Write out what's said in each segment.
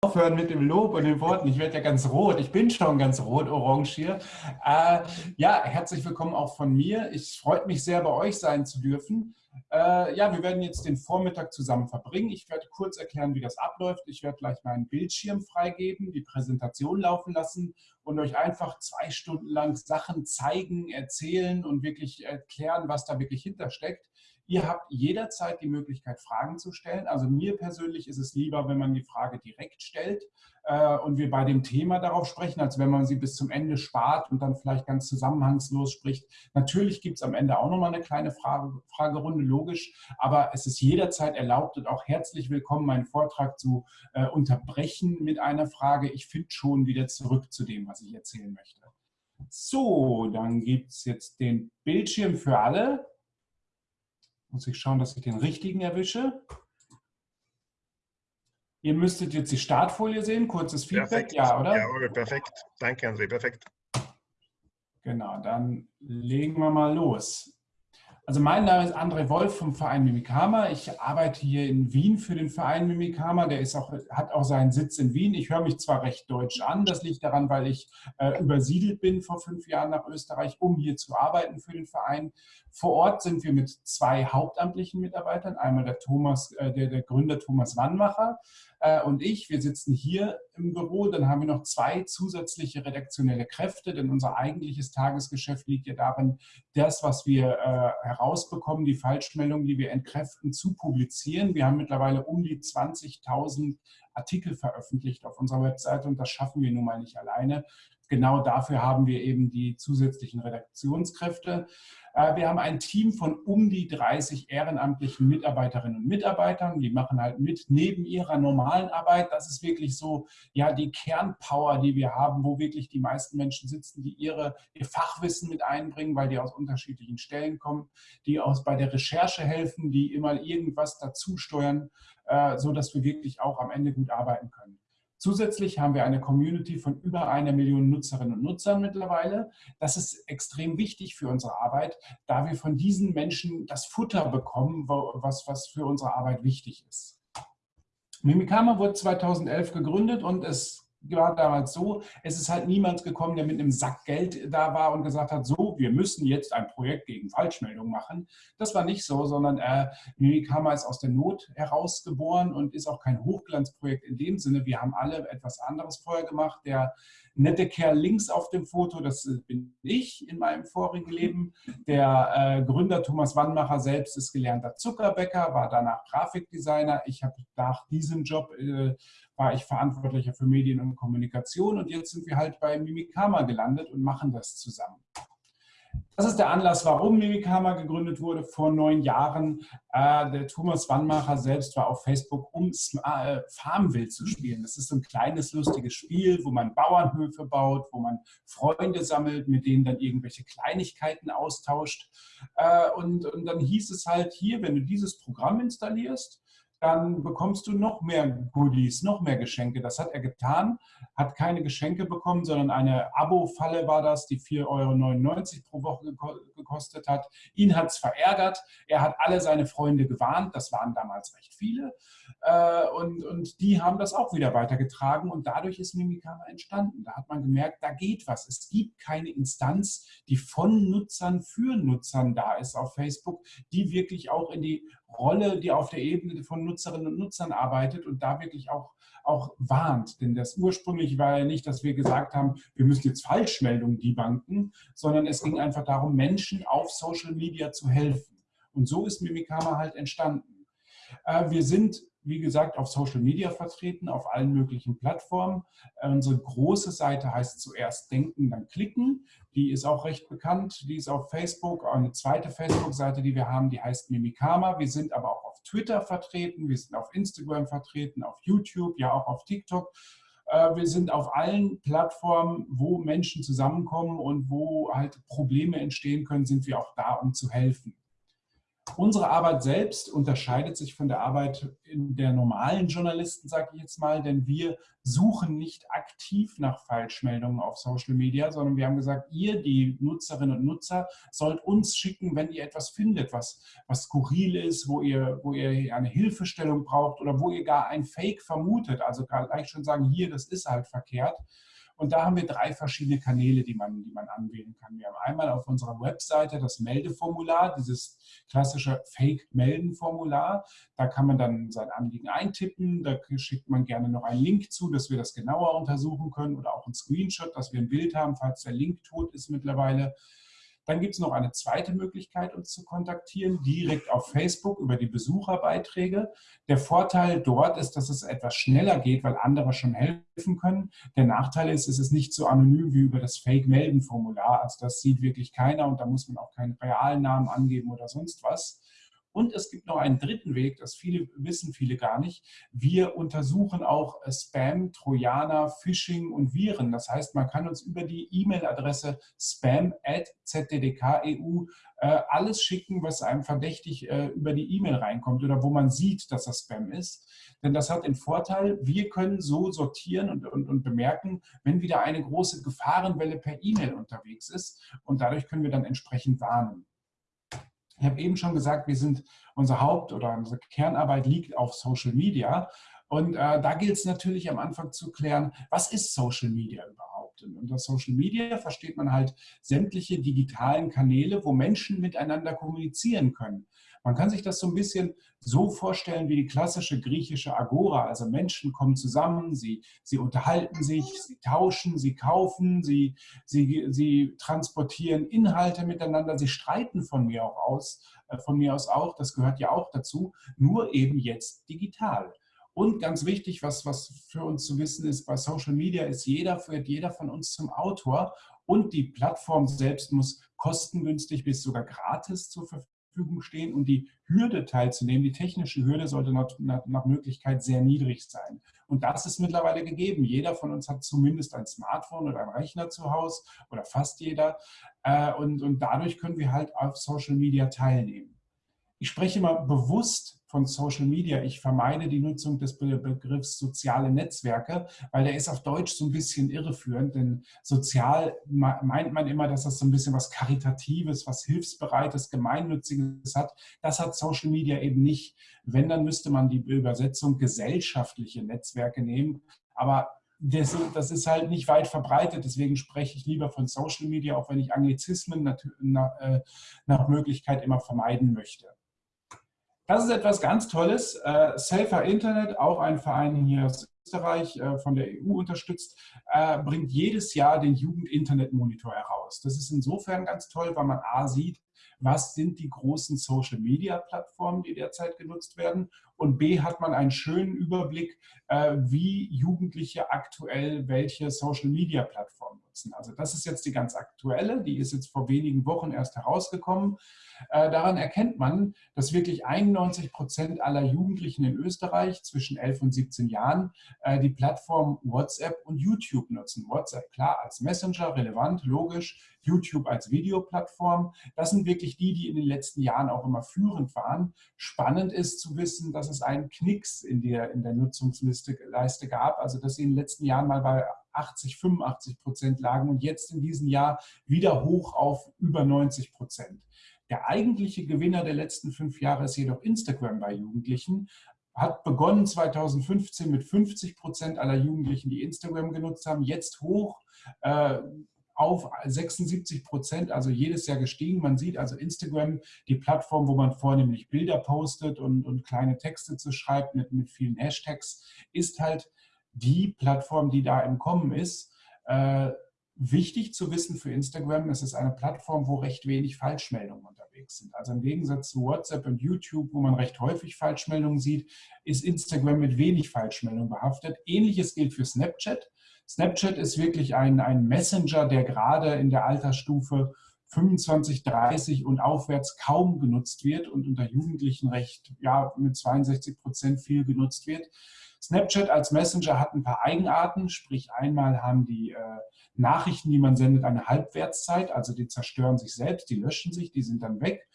aufhören mit dem Lob und den Worten. Ich werde ja ganz rot. Ich bin schon ganz rot, orange hier. Äh, ja, herzlich willkommen auch von mir. Ich freue mich sehr, bei euch sein zu dürfen. Äh, ja, wir werden jetzt den Vormittag zusammen verbringen. Ich werde kurz erklären, wie das abläuft. Ich werde gleich meinen Bildschirm freigeben, die Präsentation laufen lassen und euch einfach zwei Stunden lang Sachen zeigen, erzählen und wirklich erklären, was da wirklich hintersteckt. Ihr habt jederzeit die Möglichkeit, Fragen zu stellen. Also mir persönlich ist es lieber, wenn man die Frage direkt stellt äh, und wir bei dem Thema darauf sprechen, als wenn man sie bis zum Ende spart und dann vielleicht ganz zusammenhangslos spricht. Natürlich gibt es am Ende auch nochmal eine kleine Frage, Fragerunde, logisch, aber es ist jederzeit erlaubt und auch herzlich willkommen, meinen Vortrag zu äh, unterbrechen mit einer Frage. Ich finde schon wieder zurück zu dem, was ich erzählen möchte. So, dann gibt es jetzt den Bildschirm für alle. Muss ich schauen, dass ich den richtigen erwische. Ihr müsstet jetzt die Startfolie sehen, kurzes Feedback, perfekt. ja, oder? Ja, perfekt. Danke, André, perfekt. Genau, dann legen wir mal los. Also mein Name ist André Wolf vom Verein Mimikama. Ich arbeite hier in Wien für den Verein Mimikama. Der ist auch, hat auch seinen Sitz in Wien. Ich höre mich zwar recht deutsch an, das liegt daran, weil ich äh, übersiedelt bin vor fünf Jahren nach Österreich, um hier zu arbeiten für den Verein. Vor Ort sind wir mit zwei hauptamtlichen Mitarbeitern. Einmal der, Thomas, äh, der, der Gründer Thomas Wannmacher, äh, und ich, wir sitzen hier im Büro, dann haben wir noch zwei zusätzliche redaktionelle Kräfte, denn unser eigentliches Tagesgeschäft liegt ja darin, das, was wir äh, herausbekommen, die Falschmeldungen, die wir entkräften, zu publizieren. Wir haben mittlerweile um die 20.000 Artikel veröffentlicht auf unserer Webseite und das schaffen wir nun mal nicht alleine. Genau dafür haben wir eben die zusätzlichen Redaktionskräfte. Äh, wir haben ein Team von um die 30 ehrenamtlichen Mitarbeiterinnen und Mitarbeitern. Die machen halt mit neben ihrer normalen Arbeit. Das ist wirklich so ja die Kernpower, die wir haben, wo wirklich die meisten Menschen sitzen, die ihre, ihr Fachwissen mit einbringen, weil die aus unterschiedlichen Stellen kommen, die aus bei der Recherche helfen, die immer irgendwas dazu steuern, äh, so dass wir wirklich auch am Ende gut arbeiten können. Zusätzlich haben wir eine Community von über einer Million Nutzerinnen und Nutzern mittlerweile. Das ist extrem wichtig für unsere Arbeit, da wir von diesen Menschen das Futter bekommen, was, was für unsere Arbeit wichtig ist. Mimikama wurde 2011 gegründet und es war damals so, es ist halt niemand gekommen, der mit einem Sack Geld da war und gesagt hat, so, wir müssen jetzt ein Projekt gegen Falschmeldungen machen. Das war nicht so, sondern äh, Mimikama ist aus der Not herausgeboren und ist auch kein Hochglanzprojekt in dem Sinne. Wir haben alle etwas anderes vorher gemacht. Der nette Kerl links auf dem Foto, das bin ich in meinem vorigen Leben. Der äh, Gründer Thomas Wannmacher selbst ist gelernter Zuckerbäcker, war danach Grafikdesigner. Ich habe nach diesem Job äh, war ich Verantwortlicher für Medien und Kommunikation und jetzt sind wir halt bei Mimikama gelandet und machen das zusammen. Das ist der Anlass, warum Mimikama gegründet wurde vor neun Jahren. Äh, der Thomas Wannmacher selbst war auf Facebook, um äh, Farmville zu spielen. Das ist so ein kleines, lustiges Spiel, wo man Bauernhöfe baut, wo man Freunde sammelt, mit denen dann irgendwelche Kleinigkeiten austauscht. Äh, und, und dann hieß es halt hier, wenn du dieses Programm installierst, dann bekommst du noch mehr Goodies, noch mehr Geschenke. Das hat er getan, hat keine Geschenke bekommen, sondern eine Abo-Falle war das, die 4,99 Euro pro Woche gekostet hat. Ihn hat es verärgert. Er hat alle seine Freunde gewarnt. Das waren damals recht viele. Äh, und, und die haben das auch wieder weitergetragen und dadurch ist Mimikama entstanden. Da hat man gemerkt, da geht was. Es gibt keine Instanz, die von Nutzern für Nutzern da ist auf Facebook, die wirklich auch in die Rolle, die auf der Ebene von Nutzerinnen und Nutzern arbeitet und da wirklich auch, auch warnt. Denn das ursprünglich war ja nicht, dass wir gesagt haben, wir müssen jetzt Falschmeldungen debunken, sondern es ging einfach darum, Menschen auf Social Media zu helfen. Und so ist Mimikama halt entstanden. Äh, wir sind wie gesagt, auf Social Media vertreten, auf allen möglichen Plattformen. Äh, unsere große Seite heißt zuerst Denken, dann Klicken. Die ist auch recht bekannt. Die ist auf Facebook. Eine zweite Facebook-Seite, die wir haben, die heißt Mimikama. Wir sind aber auch auf Twitter vertreten. Wir sind auf Instagram vertreten, auf YouTube, ja auch auf TikTok. Äh, wir sind auf allen Plattformen, wo Menschen zusammenkommen und wo halt Probleme entstehen können, sind wir auch da, um zu helfen. Unsere Arbeit selbst unterscheidet sich von der Arbeit der normalen Journalisten, sage ich jetzt mal, denn wir suchen nicht aktiv nach Falschmeldungen auf Social Media, sondern wir haben gesagt, ihr, die Nutzerinnen und Nutzer, sollt uns schicken, wenn ihr etwas findet, was, was skurril ist, wo ihr, wo ihr eine Hilfestellung braucht oder wo ihr gar ein Fake vermutet. Also gleich schon sagen, hier, das ist halt verkehrt. Und da haben wir drei verschiedene Kanäle, die man, die man anwählen kann. Wir haben einmal auf unserer Webseite das Meldeformular, dieses klassische Fake-Melden-Formular. Da kann man dann sein Anliegen eintippen. Da schickt man gerne noch einen Link zu, dass wir das genauer untersuchen können oder auch ein Screenshot, dass wir ein Bild haben, falls der Link tot ist mittlerweile. Dann gibt es noch eine zweite Möglichkeit, uns zu kontaktieren, direkt auf Facebook über die Besucherbeiträge. Der Vorteil dort ist, dass es etwas schneller geht, weil andere schon helfen können. Der Nachteil ist, es ist nicht so anonym wie über das Fake-Melden-Formular. Also das sieht wirklich keiner und da muss man auch keinen realen Namen angeben oder sonst was. Und es gibt noch einen dritten Weg, das viele wissen viele gar nicht. Wir untersuchen auch Spam, Trojaner, Phishing und Viren. Das heißt, man kann uns über die E-Mail-Adresse spam.zddk.eu äh, alles schicken, was einem verdächtig äh, über die E-Mail reinkommt oder wo man sieht, dass das Spam ist. Denn das hat den Vorteil, wir können so sortieren und, und, und bemerken, wenn wieder eine große Gefahrenwelle per E-Mail unterwegs ist. Und dadurch können wir dann entsprechend warnen. Ich habe eben schon gesagt, wir sind, unser Haupt- oder unsere Kernarbeit liegt auf Social Media. Und äh, da gilt es natürlich am Anfang zu klären, was ist Social Media überhaupt? Und unter Social Media versteht man halt sämtliche digitalen Kanäle, wo Menschen miteinander kommunizieren können. Man kann sich das so ein bisschen so vorstellen wie die klassische griechische Agora. Also Menschen kommen zusammen, sie, sie unterhalten sich, sie tauschen, sie kaufen, sie, sie, sie transportieren Inhalte miteinander, sie streiten von mir auch aus, äh, von mir aus auch, das gehört ja auch dazu, nur eben jetzt digital. Und ganz wichtig, was, was für uns zu wissen ist, bei Social Media ist jeder, wird jeder von uns zum Autor und die Plattform selbst muss kostengünstig bis sogar gratis zur Verfügung Verfügung stehen und die Hürde teilzunehmen, die technische Hürde sollte nach, nach, Möglichkeit sehr niedrig sein. Und das ist mittlerweile gegeben. Jeder von uns hat zumindest ein Smartphone oder einen Rechner zu Hause oder fast jeder. Äh, und, und dadurch können wir halt auf Social Media teilnehmen. Ich spreche mal bewusst von Social Media. Ich vermeide die Nutzung des Begriffs soziale Netzwerke, weil der ist auf Deutsch so ein bisschen irreführend, denn sozial meint man immer, dass das so ein bisschen was Karitatives, was Hilfsbereites, Gemeinnütziges hat. Das hat Social Media eben nicht. Wenn, dann müsste man die Übersetzung gesellschaftliche Netzwerke nehmen. Aber das, das, ist halt nicht weit verbreitet, deswegen spreche ich lieber von Social Media, auch wenn ich Anglizismen nach, äh, nach Möglichkeit immer vermeiden möchte. Das ist etwas ganz Tolles. Äh, Safer Internet, auch ein Verein hier aus Österreich äh, von der EU unterstützt, äh, bringt jedes Jahr den Jugend-Internet-Monitor heraus. Das ist insofern ganz toll, weil man A sieht, was sind die großen Social-Media-Plattformen, die derzeit genutzt werden und B hat man einen schönen Überblick, wie Jugendliche aktuell welche Social-Media-Plattformen nutzen. Also das ist jetzt die ganz aktuelle, die ist jetzt vor wenigen Wochen erst herausgekommen. Äh, daran erkennt man, dass wirklich 91 Prozent aller Jugendlichen in Österreich zwischen 11 und 17 Jahren äh, die Plattform WhatsApp und YouTube nutzen. WhatsApp klar als Messenger, relevant, logisch. YouTube als Videoplattform. Das sind wirklich die, die in den letzten Jahren auch immer führend waren. Spannend ist zu wissen, dass es einen Knicks in der, in der Nutzungsliste Leiste gab, also dass sie in den letzten Jahren mal bei 80, 85 Prozent lagen und jetzt in diesem Jahr wieder hoch auf über 90 Prozent. Der eigentliche Gewinner der letzten fünf Jahre ist jedoch Instagram bei Jugendlichen. Hat begonnen 2015 mit 50 Prozent aller Jugendlichen, die Instagram genutzt haben, jetzt hoch äh, auf 76 Prozent, also jedes Jahr gestiegen. Man sieht also Instagram, die Plattform, wo man vornehmlich Bilder postet und, und kleine Texte zu schreibt mit, mit vielen Hashtags, ist halt die Plattform, die da im Kommen ist. Äh, Wichtig zu wissen für Instagram, es ist eine Plattform, wo recht wenig Falschmeldungen unterwegs sind. Also im Gegensatz zu WhatsApp und YouTube, wo man recht häufig Falschmeldungen sieht, ist Instagram mit wenig Falschmeldungen behaftet. Ähnliches gilt für Snapchat. Snapchat ist wirklich ein, ein Messenger, der gerade in der Altersstufe 25, 30 und aufwärts kaum genutzt wird und unter Jugendlichen recht, ja, mit 62 Prozent viel genutzt wird. Snapchat als Messenger hat ein paar Eigenarten, sprich einmal haben die äh, Nachrichten, die man sendet, eine Halbwertszeit, also die zerstören sich selbst, die löschen sich, die sind dann weg.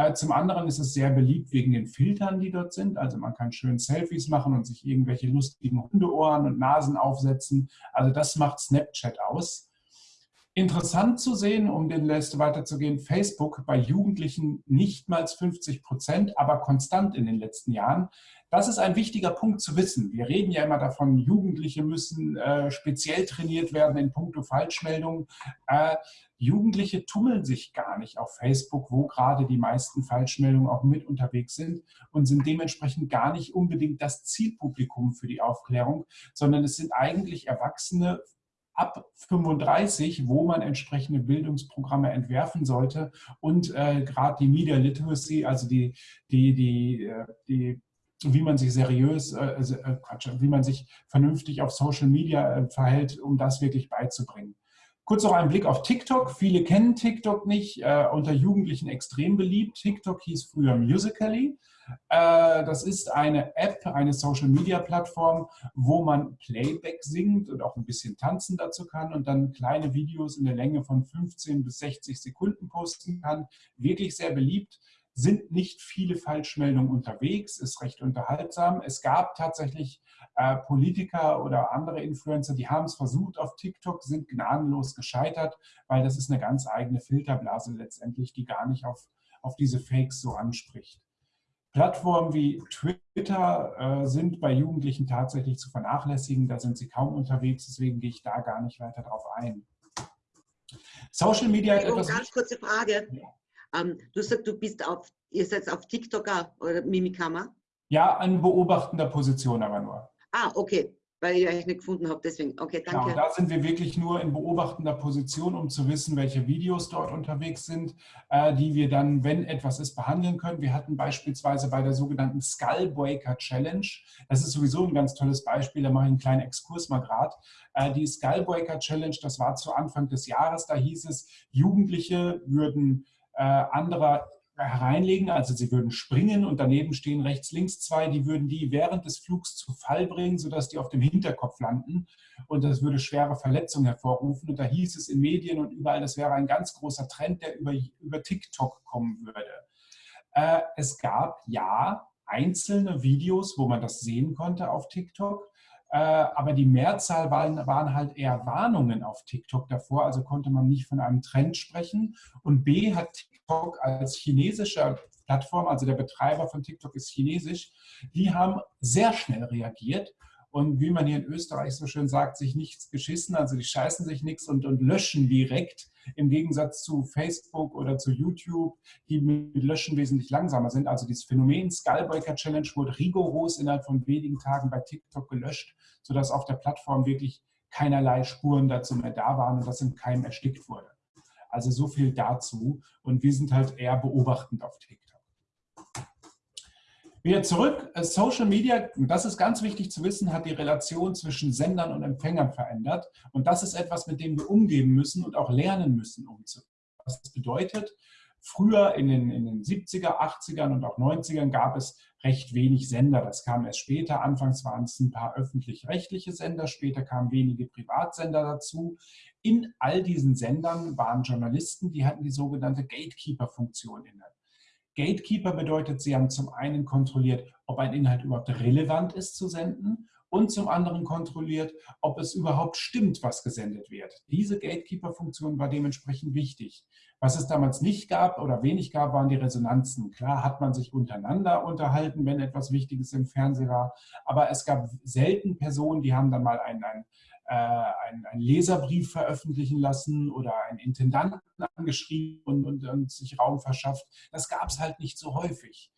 Äh, zum anderen ist es sehr beliebt wegen den Filtern, die dort sind. Also man kann schön Selfies machen und sich irgendwelche lustigen Hundeohren und Nasen aufsetzen. Also das macht Snapchat aus. Interessant zu sehen, um den Liste weiterzugehen, Facebook bei Jugendlichen nicht mal 50 Prozent, aber konstant in den letzten Jahren. Das ist ein wichtiger Punkt zu wissen. Wir reden ja immer davon, Jugendliche müssen äh, speziell trainiert werden in puncto Falschmeldungen. Äh, Jugendliche tummeln sich gar nicht auf Facebook, wo gerade die meisten Falschmeldungen auch mit unterwegs sind und sind dementsprechend gar nicht unbedingt das Zielpublikum für die Aufklärung, sondern es sind eigentlich Erwachsene, ab 35, wo man entsprechende Bildungsprogramme entwerfen sollte und äh, gerade die Media Literacy, also die, die, die, äh, die wie man sich seriös, äh, äh, Quatsch, wie man sich vernünftig auf Social Media äh, verhält, um das wirklich beizubringen. Kurz noch ein Blick auf TikTok. Viele kennen TikTok nicht, äh, unter Jugendlichen extrem beliebt. TikTok hieß früher Musical.ly. Äh, das ist eine App, eine Social-Media-Plattform, wo man Playback singt und auch ein bisschen tanzen dazu kann und dann kleine Videos in der Länge von 15 bis 60 Sekunden posten kann. Wirklich sehr beliebt sind nicht viele Falschmeldungen unterwegs, ist recht unterhaltsam. Es gab tatsächlich äh, Politiker oder andere Influencer, die haben es versucht auf TikTok, sind gnadenlos gescheitert, weil das ist eine ganz eigene Filterblase letztendlich, die gar nicht auf, auf diese Fakes so anspricht. Plattformen wie Twitter äh, sind bei Jugendlichen tatsächlich zu vernachlässigen. Da sind sie kaum unterwegs, deswegen gehe ich da gar nicht weiter drauf ein. Social Media hat etwas... Ganz kurze Frage. Ja. Ähm, du sagst, du bist auf, ihr seid auf TikTok oder Mimikama? Ja, an beobachtender Position aber nur. Ah, okay weil ich euch nicht gefunden habe. Deswegen, okay, danke. Genau, da sind wir wirklich nur in beobachtender Position, um zu wissen, welche Videos dort unterwegs sind, äh, die wir dann, wenn etwas ist, behandeln können. Wir hatten beispielsweise bei der sogenannten Skullbreaker Challenge, das ist sowieso ein ganz tolles Beispiel, da mache ich einen kleinen Exkurs mal gerade. Äh, die Skullbreaker Challenge, das war zu Anfang des Jahres, da hieß es, Jugendliche würden äh, anderer hereinlegen, also sie würden springen und daneben stehen rechts, links zwei, die würden die während des Flugs zu Fall bringen, sodass die auf dem Hinterkopf landen. Und das würde schwere Verletzungen hervorrufen. Und da hieß es in Medien und überall, das wäre ein ganz großer Trend, der über, über TikTok kommen würde. Äh, es gab ja einzelne Videos, wo man das sehen konnte auf TikTok, äh, aber die Mehrzahl waren, waren, halt eher Warnungen auf TikTok davor, also konnte man nicht von einem Trend sprechen. Und B hat TikTok als chinesischer Plattform, also der Betreiber von TikTok ist chinesisch, die haben sehr schnell reagiert und wie man hier in Österreich so schön sagt, sich nichts geschissen, also die scheißen sich nichts und, und löschen direkt, im Gegensatz zu Facebook oder zu YouTube, die mit Löschen wesentlich langsamer sind. Also dieses Phänomen Skullbreaker Challenge wurde rigoros innerhalb von wenigen Tagen bei TikTok gelöscht, sodass auf der Plattform wirklich keinerlei Spuren dazu mehr da waren und das im Keim erstickt wurde. Also so viel dazu und wir sind halt eher beobachtend auf TikTok. Wieder zurück, äh, Social Media, das ist ganz wichtig zu wissen, hat die Relation zwischen Sendern und Empfängern verändert. Und das ist etwas, mit dem wir umgehen müssen und auch lernen müssen umzugehen. Was das bedeutet, früher in den, in den 70er, 80ern und auch 90ern gab es recht wenig Sender. Das kam erst später. Anfangs waren es ein paar öffentlich-rechtliche Sender, später kamen wenige Privatsender dazu. In all diesen Sendern waren Journalisten, die hatten die sogenannte Gatekeeper-Funktion inne. Gatekeeper bedeutet, Sie haben zum einen kontrolliert, ob ein Inhalt überhaupt relevant ist zu senden und zum anderen kontrolliert, ob es überhaupt stimmt, was gesendet wird. Diese Gatekeeper-Funktion war dementsprechend wichtig. Was es damals nicht gab oder wenig gab, waren die Resonanzen. Klar hat man sich untereinander unterhalten, wenn etwas Wichtiges im Fernsehen war, aber es gab selten Personen, die haben dann mal einen, einen äh, einen, einen, Leserbrief veröffentlichen lassen oder einen Intendanten angeschrieben und, und, und sich Raum verschafft. Das gab es halt nicht so häufig.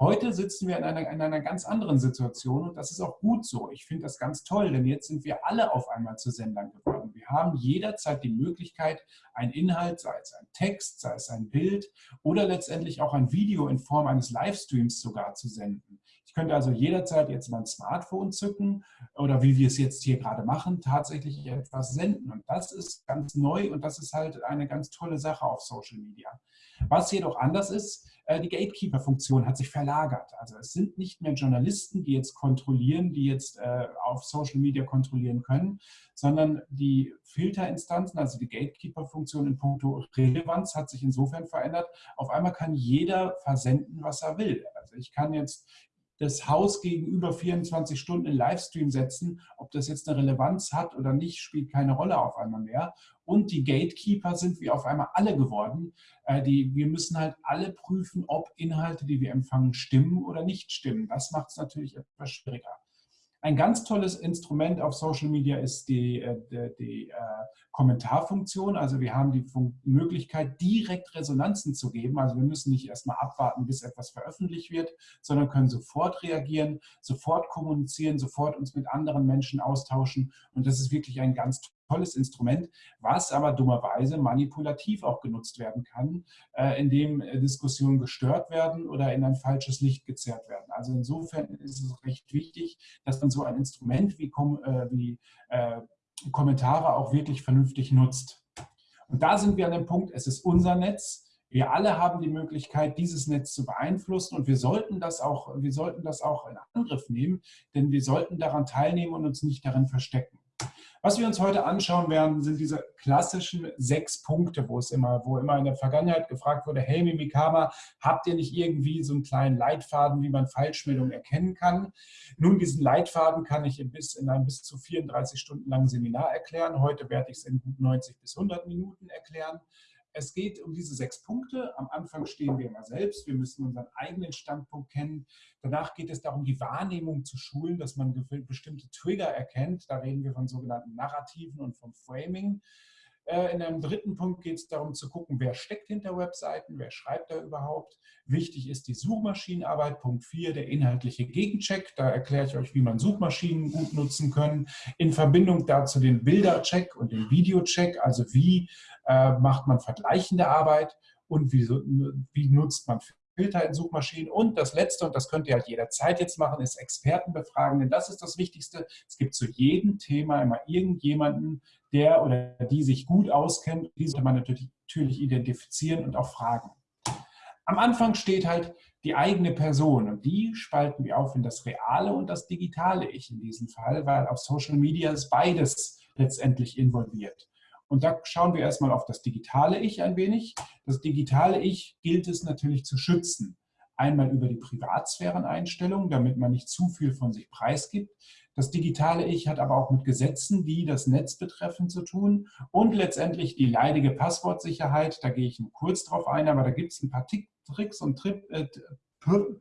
Heute sitzen wir in einer, in einer ganz anderen Situation und das ist auch gut so. Ich finde das ganz toll, denn jetzt sind wir alle auf einmal zu Sendern geworden. Wir haben jederzeit die Möglichkeit, einen Inhalt, sei es ein Text, sei es ein Bild oder letztendlich auch ein Video in Form eines Livestreams sogar zu senden. Ich könnte also jederzeit jetzt mein Smartphone zücken oder wie wir es jetzt hier gerade machen, tatsächlich etwas senden. Und das ist ganz neu und das ist halt eine ganz tolle Sache auf Social Media. Was jedoch anders ist, die Gatekeeper-Funktion hat sich verlagert. Also es sind nicht mehr Journalisten, die jetzt kontrollieren, die jetzt äh, auf Social Media kontrollieren können, sondern die Filterinstanzen, also die Gatekeeper-Funktion in puncto Relevanz hat sich insofern verändert. Auf einmal kann jeder versenden, was er will. Also ich kann jetzt das Haus gegenüber 24 Stunden in Livestream setzen. Ob das jetzt eine Relevanz hat oder nicht, spielt keine Rolle auf einmal mehr. Und die Gatekeeper sind wir auf einmal alle geworden. Äh, die, wir müssen halt alle prüfen, ob Inhalte, die wir empfangen, stimmen oder nicht stimmen. Das macht es natürlich etwas schwieriger. Ein ganz tolles Instrument auf Social Media ist die, äh, die, die äh, Kommentarfunktion. Also wir haben die Möglichkeit, direkt Resonanzen zu geben. Also wir müssen nicht erstmal abwarten, bis etwas veröffentlicht wird, sondern können sofort reagieren, sofort kommunizieren, sofort uns mit anderen Menschen austauschen. Und das ist wirklich ein ganz tolles Instrument, was aber dummerweise manipulativ auch genutzt werden kann, äh, indem äh, Diskussionen gestört werden oder in ein falsches Licht gezerrt werden. Also insofern ist es recht wichtig, dass man so ein Instrument wie, äh, wie äh, Kommentare auch wirklich vernünftig nutzt. Und da sind wir an dem Punkt, es ist unser Netz, wir alle haben die Möglichkeit, dieses Netz zu beeinflussen und wir sollten das auch, wir sollten das auch in Angriff nehmen, denn wir sollten daran teilnehmen und uns nicht darin verstecken. Was wir uns heute anschauen werden, sind diese klassischen sechs Punkte, wo es immer, wo immer in der Vergangenheit gefragt wurde, hey Mimikama, habt ihr nicht irgendwie so einen kleinen Leitfaden, wie man Falschmeldungen erkennen kann? Nun, diesen Leitfaden kann ich in, bis, in einem bis zu 34 Stunden langen Seminar erklären. Heute werde ich es in gut 90 bis 100 Minuten erklären. Es geht um diese sechs Punkte. Am Anfang stehen wir immer selbst. Wir müssen unseren eigenen Standpunkt kennen. Danach geht es darum, die Wahrnehmung zu schulen, dass man bestimmte Trigger erkennt. Da reden wir von sogenannten Narrativen und vom Framing. Äh, in einem dritten Punkt geht es darum zu gucken, wer steckt hinter Webseiten, wer schreibt da überhaupt. Wichtig ist die Suchmaschinenarbeit. Punkt 4, der inhaltliche Gegencheck. Da erkläre ich euch, wie man Suchmaschinen gut nutzen können. In Verbindung dazu den Bildercheck und den Videocheck, also wie äh, macht man vergleichende Arbeit und wie, wie nutzt man Filter in Suchmaschinen. Und das Letzte, und das könnt ihr halt jederzeit jetzt machen, ist Experten befragen, denn das ist das Wichtigste. Es gibt zu jedem Thema immer irgendjemanden, der oder die sich gut auskennt. Die sollte man natürlich, natürlich identifizieren und auch fragen. Am Anfang steht halt die eigene Person und die spalten wir auf in das reale und das digitale Ich in diesem Fall, weil auf Social Media ist beides letztendlich involviert. Und da schauen wir erstmal auf das digitale Ich ein wenig. Das digitale Ich gilt es natürlich zu schützen. Einmal über die Privatsphäreneinstellungen, damit man nicht zu viel von sich preisgibt. Das digitale Ich hat aber auch mit Gesetzen, die das Netz betreffen, zu tun. Und letztendlich die leidige Passwortsicherheit. Da gehe ich kurz drauf ein, aber da gibt es ein paar Tricks und Trip, äh,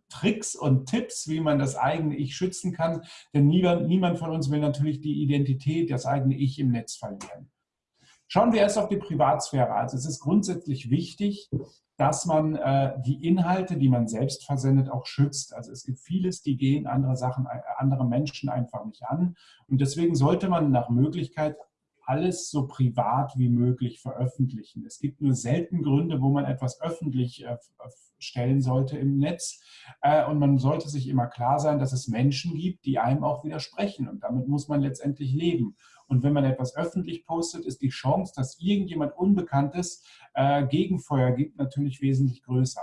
Tricks und Tipps, wie man das eigene Ich schützen kann. Denn niemand, niemand von uns will natürlich die Identität, das eigene Ich im Netz verlieren. Schauen wir erst auf die Privatsphäre. Also es ist grundsätzlich wichtig, dass man äh, die Inhalte, die man selbst versendet, auch schützt. Also es gibt vieles, die gehen andere Sachen, äh, andere Menschen einfach nicht an. Und deswegen sollte man nach Möglichkeit alles so privat wie möglich veröffentlichen. Es gibt nur selten Gründe, wo man etwas öffentlich äh, stellen sollte im Netz. Äh, und man sollte sich immer klar sein, dass es Menschen gibt, die einem auch widersprechen. Und damit muss man letztendlich leben. Und wenn man etwas öffentlich postet, ist die Chance, dass irgendjemand Unbekanntes äh, Gegenfeuer gibt, natürlich wesentlich größer.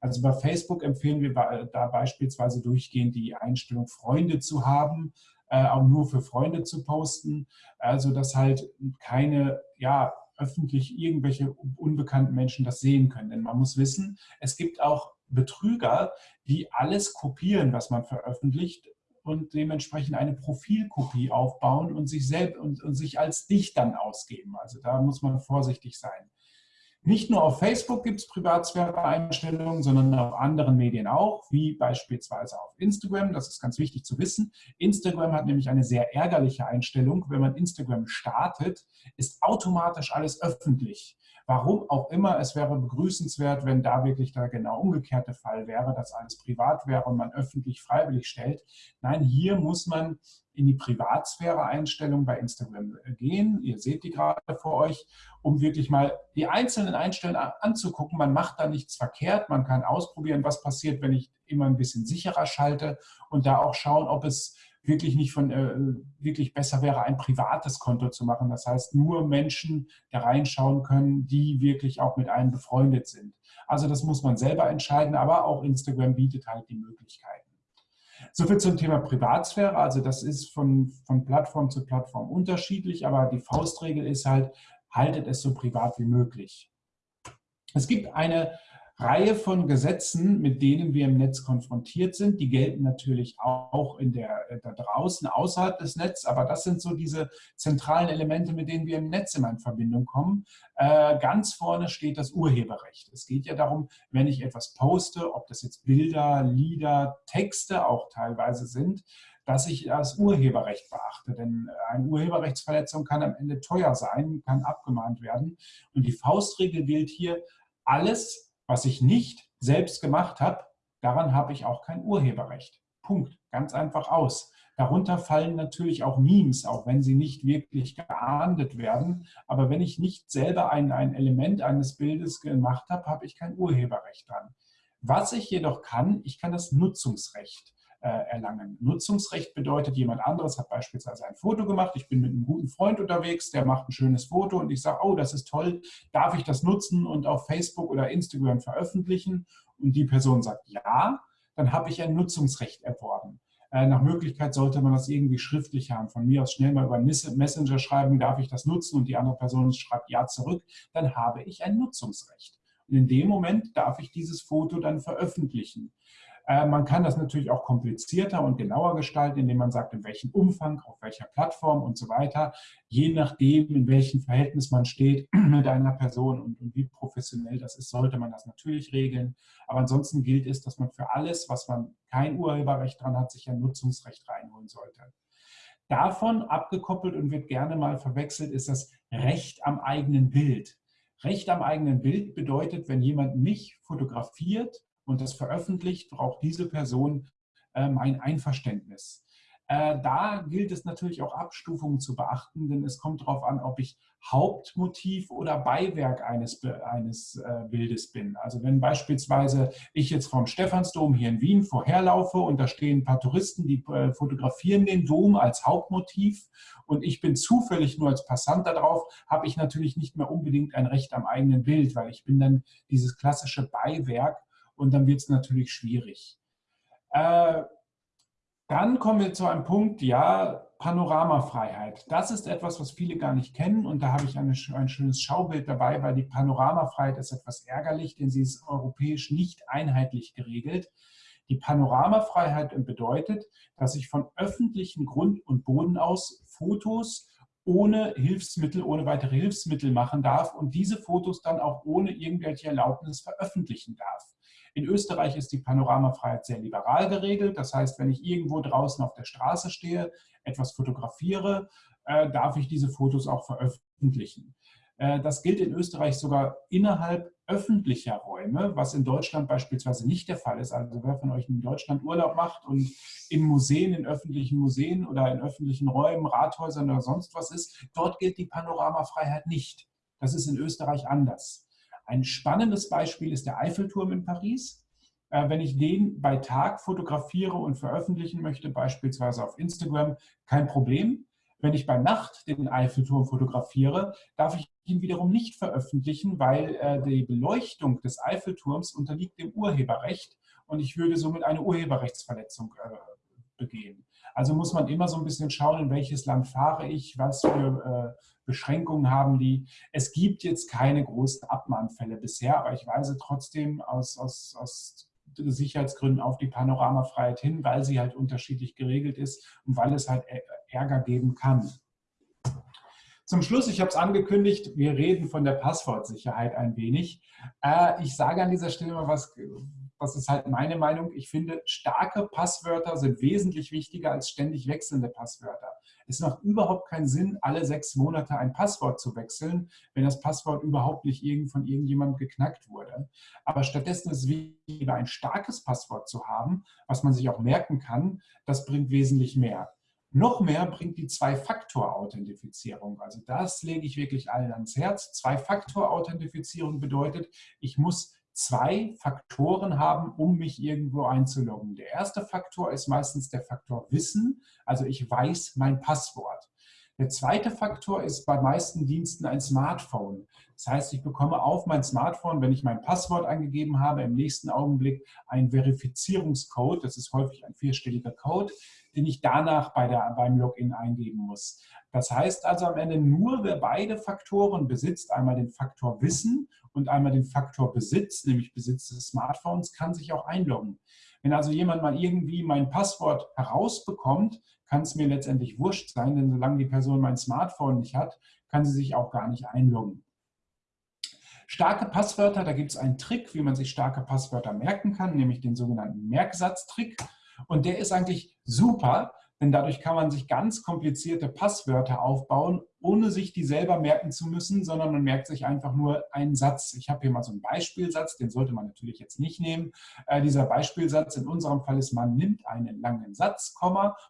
Also bei Facebook empfehlen wir da beispielsweise durchgehend die Einstellung, Freunde zu haben, äh, auch nur für Freunde zu posten, also dass halt keine, ja, öffentlich irgendwelche unbekannten Menschen das sehen können. Denn man muss wissen, es gibt auch Betrüger, die alles kopieren, was man veröffentlicht und dementsprechend eine Profilkopie aufbauen und sich selbst und, und sich als dich dann ausgeben. Also da muss man vorsichtig sein. Nicht nur auf Facebook gibt es Privatsphäre-Einstellungen, sondern auf anderen Medien auch, wie beispielsweise auf Instagram. Das ist ganz wichtig zu wissen. Instagram hat nämlich eine sehr ärgerliche Einstellung. Wenn man Instagram startet, ist automatisch alles öffentlich. Warum auch immer, es wäre begrüßenswert, wenn da wirklich der genau umgekehrte Fall wäre, dass alles privat wäre und man öffentlich freiwillig stellt. Nein, hier muss man in die Privatsphäre-Einstellung bei Instagram gehen. Ihr seht die gerade vor euch, um wirklich mal die einzelnen Einstellungen anzugucken. Man macht da nichts verkehrt. Man kann ausprobieren, was passiert, wenn ich immer ein bisschen sicherer schalte und da auch schauen, ob es wirklich nicht von, äh, wirklich besser wäre, ein privates Konto zu machen. Das heißt, nur Menschen da reinschauen können, die wirklich auch mit einem befreundet sind. Also das muss man selber entscheiden, aber auch Instagram bietet halt die Möglichkeiten. Soviel zum Thema Privatsphäre. Also das ist von, von Plattform zu Plattform unterschiedlich, aber die Faustregel ist halt, haltet es so privat wie möglich. Es gibt eine Reihe von Gesetzen, mit denen wir im Netz konfrontiert sind. Die gelten natürlich auch in der, äh, da draußen, außerhalb des Netzes, aber das sind so diese zentralen Elemente, mit denen wir im Netz immer in Verbindung kommen. Äh, ganz vorne steht das Urheberrecht. Es geht ja darum, wenn ich etwas poste, ob das jetzt Bilder, Lieder, Texte auch teilweise sind, dass ich das Urheberrecht beachte. Denn eine Urheberrechtsverletzung kann am Ende teuer sein, kann abgemahnt werden. Und die Faustregel gilt hier, alles, was ich nicht selbst gemacht habe, daran habe ich auch kein Urheberrecht. Punkt. Ganz einfach aus. Darunter fallen natürlich auch Memes, auch wenn sie nicht wirklich geahndet werden. Aber wenn ich nicht selber ein, ein Element eines Bildes gemacht habe, habe ich kein Urheberrecht dran. Was ich jedoch kann, ich kann das Nutzungsrecht erlangen. Nutzungsrecht bedeutet, jemand anderes hat beispielsweise ein Foto gemacht, ich bin mit einem guten Freund unterwegs, der macht ein schönes Foto und ich sage, oh, das ist toll, darf ich das nutzen und auf Facebook oder Instagram veröffentlichen? Und die Person sagt ja, dann habe ich ein Nutzungsrecht erworben. Äh, nach Möglichkeit sollte man das irgendwie schriftlich haben. Von mir aus schnell mal über Messenger schreiben, darf ich das nutzen und die andere Person schreibt ja zurück, dann habe ich ein Nutzungsrecht. Und in dem Moment darf ich dieses Foto dann veröffentlichen. Äh, man kann das natürlich auch komplizierter und genauer gestalten, indem man sagt, in welchem Umfang, auf welcher Plattform und so weiter, je nachdem, in welchem Verhältnis man steht mit einer Person und, und wie professionell das ist, sollte man das natürlich regeln. Aber ansonsten gilt es, dass man für alles, was man kein Urheberrecht dran hat, sich ein Nutzungsrecht reinholen sollte. Davon abgekoppelt und wird gerne mal verwechselt, ist das Recht am eigenen Bild. Recht am eigenen Bild bedeutet, wenn jemand mich fotografiert und das veröffentlicht, braucht diese Person äh, mein Einverständnis. Äh, da gilt es natürlich auch Abstufungen zu beachten, denn es kommt darauf an, ob ich Hauptmotiv oder Beiwerk eines, eines äh, Bildes bin. Also wenn beispielsweise ich jetzt vom Stephansdom hier in Wien vorherlaufe und da stehen ein paar Touristen, die äh, fotografieren den Dom als Hauptmotiv und ich bin zufällig nur als Passant da drauf, habe ich natürlich nicht mehr unbedingt ein Recht am eigenen Bild, weil ich bin dann dieses klassische Beiwerk und dann wird es natürlich schwierig. Äh, dann kommen wir zu einem Punkt, ja, Panoramafreiheit. Das ist etwas, was viele gar nicht kennen und da habe ich eine, ein schönes Schaubild dabei, weil die Panoramafreiheit ist etwas ärgerlich, denn sie ist europäisch nicht einheitlich geregelt. Die Panoramafreiheit bedeutet, dass ich von öffentlichen Grund und Boden aus Fotos ohne Hilfsmittel, ohne weitere Hilfsmittel machen darf und diese Fotos dann auch ohne irgendwelche Erlaubnis veröffentlichen darf. In Österreich ist die Panoramafreiheit sehr liberal geregelt. Das heißt, wenn ich irgendwo draußen auf der Straße stehe, etwas fotografiere, äh, darf ich diese Fotos auch veröffentlichen. Äh, das gilt in Österreich sogar innerhalb öffentlicher Räume, was in Deutschland beispielsweise nicht der Fall ist. Also wer von euch in Deutschland Urlaub macht und in Museen, in öffentlichen Museen oder in öffentlichen Räumen, Rathäusern oder sonst was ist, dort gilt die Panoramafreiheit nicht. Das ist in Österreich anders. Ein spannendes Beispiel ist der Eiffelturm in Paris. Äh, wenn ich den bei Tag fotografiere und veröffentlichen möchte, beispielsweise auf Instagram, kein Problem. Wenn ich bei Nacht den Eiffelturm fotografiere, darf ich ihn wiederum nicht veröffentlichen, weil äh, die Beleuchtung des Eiffelturms unterliegt dem Urheberrecht und ich würde somit eine Urheberrechtsverletzung äh, begehen. Also muss man immer so ein bisschen schauen, in welches Land fahre ich, was für äh, Beschränkungen haben die. Es gibt jetzt keine großen Abmahnfälle bisher, aber ich weise trotzdem aus, aus, aus Sicherheitsgründen auf die Panoramafreiheit hin, weil sie halt unterschiedlich geregelt ist und weil es halt Ärger geben kann. Zum Schluss, ich habe es angekündigt, wir reden von der Passwortsicherheit ein wenig. Äh, ich sage an dieser Stelle mal was, das ist halt meine Meinung. Ich finde, starke Passwörter sind wesentlich wichtiger als ständig wechselnde Passwörter. Es macht überhaupt keinen Sinn, alle sechs Monate ein Passwort zu wechseln, wenn das Passwort überhaupt nicht von irgendjemandem geknackt wurde. Aber stattdessen ist es wichtiger, ein starkes Passwort zu haben, was man sich auch merken kann. Das bringt wesentlich mehr. Noch mehr bringt die Zwei-Faktor-Authentifizierung. Also das lege ich wirklich allen ans Herz. Zwei-Faktor-Authentifizierung bedeutet, ich muss zwei Faktoren haben, um mich irgendwo einzuloggen. Der erste Faktor ist meistens der Faktor Wissen, also ich weiß mein Passwort. Der zweite Faktor ist bei meisten Diensten ein Smartphone. Das heißt, ich bekomme auf mein Smartphone, wenn ich mein Passwort eingegeben habe, im nächsten Augenblick einen Verifizierungscode. Das ist häufig ein vierstelliger Code, den ich danach bei der, beim Login eingeben muss. Das heißt also am Ende nur, wer beide Faktoren besitzt, einmal den Faktor Wissen und einmal den Faktor Besitz, nämlich Besitz des Smartphones, kann sich auch einloggen. Wenn also jemand mal irgendwie mein Passwort herausbekommt, kann es mir letztendlich wurscht sein, denn solange die Person mein Smartphone nicht hat, kann sie sich auch gar nicht einloggen. Starke Passwörter, da gibt es einen Trick, wie man sich starke Passwörter merken kann, nämlich den sogenannten Merksatztrick. Und der ist eigentlich super, denn dadurch kann man sich ganz komplizierte Passwörter aufbauen, ohne sich die selber merken zu müssen, sondern man merkt sich einfach nur einen Satz. Ich habe hier mal so einen Beispielsatz, den sollte man natürlich jetzt nicht nehmen. Äh, dieser Beispielsatz in unserem Fall ist, man nimmt einen langen Satz,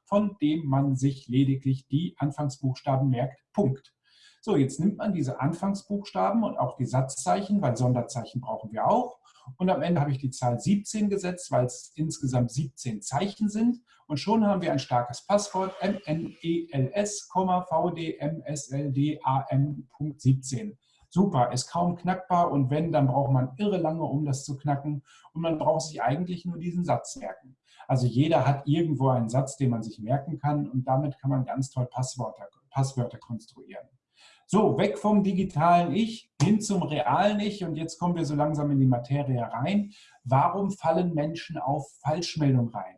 von dem man sich lediglich die Anfangsbuchstaben merkt, Punkt. So, jetzt nimmt man diese Anfangsbuchstaben und auch die Satzzeichen, weil Sonderzeichen brauchen wir auch. Und am Ende habe ich die Zahl 17 gesetzt, weil es insgesamt 17 Zeichen sind. Und schon haben wir ein starkes Passwort, MNELS, VDMSLDAM.17. Super, ist kaum knackbar und wenn, dann braucht man irre lange, um das zu knacken. Und man braucht sich eigentlich nur diesen Satz merken. Also jeder hat irgendwo einen Satz, den man sich merken kann und damit kann man ganz toll Passwörter, Passwörter konstruieren. So, weg vom digitalen Ich hin zum realen Ich und jetzt kommen wir so langsam in die Materie rein. Warum fallen Menschen auf Falschmeldungen rein?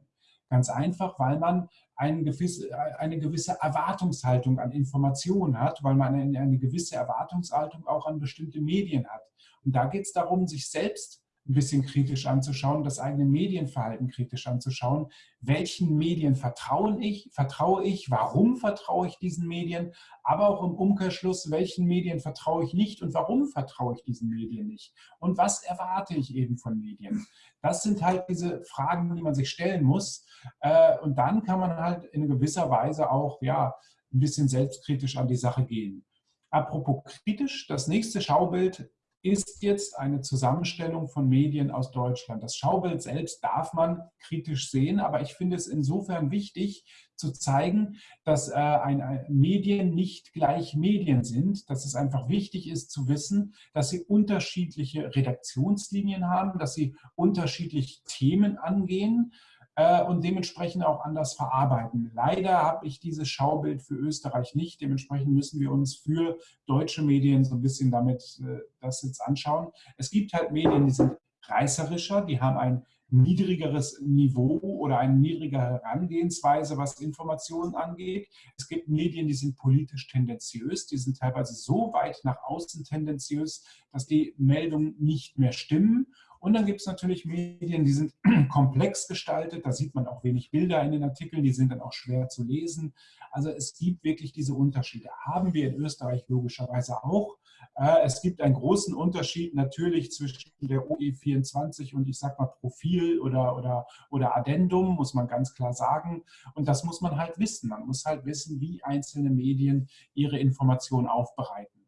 Ganz einfach, weil man eine gewisse, eine gewisse Erwartungshaltung an Informationen hat, weil man eine gewisse Erwartungshaltung auch an bestimmte Medien hat. Und da geht es darum, sich selbst ein bisschen kritisch anzuschauen, das eigene Medienverhalten kritisch anzuschauen. Welchen Medien vertraue ich? Vertraue ich? Warum vertraue ich diesen Medien? Aber auch im Umkehrschluss, welchen Medien vertraue ich nicht und warum vertraue ich diesen Medien nicht? Und was erwarte ich eben von Medien? Das sind halt diese Fragen, die man sich stellen muss. Äh, und dann kann man halt in gewisser Weise auch ja, ein bisschen selbstkritisch an die Sache gehen. Apropos kritisch, das nächste Schaubild ist jetzt eine Zusammenstellung von Medien aus Deutschland. Das Schaubild selbst darf man kritisch sehen, aber ich finde es insofern wichtig zu zeigen, dass äh, ein, ein Medien nicht gleich Medien sind, dass es einfach wichtig ist zu wissen, dass sie unterschiedliche Redaktionslinien haben, dass sie unterschiedliche Themen angehen, und dementsprechend auch anders verarbeiten. Leider habe ich dieses Schaubild für Österreich nicht. Dementsprechend müssen wir uns für deutsche Medien so ein bisschen damit äh, das jetzt anschauen. Es gibt halt Medien, die sind reißerischer, die haben ein niedrigeres Niveau oder eine niedrigere Herangehensweise, was Informationen angeht. Es gibt Medien, die sind politisch tendenziös, die sind teilweise so weit nach außen tendenziös, dass die Meldungen nicht mehr stimmen. Und dann gibt es natürlich Medien, die sind komplex gestaltet, da sieht man auch wenig Bilder in den Artikeln, die sind dann auch schwer zu lesen. Also es gibt wirklich diese Unterschiede. Haben wir in Österreich logischerweise auch. Äh, es gibt einen großen Unterschied natürlich zwischen der OE24 und ich sag mal Profil oder, oder, oder Addendum, muss man ganz klar sagen. Und das muss man halt wissen. Man muss halt wissen, wie einzelne Medien ihre Informationen aufbereiten.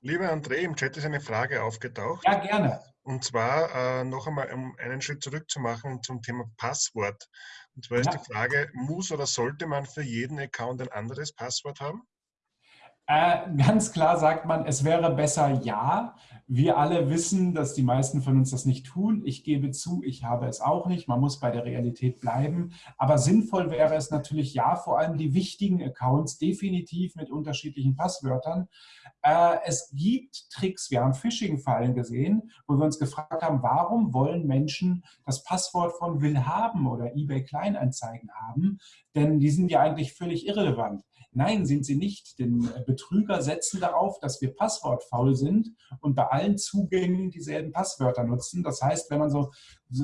Lieber André, im Chat ist eine Frage aufgetaucht. Ja, gerne. Und zwar äh, noch einmal, um einen Schritt zurückzumachen zum Thema Passwort. Und zwar ist ja. die Frage, muss oder sollte man für jeden Account ein anderes Passwort haben? Äh, ganz klar sagt man, es wäre besser ja. Wir alle wissen, dass die meisten von uns das nicht tun. Ich gebe zu, ich habe es auch nicht. Man muss bei der Realität bleiben. Aber sinnvoll wäre es natürlich ja, vor allem die wichtigen Accounts definitiv mit unterschiedlichen Passwörtern. Äh, es gibt Tricks, wir haben Phishing-Fallen gesehen, wo wir uns gefragt haben, warum wollen Menschen das Passwort von Willhaben oder eBay Kleinanzeigen haben? Denn die sind ja eigentlich völlig irrelevant. Nein, sind sie nicht, denn Betrüger setzen darauf, dass wir passwortfaul sind und bei allen Zugängen dieselben Passwörter nutzen. Das heißt, wenn man so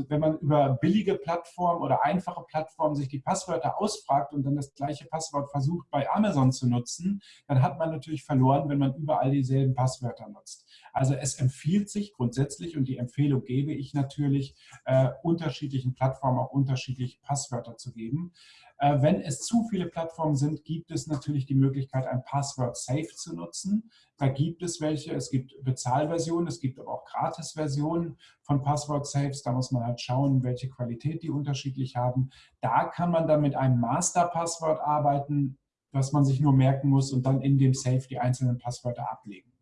wenn man über billige Plattformen oder einfache Plattformen sich die Passwörter ausfragt und dann das gleiche Passwort versucht bei Amazon zu nutzen, dann hat man natürlich verloren, wenn man überall dieselben Passwörter nutzt. Also es empfiehlt sich grundsätzlich und die Empfehlung gebe ich natürlich, äh, unterschiedlichen Plattformen auch unterschiedliche Passwörter zu geben. Äh, wenn es zu viele Plattformen sind, gibt es natürlich die Möglichkeit, ein Passwort Safe zu nutzen. Da gibt es welche, es gibt Bezahlversionen, es gibt aber auch Gratis-Versionen von Passwort Safes. Da muss man halt schauen, welche Qualität die unterschiedlich haben. Da kann man dann mit einem Master-Passwort arbeiten, was man sich nur merken muss und dann in dem Safe die einzelnen Passwörter ablegen.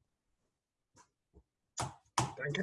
Danke.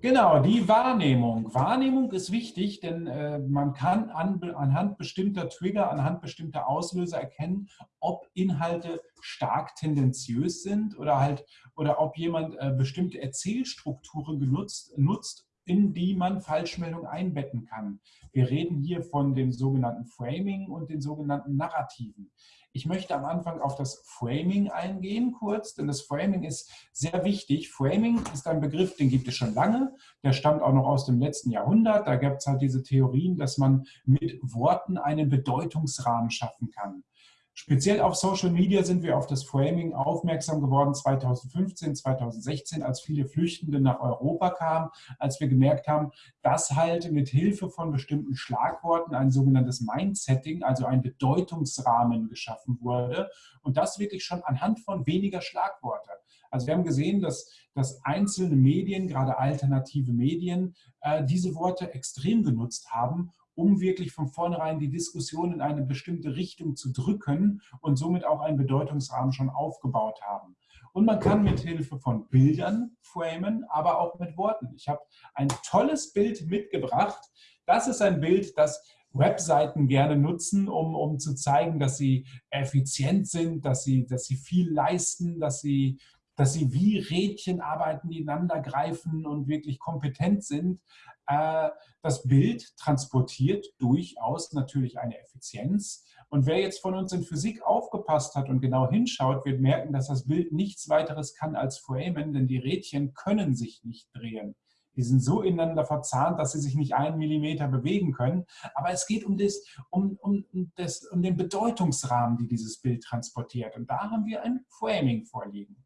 Genau, die Wahrnehmung. Wahrnehmung ist wichtig, denn äh, man kann an, anhand bestimmter Trigger, anhand bestimmter Auslöser erkennen, ob Inhalte stark tendenziös sind oder halt oder ob jemand äh, bestimmte Erzählstrukturen genutzt, nutzt, in die man Falschmeldungen einbetten kann. Wir reden hier von dem sogenannten Framing und den sogenannten Narrativen. Ich möchte am Anfang auf das Framing eingehen kurz, denn das Framing ist sehr wichtig. Framing ist ein Begriff, den gibt es schon lange. Der stammt auch noch aus dem letzten Jahrhundert. Da gibt es halt diese Theorien, dass man mit Worten einen Bedeutungsrahmen schaffen kann. Speziell auf Social Media sind wir auf das Framing aufmerksam geworden 2015, 2016, als viele Flüchtende nach Europa kamen, als wir gemerkt haben, dass halt mit Hilfe von bestimmten Schlagworten ein sogenanntes Mindsetting, also ein Bedeutungsrahmen geschaffen wurde und das wirklich schon anhand von weniger Schlagworte. Also wir haben gesehen, dass, dass einzelne Medien, gerade alternative Medien, äh, diese Worte extrem genutzt haben, um wirklich von vornherein die Diskussion in eine bestimmte Richtung zu drücken und somit auch einen Bedeutungsrahmen schon aufgebaut haben. Und man kann mit Hilfe von Bildern framen, aber auch mit Worten. Ich habe ein tolles Bild mitgebracht. Das ist ein Bild, das Webseiten gerne nutzen, um, um zu zeigen, dass sie effizient sind, dass sie, dass sie viel leisten, dass sie, dass sie wie Rädchen arbeiten, die ineinander greifen und wirklich kompetent sind. Äh, das Bild transportiert durchaus natürlich eine Effizienz. Und wer jetzt von uns in Physik aufgepasst hat und genau hinschaut, wird merken, dass das Bild nichts weiteres kann als framen, denn die Rädchen können sich nicht drehen. Die sind so ineinander verzahnt, dass sie sich nicht einen Millimeter bewegen können. Aber es geht um, das, um, um, das, um den Bedeutungsrahmen, die dieses Bild transportiert. Und da haben wir ein Framing vorliegen.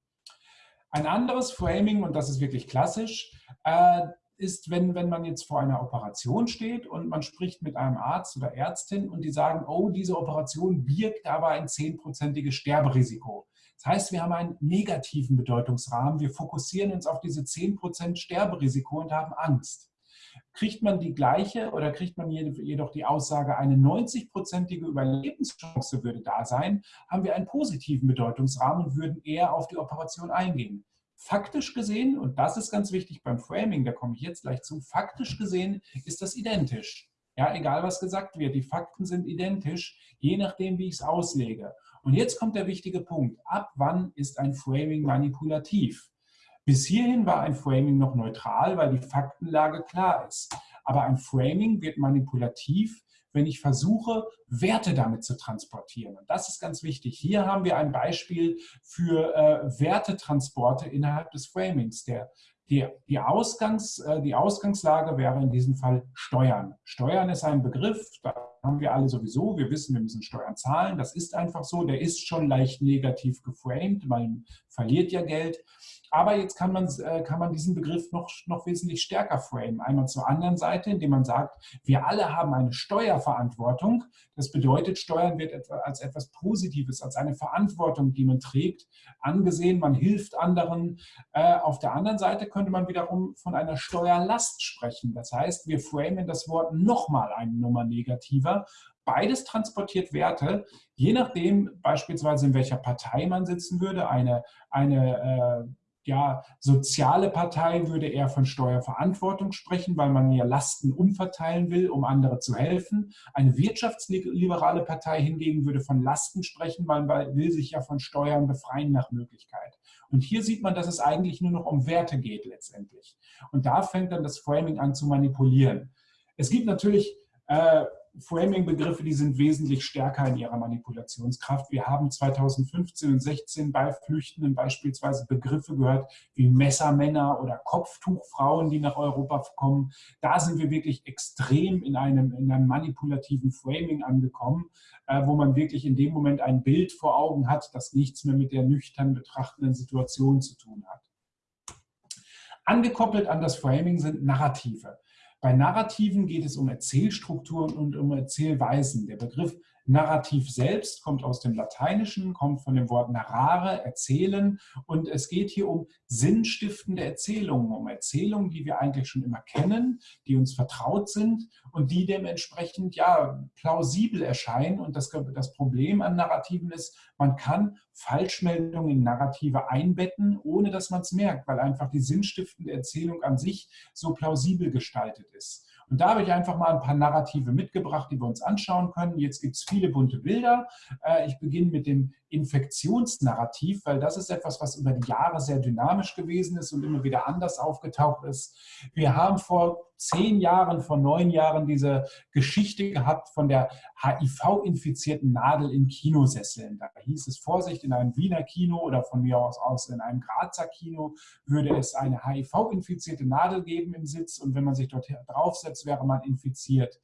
Ein anderes Framing, und das ist wirklich klassisch, äh, ist, wenn, wenn man jetzt vor einer Operation steht und man spricht mit einem Arzt oder Ärztin und die sagen, oh, diese Operation birgt aber ein zehnprozentiges Sterberisiko. Das heißt, wir haben einen negativen Bedeutungsrahmen. Wir fokussieren uns auf diese 10% Sterberisiko und haben Angst. Kriegt man die gleiche oder kriegt man jedoch die Aussage, eine 90-prozentige Überlebenschance würde da sein, haben wir einen positiven Bedeutungsrahmen und würden eher auf die Operation eingehen. Faktisch gesehen, und das ist ganz wichtig beim Framing, da komme ich jetzt gleich zu, faktisch gesehen ist das identisch. Ja, egal was gesagt wird, die Fakten sind identisch, je nachdem, wie ich es auslege. Und jetzt kommt der wichtige Punkt. Ab wann ist ein Framing manipulativ? Bis hierhin war ein Framing noch neutral, weil die Faktenlage klar ist. Aber ein Framing wird manipulativ, wenn ich versuche, Werte damit zu transportieren. Und das ist ganz wichtig. Hier haben wir ein Beispiel für äh, Wertetransporte innerhalb des Framings. Der, die, die, Ausgangs, äh, die Ausgangslage wäre in diesem Fall Steuern. Steuern ist ein Begriff, da haben wir alle sowieso. Wir wissen, wir müssen Steuern zahlen. Das ist einfach so. Der ist schon leicht negativ geframed. Man verliert ja Geld. Aber jetzt kann man, äh, kann man diesen Begriff noch, noch wesentlich stärker framen. Einmal zur anderen Seite, indem man sagt, wir alle haben eine Steuerverantwortung. Das bedeutet, Steuern wird als etwas Positives, als eine Verantwortung, die man trägt, angesehen. Man hilft anderen. Äh, auf der anderen Seite könnte man wiederum von einer Steuerlast sprechen. Das heißt, wir framen das Wort nochmal eine Nummer negativer Beides transportiert Werte, je nachdem beispielsweise in welcher Partei man sitzen würde. Eine, eine äh, ja, soziale Partei würde eher von Steuerverantwortung sprechen, weil man ja Lasten umverteilen will, um andere zu helfen. Eine wirtschaftsliberale Partei hingegen würde von Lasten sprechen, weil man will sich ja von Steuern befreien nach Möglichkeit. Und hier sieht man, dass es eigentlich nur noch um Werte geht letztendlich. Und da fängt dann das Framing an zu manipulieren. Es gibt natürlich äh, Framing-Begriffe, die sind wesentlich stärker in ihrer Manipulationskraft. Wir haben 2015 und 16 bei Flüchtenden beispielsweise Begriffe gehört wie Messermänner oder Kopftuchfrauen, die nach Europa kommen. Da sind wir wirklich extrem in einem, in einem manipulativen Framing angekommen, äh, wo man wirklich in dem Moment ein Bild vor Augen hat, das nichts mehr mit der nüchtern betrachtenden Situation zu tun hat. Angekoppelt an das Framing sind Narrative. Bei Narrativen geht es um Erzählstrukturen und um Erzählweisen. Der Begriff Narrativ selbst kommt aus dem Lateinischen, kommt von dem Wort narrare, erzählen. Und es geht hier um sinnstiftende Erzählungen, um Erzählungen, die wir eigentlich schon immer kennen, die uns vertraut sind und die dementsprechend ja plausibel erscheinen. Und das, das Problem an Narrativen ist, man kann Falschmeldungen in Narrative einbetten, ohne dass man es merkt, weil einfach die sinnstiftende Erzählung an sich so plausibel gestaltet ist. Und da habe ich einfach mal ein paar Narrative mitgebracht, die wir uns anschauen können. Jetzt gibt es viele bunte Bilder. Äh, ich beginne mit dem Infektionsnarrativ, weil das ist etwas, was über die Jahre sehr dynamisch gewesen ist und immer wieder anders aufgetaucht ist. Wir haben vor zehn Jahren, vor neun Jahren diese Geschichte gehabt von der HIV-infizierten Nadel in Kinosesseln. Da hieß es Vorsicht, in einem Wiener Kino oder von mir aus, aus in einem Grazer Kino würde es eine HIV-infizierte Nadel geben im Sitz und wenn man sich dort draufsetzt, wäre man infiziert.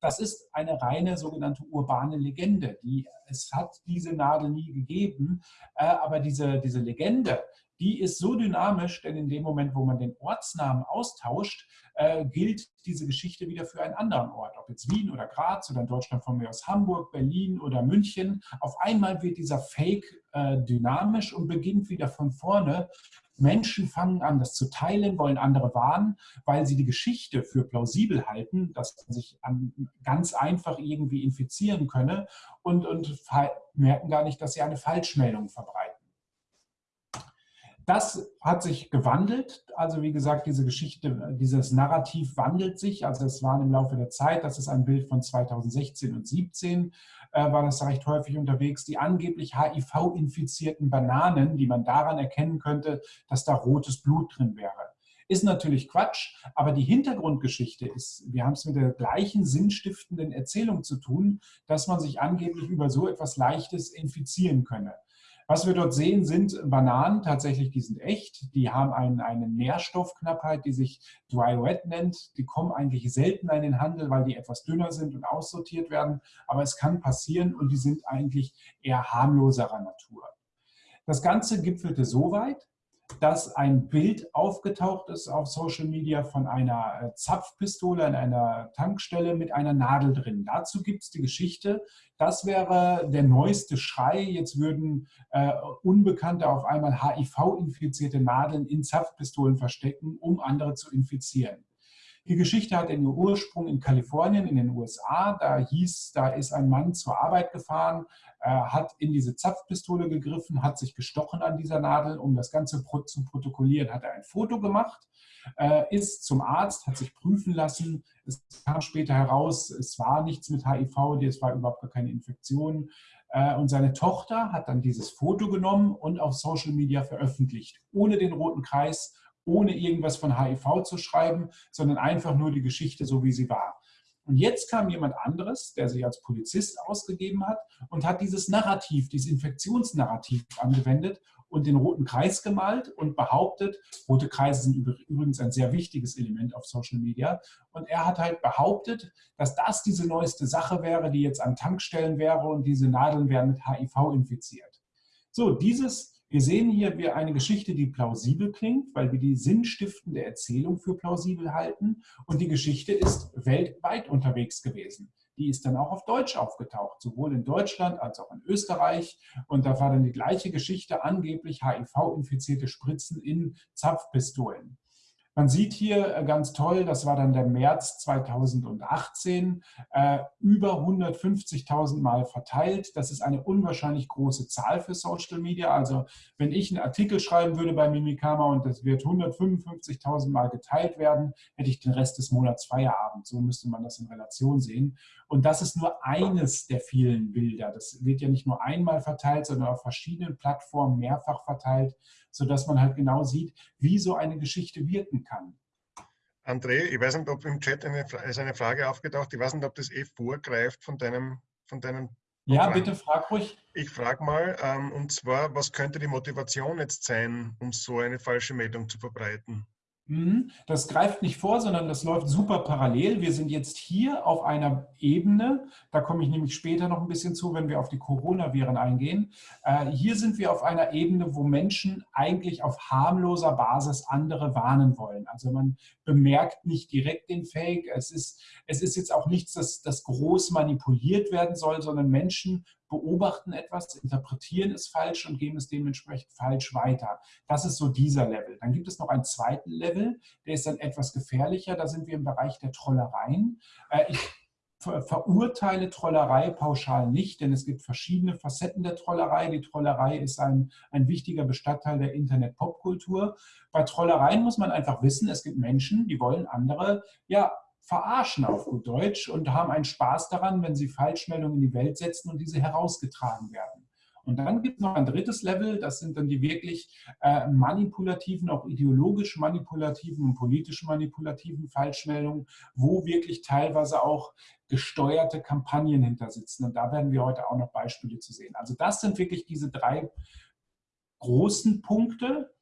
Das ist eine reine sogenannte urbane Legende. Die, es hat diese Nadel nie gegeben, äh, aber diese, diese Legende, die ist so dynamisch, denn in dem Moment, wo man den Ortsnamen austauscht, äh, gilt diese Geschichte wieder für einen anderen Ort, ob jetzt Wien oder Graz oder in Deutschland von mir aus Hamburg, Berlin oder München. Auf einmal wird dieser Fake äh, dynamisch und beginnt wieder von vorne. Menschen fangen an, das zu teilen, wollen andere warnen, weil sie die Geschichte für plausibel halten, dass man sich an, ganz einfach irgendwie infizieren könne und, und merken gar nicht, dass sie eine Falschmeldung verbreiten. Das hat sich gewandelt. Also wie gesagt, diese Geschichte, dieses Narrativ wandelt sich. Also es war im Laufe der Zeit, das ist ein Bild von 2016 und 2017, äh, war das recht häufig unterwegs, die angeblich HIV-infizierten Bananen, die man daran erkennen könnte, dass da rotes Blut drin wäre. Ist natürlich Quatsch, aber die Hintergrundgeschichte ist, wir haben es mit der gleichen sinnstiftenden Erzählung zu tun, dass man sich angeblich über so etwas Leichtes infizieren könne. Was wir dort sehen, sind Bananen, tatsächlich, die sind echt. Die haben einen, eine Nährstoffknappheit, die sich Dry Wet nennt. Die kommen eigentlich selten in den Handel, weil die etwas dünner sind und aussortiert werden. Aber es kann passieren und die sind eigentlich eher harmloserer Natur. Das Ganze gipfelte so weit, dass ein Bild aufgetaucht ist auf Social Media von einer äh, Zapfpistole an einer Tankstelle mit einer Nadel drin. Dazu gibt es die Geschichte, das wäre der neueste Schrei. Jetzt würden äh, Unbekannte auf einmal HIV-infizierte Nadeln in Zapfpistolen verstecken, um andere zu infizieren. Die Geschichte hat ihren Ursprung in Kalifornien in den USA. Da hieß, da ist ein Mann zur Arbeit gefahren, äh, hat in diese Zapfpistole gegriffen, hat sich gestochen an dieser Nadel. Um das Ganze zu protokollieren, hat er ein Foto gemacht, äh, ist zum Arzt, hat sich prüfen lassen. Es kam später heraus, es war nichts mit HIV, es war überhaupt gar keine Infektion. Äh, und seine Tochter hat dann dieses Foto genommen und auf Social Media veröffentlicht, ohne den roten Kreis ohne irgendwas von HIV zu schreiben, sondern einfach nur die Geschichte so, wie sie war. Und jetzt kam jemand anderes, der sich als Polizist ausgegeben hat und hat dieses Narrativ, dieses Infektionsnarrativ angewendet und den roten Kreis gemalt und behauptet, rote Kreise sind übrigens ein sehr wichtiges Element auf Social Media, und er hat halt behauptet, dass das diese neueste Sache wäre, die jetzt an Tankstellen wäre und diese Nadeln wären mit HIV infiziert. So, dieses wir sehen hier eine Geschichte, die plausibel klingt, weil wir die sinnstiftende Erzählung für plausibel halten. Und die Geschichte ist weltweit unterwegs gewesen. Die ist dann auch auf Deutsch aufgetaucht, sowohl in Deutschland als auch in Österreich. Und da war dann die gleiche Geschichte, angeblich HIV-infizierte Spritzen in Zapfpistolen. Man sieht hier äh, ganz toll, das war dann der März 2018, äh, über 150.000 Mal verteilt. Das ist eine unwahrscheinlich große Zahl für Social Media. Also wenn ich einen Artikel schreiben würde bei Mimikama und das wird 155.000 Mal geteilt werden, hätte ich den Rest des Monats Feierabend. So müsste man das in Relation sehen. Und das ist nur eines der vielen Bilder. Das wird ja nicht nur einmal verteilt, sondern auf verschiedenen Plattformen mehrfach verteilt sodass man halt genau sieht, wie so eine Geschichte wirken kann. André, ich weiß nicht, ob im Chat eine, ist eine Frage aufgetaucht, ich weiß nicht, ob das eh vorgreift von deinem, von deinem Ja, bitte frag ruhig. Ich frage mal, ähm, und zwar, was könnte die Motivation jetzt sein, um so eine falsche Meldung zu verbreiten? Mhm. Das greift nicht vor, sondern das läuft super parallel. Wir sind jetzt hier auf einer Ebene, da komme ich nämlich später noch ein bisschen zu, wenn wir auf die Coronaviren eingehen. Äh, hier sind wir auf einer Ebene, wo Menschen eigentlich auf harmloser Basis andere warnen wollen. Also man bemerkt nicht direkt den Fake. Es ist, es ist jetzt auch nichts, das, das groß manipuliert werden soll, sondern Menschen beobachten etwas, interpretieren es falsch und geben es dementsprechend falsch weiter. Das ist so dieser Level. Dann gibt es noch einen zweiten Level, der ist dann etwas gefährlicher. Da sind wir im Bereich der Trollereien. Äh, ich verurteile Trollerei pauschal nicht, denn es gibt verschiedene Facetten der Trollerei. Die Trollerei ist ein, ein wichtiger Bestandteil der Internet-Popkultur. Bei Trollereien muss man einfach wissen, es gibt Menschen, die wollen andere ja verarschen auf gut Deutsch und haben einen Spaß daran, wenn sie Falschmeldungen in die Welt setzen und diese herausgetragen werden. Und dann gibt es noch ein drittes Level, das sind dann die wirklich äh, manipulativen, auch ideologisch manipulativen und politisch manipulativen Falschmeldungen, wo wirklich teilweise auch gesteuerte Kampagnen hinter sitzen. Und da werden wir heute auch noch Beispiele zu sehen. Also das sind wirklich diese drei großen Punkte,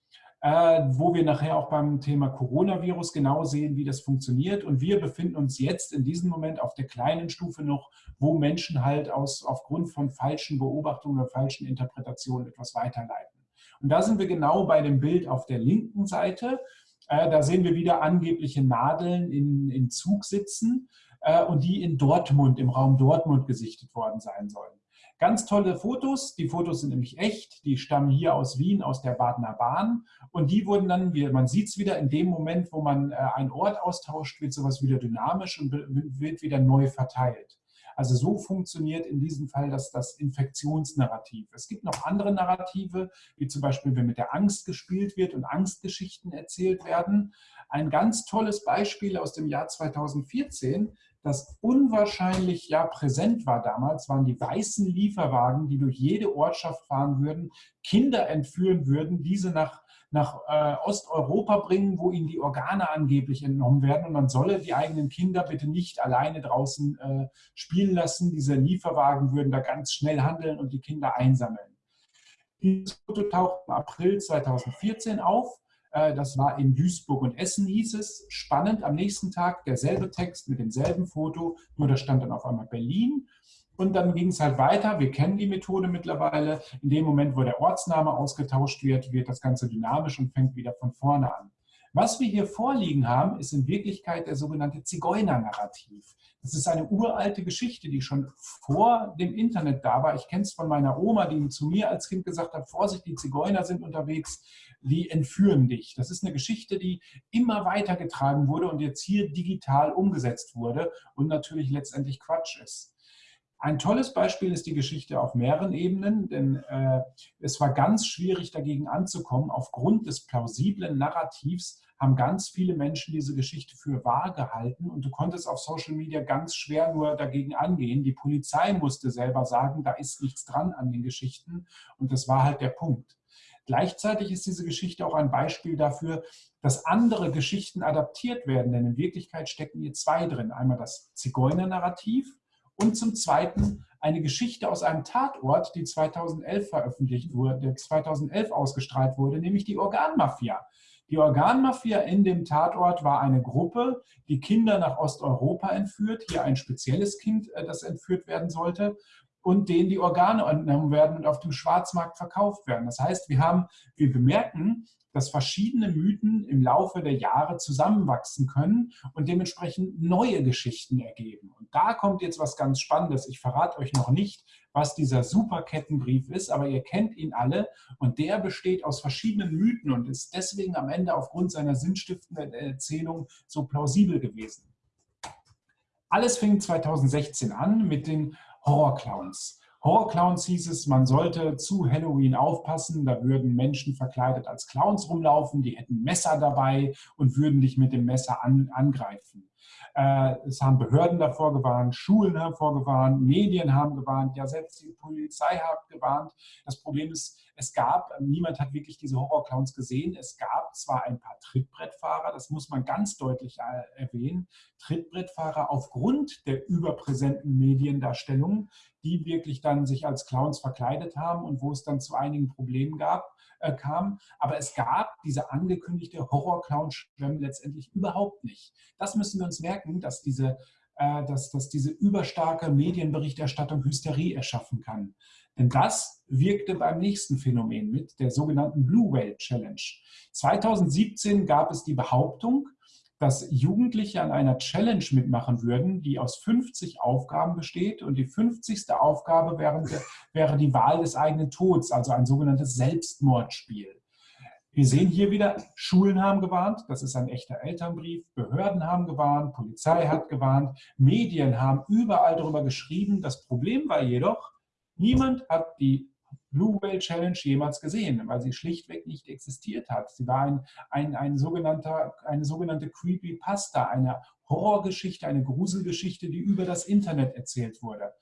wo wir nachher auch beim Thema Coronavirus genau sehen, wie das funktioniert. Und wir befinden uns jetzt in diesem Moment auf der kleinen Stufe noch, wo Menschen halt aus, aufgrund von falschen Beobachtungen oder falschen Interpretationen etwas weiterleiten. Und da sind wir genau bei dem Bild auf der linken Seite. Äh, da sehen wir wieder angebliche Nadeln in, in Zug sitzen äh, und die in Dortmund, im Raum Dortmund gesichtet worden sein sollen. Ganz tolle Fotos. Die Fotos sind nämlich echt. Die stammen hier aus Wien, aus der Badener Bahn. Und die wurden dann, wie man sieht es wieder, in dem Moment, wo man äh, einen Ort austauscht, wird sowas wieder dynamisch und wird wieder neu verteilt. Also so funktioniert in diesem Fall das, das Infektionsnarrativ. Es gibt noch andere Narrative, wie zum Beispiel, wenn mit der Angst gespielt wird und Angstgeschichten erzählt werden. Ein ganz tolles Beispiel aus dem Jahr 2014 das unwahrscheinlich ja präsent war damals, waren die weißen Lieferwagen, die durch jede Ortschaft fahren würden, Kinder entführen würden, diese nach, nach äh, Osteuropa bringen, wo ihnen die Organe angeblich entnommen werden. Und man solle die eigenen Kinder bitte nicht alleine draußen äh, spielen lassen. Diese Lieferwagen würden da ganz schnell handeln und die Kinder einsammeln. Dieses Foto taucht im April 2014 auf. Äh, das war in Duisburg und Essen hieß es. Spannend, am nächsten Tag derselbe Text mit demselben Foto, nur da stand dann auf einmal Berlin. Und dann ging es halt weiter. Wir kennen die Methode mittlerweile. In dem Moment, wo der Ortsname ausgetauscht wird, wird das Ganze dynamisch und fängt wieder von vorne an. Was wir hier vorliegen haben, ist in Wirklichkeit der sogenannte Zigeuner-Narrativ. Das ist eine uralte Geschichte, die schon vor dem Internet da war. Ich kenne es von meiner Oma, die zu mir als Kind gesagt hat, Vorsicht, die Zigeuner sind unterwegs, die entführen dich. Das ist eine Geschichte, die immer weitergetragen wurde und jetzt hier digital umgesetzt wurde und natürlich letztendlich Quatsch ist. Ein tolles Beispiel ist die Geschichte auf mehreren Ebenen, denn äh, es war ganz schwierig dagegen anzukommen. Aufgrund des plausiblen Narrativs haben ganz viele Menschen diese Geschichte für wahr gehalten und du konntest auf Social Media ganz schwer nur dagegen angehen. Die Polizei musste selber sagen, da ist nichts dran an den Geschichten und das war halt der Punkt. Gleichzeitig ist diese Geschichte auch ein Beispiel dafür, dass andere Geschichten adaptiert werden, denn in Wirklichkeit stecken hier zwei drin. Einmal das Zigeuner-Narrativ, und zum Zweiten eine Geschichte aus einem Tatort, die 2011 veröffentlicht wurde, der 2011 ausgestrahlt wurde, nämlich die Organmafia. Die Organmafia in dem Tatort war eine Gruppe, die Kinder nach Osteuropa entführt, hier ein spezielles Kind, äh, das entführt werden sollte und denen die Organe entnommen werden und auf dem Schwarzmarkt verkauft werden. Das heißt, wir haben, wir bemerken, dass verschiedene Mythen im Laufe der Jahre zusammenwachsen können und dementsprechend neue Geschichten ergeben. Und da kommt jetzt was ganz Spannendes. Ich verrate euch noch nicht, was dieser Superkettenbrief ist, aber ihr kennt ihn alle und der besteht aus verschiedenen Mythen und ist deswegen am Ende aufgrund seiner sinnstiftenden Erzählung so plausibel gewesen. Alles fing 2016 an mit den Horrorclowns. Horrorclowns hieß es, man sollte zu Halloween aufpassen, da würden Menschen verkleidet als Clowns rumlaufen, die hätten Messer dabei und würden dich mit dem Messer an, angreifen. Äh, es haben Behörden davor gewarnt, Schulen haben vorgewarnt, Medien haben gewarnt, ja selbst die Polizei hat gewarnt. Das Problem ist, es gab, niemand hat wirklich diese Horrorclowns gesehen. Es gab zwar ein paar Trittbrettfahrer, das muss man ganz deutlich äh, erwähnen, Trittbrettfahrer aufgrund der überpräsenten Mediendarstellung, die wirklich dann sich als Clowns verkleidet haben und wo es dann zu einigen Problemen gab, äh, kam. Aber es gab diese angekündigte Horror-Clown-Schwemme letztendlich überhaupt nicht. Das müssen wir uns merken, dass diese, äh, dass, dass diese überstarke Medienberichterstattung Hysterie erschaffen kann. Denn das wirkte beim nächsten Phänomen mit, der sogenannten Blue Whale Challenge. 2017 gab es die Behauptung, dass Jugendliche an einer Challenge mitmachen würden, die aus 50 Aufgaben besteht. Und die 50. Aufgabe wäre, wäre die Wahl des eigenen Todes, also ein sogenanntes Selbstmordspiel. Wir sehen hier wieder, Schulen haben gewarnt, das ist ein echter Elternbrief, Behörden haben gewarnt, Polizei hat gewarnt, Medien haben überall darüber geschrieben. Das Problem war jedoch, Niemand hat die Blue Whale Challenge jemals gesehen, weil sie schlichtweg nicht existiert hat. Sie war ein, ein, ein sogenannter, eine sogenannte Creepypasta, eine Horrorgeschichte, eine Gruselgeschichte, die über das Internet erzählt wurde.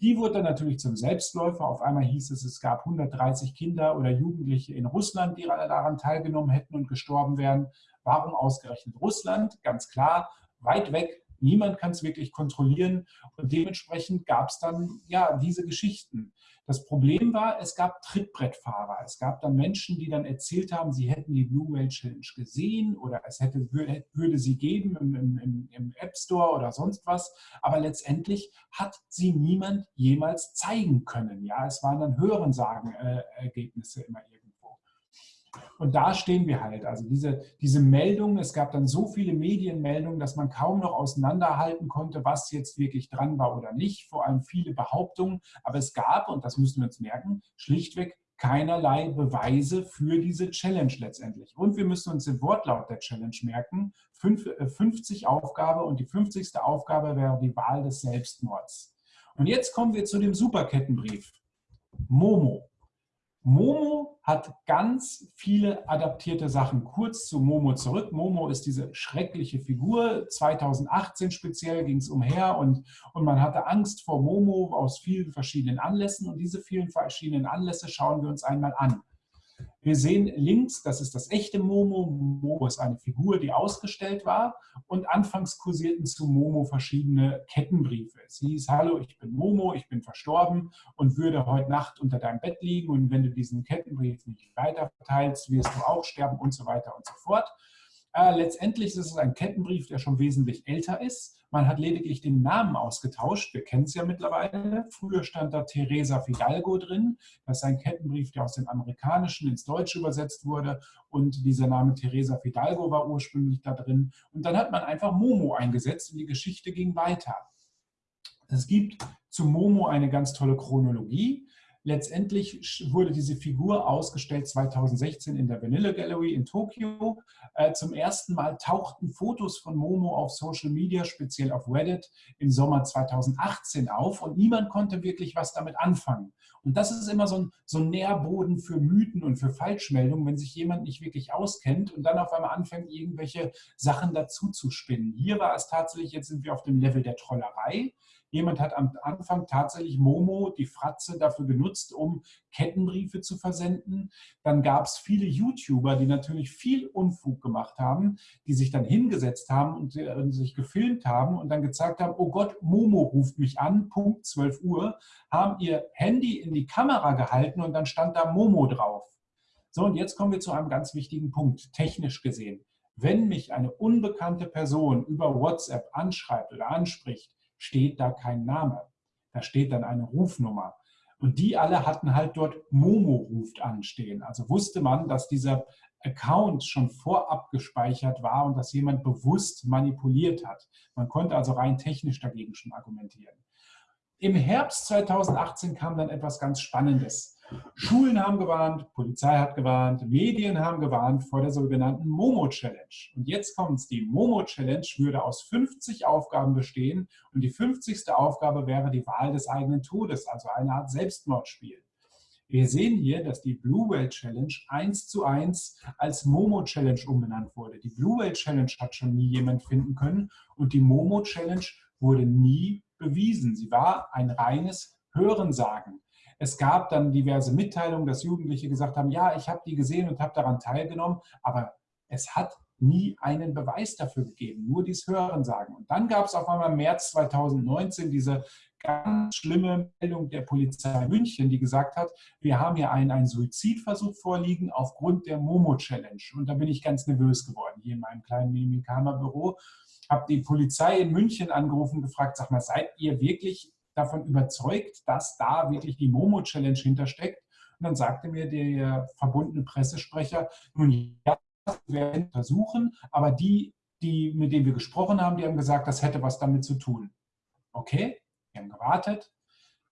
Die wurde dann natürlich zum Selbstläufer. Auf einmal hieß es, es gab 130 Kinder oder Jugendliche in Russland, die daran teilgenommen hätten und gestorben wären. Warum ausgerechnet Russland? Ganz klar, weit weg Niemand kann es wirklich kontrollieren und dementsprechend gab es dann ja diese Geschichten. Das Problem war, es gab Trittbrettfahrer. Es gab dann Menschen, die dann erzählt haben, sie hätten die Blue Whale Challenge gesehen oder es hätte, würde sie geben im, im, im App Store oder sonst was. Aber letztendlich hat sie niemand jemals zeigen können. Ja, es waren dann Hörensagen-Ergebnisse äh, immer irgendwie. Und da stehen wir halt. Also diese, diese Meldungen, es gab dann so viele Medienmeldungen, dass man kaum noch auseinanderhalten konnte, was jetzt wirklich dran war oder nicht. Vor allem viele Behauptungen. Aber es gab, und das müssen wir uns merken, schlichtweg keinerlei Beweise für diese Challenge letztendlich. Und wir müssen uns den Wortlaut der Challenge merken. 50 äh, Aufgabe und die 50. Aufgabe wäre die Wahl des Selbstmords. Und jetzt kommen wir zu dem Superkettenbrief. Momo. Momo hat ganz viele adaptierte Sachen. Kurz zu Momo zurück. Momo ist diese schreckliche Figur. 2018 speziell ging es umher und, und man hatte Angst vor Momo aus vielen verschiedenen Anlässen. Und diese vielen verschiedenen Anlässe schauen wir uns einmal an. Wir sehen links, das ist das echte Momo. Momo ist eine Figur, die ausgestellt war. Und anfangs kursierten zu Momo verschiedene Kettenbriefe. Es hieß, hallo, ich bin Momo, ich bin verstorben und würde heute Nacht unter deinem Bett liegen. Und wenn du diesen Kettenbrief nicht weiter verteilst, wirst du auch sterben und so weiter und so fort. Äh, letztendlich ist es ein Kettenbrief, der schon wesentlich älter ist. Man hat lediglich den Namen ausgetauscht. Wir kennen es ja mittlerweile. Früher stand da Teresa Fidalgo drin. Das ist ein Kettenbrief, der aus dem Amerikanischen ins Deutsche übersetzt wurde. Und dieser Name Teresa Fidalgo war ursprünglich da drin. Und dann hat man einfach Momo eingesetzt und die Geschichte ging weiter. Es gibt zu Momo eine ganz tolle Chronologie. Letztendlich wurde diese Figur ausgestellt 2016 in der Vanilla Gallery in Tokio. Äh, zum ersten Mal tauchten Fotos von Momo auf Social Media, speziell auf Reddit, im Sommer 2018 auf und niemand konnte wirklich was damit anfangen. Und das ist immer so ein, so ein Nährboden für Mythen und für Falschmeldungen, wenn sich jemand nicht wirklich auskennt und dann auf einmal anfängt, irgendwelche Sachen dazu zu spinnen. Hier war es tatsächlich, jetzt sind wir auf dem Level der Trollerei. Jemand hat am Anfang tatsächlich Momo, die Fratze, dafür genutzt, um Kettenbriefe zu versenden. Dann gab es viele YouTuber, die natürlich viel Unfug gemacht haben, die sich dann hingesetzt haben und, äh, sich gefilmt haben und dann gezeigt haben, oh Gott, Momo ruft mich an, Punkt 12 Uhr, haben ihr Handy in die Kamera gehalten und dann stand da Momo drauf. So, und jetzt kommen wir zu einem ganz wichtigen Punkt, technisch gesehen. Wenn mich eine unbekannte Person über WhatsApp anschreibt oder anspricht, steht da kein Name. Da steht dann eine Rufnummer. Und die alle hatten halt dort Momo ruft anstehen. Also wusste man, dass dieser Account schon vorab gespeichert war und dass jemand bewusst manipuliert hat. Man konnte also rein technisch dagegen schon argumentieren. Im Herbst 2018 kam dann etwas ganz Spannendes. Schulen haben gewarnt, Polizei hat gewarnt, Medien haben gewarnt vor der sogenannten Momo-Challenge. Und jetzt kommt es, die Momo-Challenge würde aus 50 Aufgaben bestehen und die 50. Aufgabe wäre die Wahl des eigenen Todes, also eine Art Selbstmordspiel. Wir sehen hier, dass die Blue Whale Challenge eins zu eins als Momo Challenge umbenannt wurde. Die Blue Whale Challenge hat schon nie jemand finden können und die Momo Challenge wurde nie bewiesen. Sie war ein reines Hörensagen. Es gab dann diverse Mitteilungen, dass Jugendliche gesagt haben, ja, ich habe die gesehen und habe daran teilgenommen, aber es hat nie einen Beweis dafür gegeben, nur dies Hörensagen. Und dann gab es auf einmal im März 2019 diese ganz schlimme Meldung der Polizei München, die gesagt hat, wir haben hier einen, einen Suizidversuch vorliegen aufgrund der Momo-Challenge. Und da bin ich ganz nervös geworden, hier in meinem kleinen Mimikama-Büro. Habe die Polizei in München angerufen und gefragt, sag mal, seid ihr wirklich davon überzeugt, dass da wirklich die Momo-Challenge hintersteckt? Und dann sagte mir der verbundene Pressesprecher, nun ja, wir werden untersuchen, aber die, die, mit denen wir gesprochen haben, die haben gesagt, das hätte was damit zu tun. Okay, wir haben gewartet.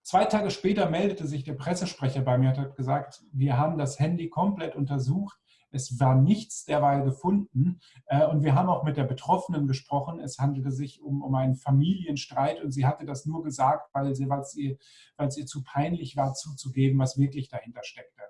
Zwei Tage später meldete sich der Pressesprecher bei mir und hat gesagt, wir haben das Handy komplett untersucht. Es war nichts derweil gefunden. Äh, und wir haben auch mit der Betroffenen gesprochen. Es handelte sich um, um einen Familienstreit und sie hatte das nur gesagt, weil, es ihr, ihr zu peinlich war, zuzugeben, was wirklich dahinter steckte.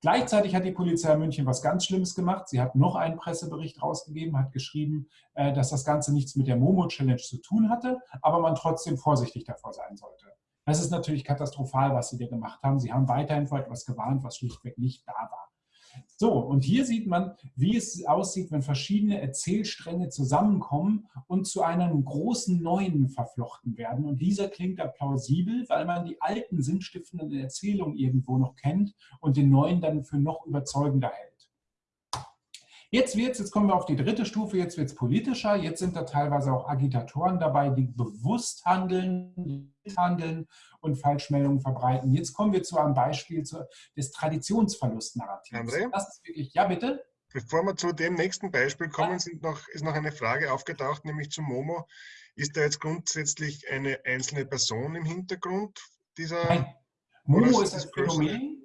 Gleichzeitig hat die Polizei München was ganz Schlimmes gemacht. Sie hat noch einen Pressebericht rausgegeben, hat geschrieben, äh, dass das Ganze nichts mit der Momo-Challenge zu tun hatte, aber man trotzdem vorsichtig davor sein sollte. Das ist natürlich katastrophal, was sie da gemacht haben. Sie haben weiterhin vor etwas gewarnt, was schlichtweg nicht da war. So, und hier sieht man, wie es aussieht, wenn verschiedene Erzählstränge zusammenkommen und zu einem großen Neuen verflochten werden. Und dieser klingt da plausibel, weil man die alten sinnstiftenden Erzählungen irgendwo noch kennt und den neuen dann für noch überzeugender hält. Jetzt wird's, jetzt kommen wir auf die dritte Stufe, jetzt wird es politischer. Jetzt sind da teilweise auch Agitatoren dabei, die bewusst handeln, handeln und Falschmeldungen verbreiten. Jetzt kommen wir zu einem Beispiel des Traditionsverlustnarrativs. Das ist wirklich, ja bitte? Bevor wir zu dem nächsten Beispiel kommen, noch, ist noch eine Frage aufgetaucht, nämlich zu Momo. Ist da jetzt grundsätzlich eine einzelne Person im Hintergrund dieser? Nein. Momo ist das Phänomen, äh,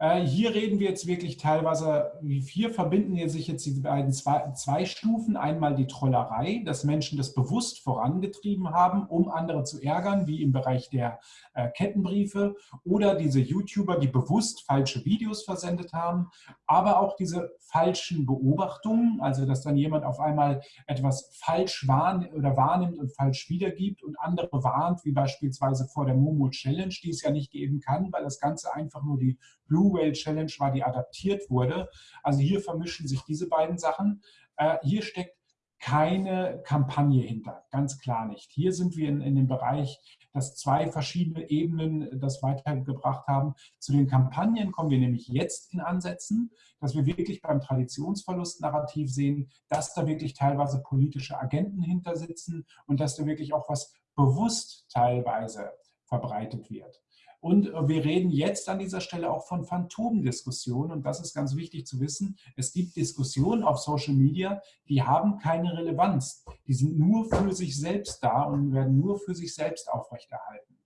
hier reden wir jetzt wirklich teilweise, hier verbinden sich jetzt die beiden zwei, zwei, Stufen. Einmal die Trollerei, dass Menschen das bewusst vorangetrieben haben, um andere zu ärgern, wie im Bereich der äh, Kettenbriefe oder diese YouTuber, die bewusst falsche Videos versendet haben, aber auch diese falschen Beobachtungen, also dass dann jemand auf einmal etwas falsch wahrnimmt oder wahrnimmt und falsch wiedergibt und andere warnt, wie beispielsweise vor der Momo Challenge, die es ja nicht geben kann, weil das Ganze einfach nur die Blue Whale Challenge war, die adaptiert wurde. Also hier vermischen sich diese beiden Sachen. Äh, hier steckt keine Kampagne hinter, ganz klar nicht. Hier sind wir in, in dem Bereich, dass zwei verschiedene Ebenen das weitergebracht haben. Zu den Kampagnen kommen wir nämlich jetzt in Ansätzen, dass wir wirklich beim Traditionsverlust-Narrativ sehen, dass da wirklich teilweise politische Agenten hinter sitzen und dass da wirklich auch was bewusst teilweise verbreitet wird. Und äh, wir reden jetzt an dieser Stelle auch von Phantomdiskussionen. Und das ist ganz wichtig zu wissen. Es gibt Diskussionen auf Social Media, die haben keine Relevanz. Die sind nur für sich selbst da und werden nur für sich selbst aufrechterhalten.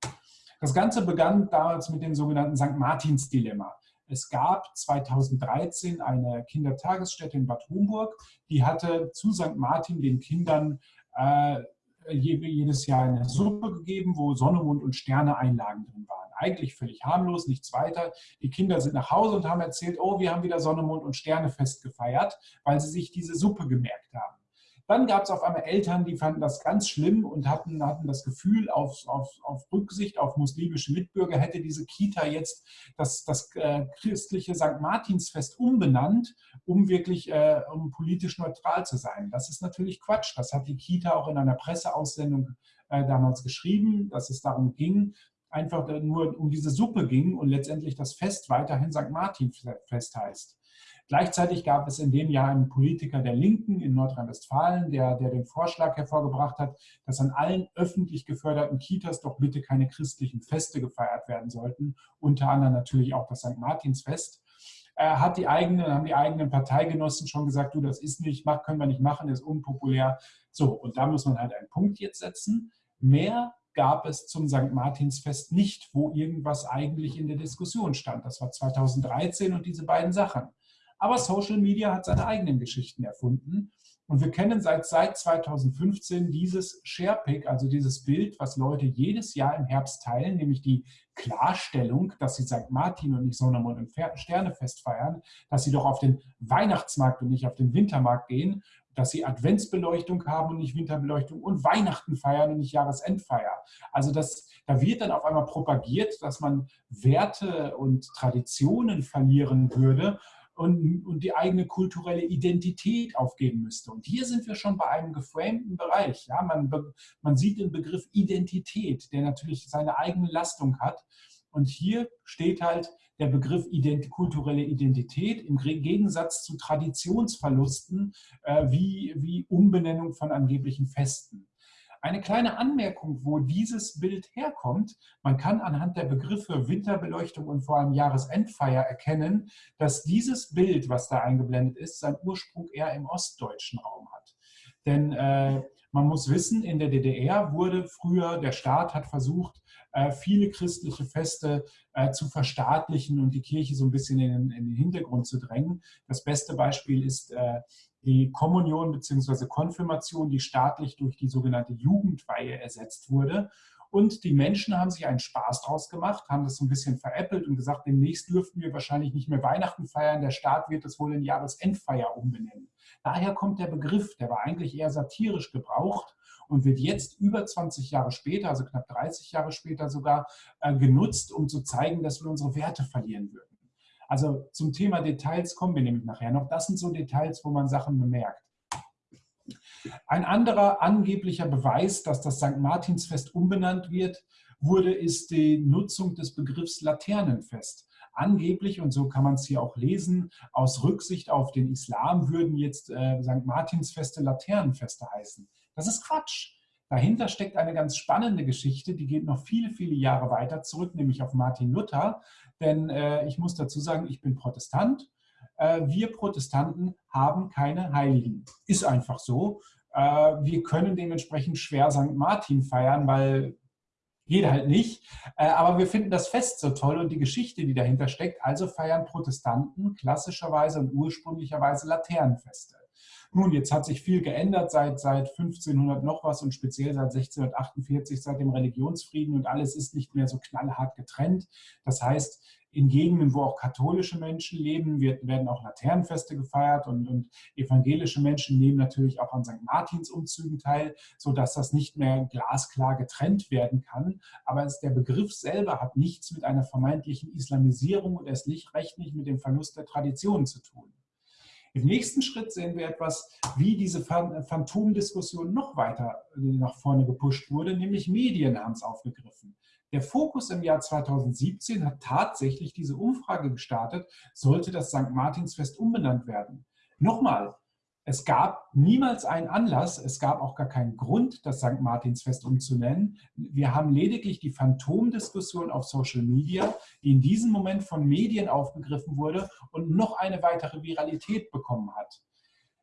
Das Ganze begann damals mit dem sogenannten St. Martins Dilemma. Es gab 2013 eine Kindertagesstätte in Bad Homburg, die hatte zu St. Martin den Kindern äh, jedes Jahr eine Suppe gegeben, wo Sonne, Mond und Sterne Einlagen drin waren eigentlich völlig harmlos, nichts weiter. Die Kinder sind nach Hause und haben erzählt, oh, wir haben wieder Sonne, Mond und Sterne fest gefeiert, weil sie sich diese Suppe gemerkt haben. Dann gab es auf einmal Eltern, die fanden das ganz schlimm und hatten, hatten das Gefühl, auf, auf, auf Rücksicht auf muslimische Mitbürger hätte diese Kita jetzt das, das äh, christliche St. Martinsfest umbenannt, um wirklich äh, um politisch neutral zu sein. Das ist natürlich Quatsch. Das hat die Kita auch in einer Presseaussendung äh, damals geschrieben, dass es darum ging, einfach nur um diese Suppe ging und letztendlich das Fest weiterhin St. Martin Fest heißt. Gleichzeitig gab es in dem Jahr einen Politiker der Linken in Nordrhein-Westfalen, der, der den Vorschlag hervorgebracht hat, dass an allen öffentlich geförderten Kitas doch bitte keine christlichen Feste gefeiert werden sollten, unter anderem natürlich auch das St. Martinsfest. Er hat die eigenen, haben die eigenen Parteigenossen schon gesagt, du, das ist nicht, können wir nicht machen, ist unpopulär. So, und da muss man halt einen Punkt jetzt setzen. Mehr gab es zum St. Martinsfest nicht, wo irgendwas eigentlich in der Diskussion stand. Das war 2013 und diese beiden Sachen. Aber Social Media hat seine eigenen Geschichten erfunden Und wir kennen seit, seit 2015 dieses Sharepick, also dieses Bild, was Leute jedes Jahr im Herbst teilen, nämlich die Klarstellung, dass sie St. Martin und nicht Sondermond und Sternefest feiern, dass sie doch auf den Weihnachtsmarkt und nicht auf den Wintermarkt gehen, dass sie Adventsbeleuchtung haben und nicht Winterbeleuchtung und Weihnachten feiern und nicht Jahresendfeier. Also das, da wird dann auf einmal propagiert, dass man Werte und Traditionen verlieren würde und, und die eigene kulturelle Identität aufgeben müsste. Und hier sind wir schon bei einem geframten Bereich. Ja? Man, man sieht den Begriff Identität, der natürlich seine eigene Lastung hat. Und hier steht halt der Begriff ident kulturelle Identität im Gegensatz zu Traditionsverlusten äh, wie, wie Umbenennung von angeblichen Festen. Eine kleine Anmerkung, wo dieses Bild herkommt. Man kann anhand der Begriffe Winterbeleuchtung und vor allem Jahresendfeier erkennen, dass dieses Bild, was da eingeblendet ist, seinen Ursprung eher im ostdeutschen Raum hat. Denn äh, man muss wissen, in der DDR wurde früher, der Staat hat versucht, viele christliche Feste äh, zu verstaatlichen und die Kirche so ein bisschen in, in den Hintergrund zu drängen. Das beste Beispiel ist äh, die Kommunion bzw. Konfirmation, die staatlich durch die sogenannte Jugendweihe ersetzt wurde. Und die Menschen haben sich einen Spaß draus gemacht, haben das so ein bisschen veräppelt und gesagt, demnächst dürften wir wahrscheinlich nicht mehr Weihnachten feiern, der Staat wird das wohl in Jahresendfeier umbenennen. Daher kommt der Begriff, der war eigentlich eher satirisch gebraucht und wird jetzt über 20 Jahre später, also knapp 30 Jahre später sogar, äh, genutzt, um zu zeigen, dass wir unsere Werte verlieren würden. Also zum Thema Details kommen wir nämlich nachher noch. Das sind so Details, wo man Sachen bemerkt. Ein anderer angeblicher Beweis, dass das St. Martinsfest umbenannt wird, wurde, ist die Nutzung des Begriffs Laternenfest. Angeblich, und so kann man es hier auch lesen, aus Rücksicht auf den Islam würden jetzt äh, St. Martinsfeste Laternenfeste heißen. Das ist Quatsch. Dahinter steckt eine ganz spannende Geschichte, die geht noch viele, viele Jahre weiter zurück, nämlich auf Martin Luther. Denn äh, ich muss dazu sagen, ich bin Protestant. Äh, wir Protestanten haben keine Heiligen. Ist einfach so. Äh, wir können dementsprechend schwer St. Martin feiern, weil jeder halt nicht. Äh, aber wir finden das Fest so toll und die Geschichte, die dahinter steckt. Also feiern Protestanten klassischerweise und ursprünglicherweise Laternenfeste. Nun, jetzt hat sich viel geändert seit, seit 1500 noch was und speziell seit 1648, seit dem Religionsfrieden und alles ist nicht mehr so knallhart getrennt. Das heißt, in Gegenden, wo auch katholische Menschen leben, wird, werden auch Laternenfeste gefeiert und, und, evangelische Menschen nehmen natürlich auch an St. Martins Umzügen teil, sodass das nicht mehr glasklar getrennt werden kann. Aber es, der Begriff selber hat nichts mit einer vermeintlichen Islamisierung und erst nicht recht nicht mit dem Verlust der Tradition zu tun. Im nächsten Schritt sehen wir etwas, wie diese Phantomdiskussion noch weiter äh, nach vorne gepusht wurde, nämlich Medien haben es aufgegriffen. Der Fokus im Jahr 2017 hat tatsächlich diese Umfrage gestartet, sollte das St. Martinsfest umbenannt werden. Nochmal, es gab niemals einen Anlass, es gab auch gar keinen Grund, das St. Martinsfest umzunennen. Wir haben lediglich die Phantomdiskussion auf Social Media, die in diesem Moment von Medien aufgegriffen wurde und noch eine weitere Viralität bekommen hat.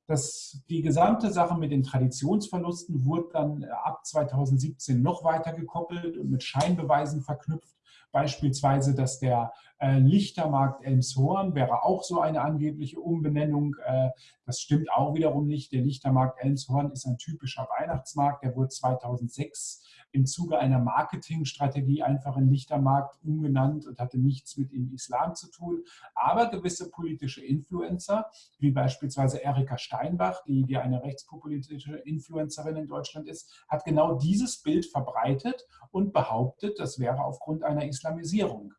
Das, die gesamte Sache mit den Traditionsverlusten wurde dann ab 2017 noch weiter gekoppelt und mit Scheinbeweisen verknüpft. Beispielsweise, dass der äh, Lichtermarkt Elmshorn wäre auch so eine angebliche Umbenennung. Äh, das stimmt auch wiederum nicht. Der Lichtermarkt Elmshorn ist ein typischer Weihnachtsmarkt. Der wurde 2006 im Zuge einer Marketingstrategie einfach in Lichtermarkt umgenannt und hatte nichts mit dem Islam zu tun. Aber gewisse politische Influencer, wie beispielsweise Erika Steinbach, die, die eine rechtspopulistische Influencerin in Deutschland ist, hat genau dieses Bild verbreitet und behauptet, das wäre aufgrund einer Islamisierung.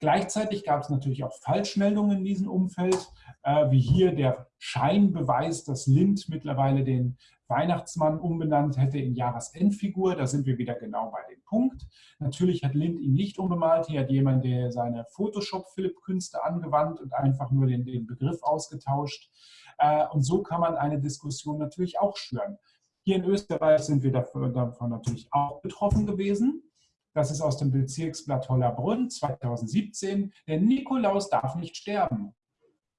Gleichzeitig gab es natürlich auch Falschmeldungen in diesem Umfeld, äh, wie hier der Scheinbeweis, dass Lind mittlerweile den Weihnachtsmann umbenannt hätte in Jahresendfigur. Da sind wir wieder genau bei dem Punkt. Natürlich hat Lind ihn nicht umgemalt. Hier hat jemand der seine Photoshop-Philipp-Künste angewandt und einfach nur den, den Begriff ausgetauscht. Äh, und so kann man eine Diskussion natürlich auch schüren. Hier in Österreich sind wir davon natürlich auch betroffen gewesen. Das ist aus dem Bezirksblatt Hollerbrunn 2017. Der Nikolaus darf nicht sterben.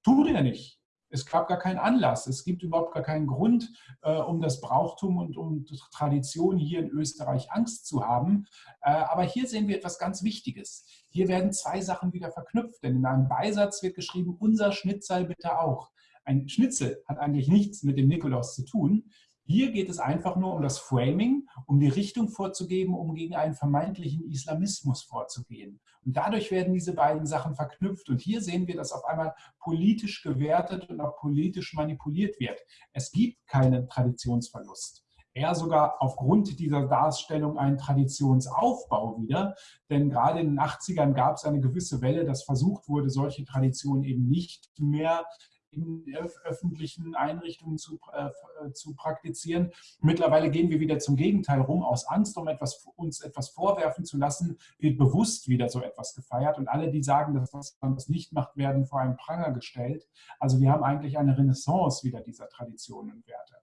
Tut er nicht. Es gab gar keinen Anlass. Es gibt überhaupt gar keinen Grund, äh, um das Brauchtum und um Tradition hier in Österreich Angst zu haben. Äh, aber hier sehen wir etwas ganz Wichtiges. Hier werden zwei Sachen wieder verknüpft, denn in einem Beisatz wird geschrieben, unser Schnitzel bitte auch. ein Schnitzel hat eigentlich nichts mit dem Nikolaus zu tun. Hier geht es einfach nur um das Framing, um die Richtung vorzugeben, um gegen einen vermeintlichen Islamismus vorzugehen. Und dadurch werden diese beiden Sachen verknüpft. Und hier sehen wir, dass auf einmal politisch gewertet und auch politisch manipuliert wird. Es gibt keinen Traditionsverlust eher sogar aufgrund dieser Darstellung einen Traditionsaufbau wieder. Denn gerade in den 80ern gab es eine gewisse Welle, dass versucht wurde, solche Traditionen eben nicht mehr in öffentlichen Einrichtungen zu, äh, zu praktizieren. Mittlerweile gehen wir wieder zum Gegenteil rum. Aus Angst, um etwas, uns etwas vorwerfen zu lassen, wird bewusst wieder so etwas gefeiert. Und alle, die sagen, dass man das nicht macht, werden vor einen Pranger gestellt. Also wir haben eigentlich eine Renaissance wieder dieser Traditionen und Werte.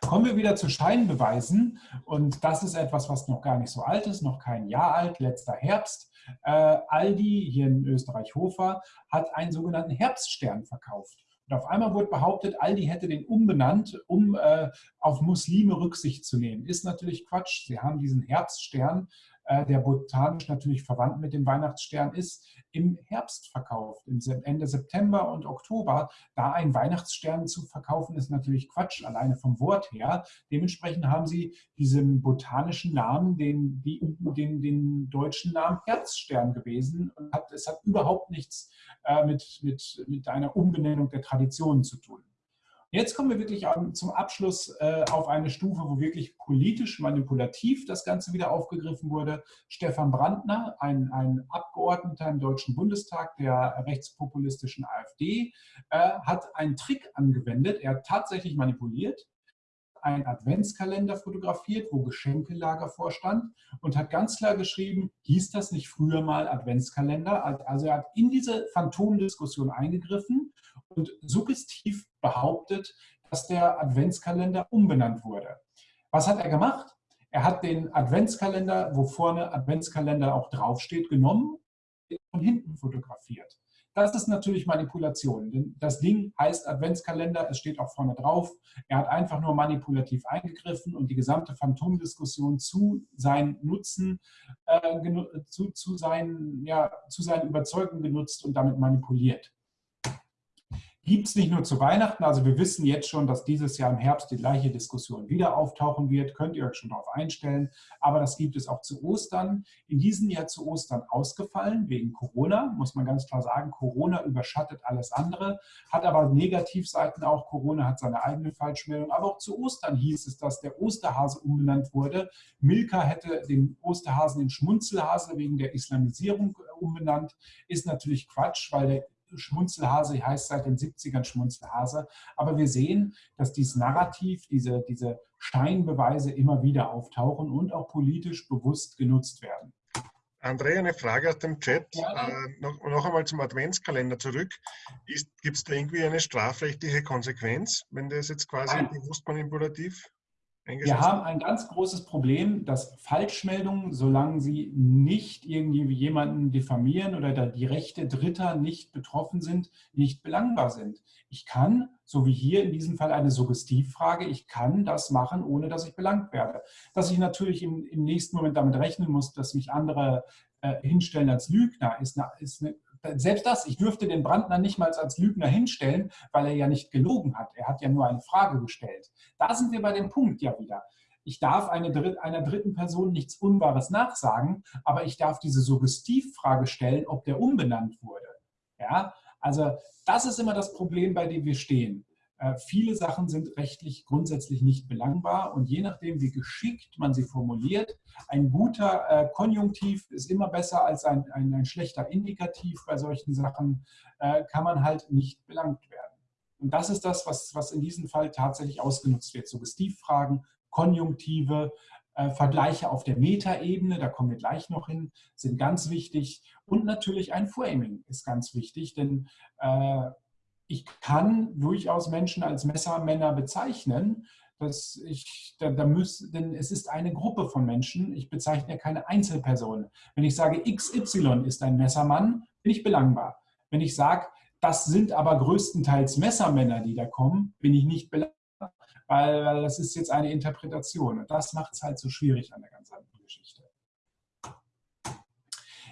Kommen wir wieder zu Scheinbeweisen und das ist etwas, was noch gar nicht so alt ist, noch kein Jahr alt, letzter Herbst. Äh, Aldi hier in Österreich-Hofer hat einen sogenannten Herbststern verkauft. Und auf einmal wurde behauptet, Aldi hätte den umbenannt, um äh, auf Muslime Rücksicht zu nehmen. Ist natürlich Quatsch. Sie haben diesen Herbststern äh, der botanisch natürlich verwandt mit dem Weihnachtsstern ist, im Herbst verkauft, Ende September und Oktober. Da ein Weihnachtsstern zu verkaufen, ist natürlich Quatsch, alleine vom Wort her. Dementsprechend haben sie diesen botanischen Namen, den, die, den, den deutschen Namen Herbststern gewesen. Und hat, es hat überhaupt nichts äh, mit, mit, mit einer Umbenennung der Traditionen zu tun. Jetzt kommen wir wirklich zum Abschluss äh, auf eine Stufe, wo wirklich politisch manipulativ das Ganze wieder aufgegriffen wurde. Stefan Brandner, ein, ein Abgeordneter im Deutschen Bundestag der rechtspopulistischen AfD, äh, hat einen Trick angewendet. Er hat tatsächlich manipuliert einen Adventskalender fotografiert, wo Geschenkelager vorstand und hat ganz klar geschrieben, hieß das nicht früher mal Adventskalender? Also er hat in diese Phantomdiskussion eingegriffen und suggestiv behauptet, dass der Adventskalender umbenannt wurde. Was hat er gemacht? Er hat den Adventskalender, wo vorne Adventskalender auch draufsteht, genommen und hinten fotografiert. Das ist natürlich Manipulation. Denn das Ding heißt Adventskalender, es steht auch vorne drauf. Er hat einfach nur manipulativ eingegriffen und die gesamte Phantomdiskussion zu seinen Nutzen, äh, zu, zu, seinen, ja, zu seinen Überzeugungen genutzt und damit manipuliert gibt es nicht nur zu Weihnachten. Also wir wissen jetzt schon, dass dieses Jahr im Herbst die gleiche Diskussion wieder auftauchen wird. Könnt ihr euch schon darauf einstellen. Aber das gibt es auch zu Ostern. In diesem Jahr zu Ostern ausgefallen wegen Corona, muss man ganz klar sagen. Corona überschattet alles andere, hat aber Negativseiten auch. Corona hat seine eigene Falschmeldung. Aber auch zu Ostern hieß es, dass der Osterhase umbenannt wurde. Milka hätte den Osterhasen in Schmunzelhase wegen der Islamisierung umbenannt. Ist natürlich Quatsch, weil der Schmunzelhase heißt seit den 70ern Schmunzelhase. Aber wir sehen, dass dieses Narrativ, diese, diese Scheinbeweise immer wieder auftauchen und auch politisch bewusst genutzt werden. André, eine Frage aus dem Chat. Ja. Äh, noch, noch, einmal zum Adventskalender zurück. Gibt es da irgendwie eine strafrechtliche Konsequenz, wenn das jetzt quasi Nein. bewusst manipulativ wir haben ein ganz großes Problem, dass Falschmeldungen, solange sie nicht irgendwie jemanden diffamieren oder die Rechte Dritter nicht betroffen sind, nicht belangbar sind. Ich kann, so wie hier in diesem Fall eine Suggestivfrage, ich kann das machen, ohne dass ich belangt werde. Dass ich natürlich im, im nächsten Moment damit rechnen muss, dass mich andere äh, hinstellen als Lügner, ist eine, ist eine selbst das, ich dürfte den Brandner nicht mal als Lügner hinstellen, weil er ja nicht gelogen hat. Er hat ja nur eine Frage gestellt. Da sind wir bei dem Punkt ja wieder. Ich darf eine Dritt, einer dritten Person nichts Unwahres nachsagen, aber ich darf diese Suggestivfrage stellen, ob der umbenannt wurde. Ja, also das ist immer das Problem, bei dem wir stehen. Äh, viele Sachen sind rechtlich grundsätzlich nicht belangbar und je nachdem, wie geschickt man sie formuliert, ein guter äh, Konjunktiv ist immer besser als ein, ein, ein schlechter Indikativ bei solchen Sachen, äh, kann man halt nicht belangt werden. Und das ist das, was, was in diesem Fall tatsächlich ausgenutzt wird. Suggestivfragen, Konjunktive, Vergleiche auf der Metaebene, da kommen wir gleich noch hin, sind ganz wichtig. Und natürlich ein Framing ist ganz wichtig, denn ich kann durchaus Menschen als Messermänner bezeichnen, dass ich, da, da muss, denn es ist eine Gruppe von Menschen, ich bezeichne ja keine Einzelperson. Wenn ich sage, XY ist ein Messermann, bin ich belangbar. Wenn ich sage, das sind aber größtenteils Messermänner, die da kommen, bin ich nicht belangbar, weil, weil das ist jetzt eine Interpretation. Und das macht es halt so schwierig an der ganzen Geschichte.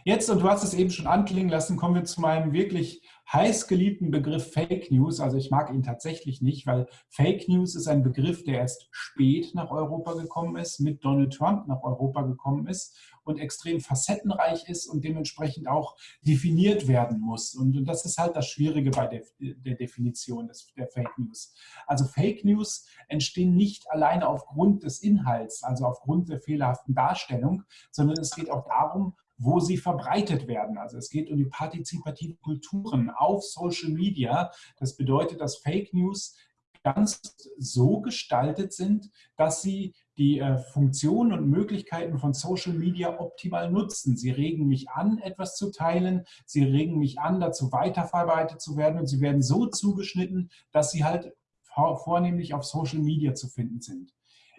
Jetzt, und du hast es eben schon anklingen lassen, kommen wir zu meinem wirklich heißgeliebten Begriff Fake News. Also ich mag ihn tatsächlich nicht, weil Fake News ist ein Begriff, der erst spät nach Europa gekommen ist, mit Donald Trump nach Europa gekommen ist und extrem facettenreich ist und dementsprechend auch definiert werden muss. Und das ist halt das Schwierige bei der, der Definition des, der Fake News. Also Fake News entstehen nicht alleine aufgrund des Inhalts, also aufgrund der fehlerhaften Darstellung, sondern es geht auch darum, wo sie verbreitet werden. Also es geht um die partizipativen Kulturen auf Social Media. Das bedeutet, dass Fake News ganz so gestaltet sind, dass sie die äh, Funktionen und Möglichkeiten von Social Media optimal nutzen. Sie regen mich an, etwas zu teilen. Sie regen mich an, dazu weiterverbreitet zu werden. Und sie werden so zugeschnitten, dass sie halt vornehmlich auf Social Media zu finden sind.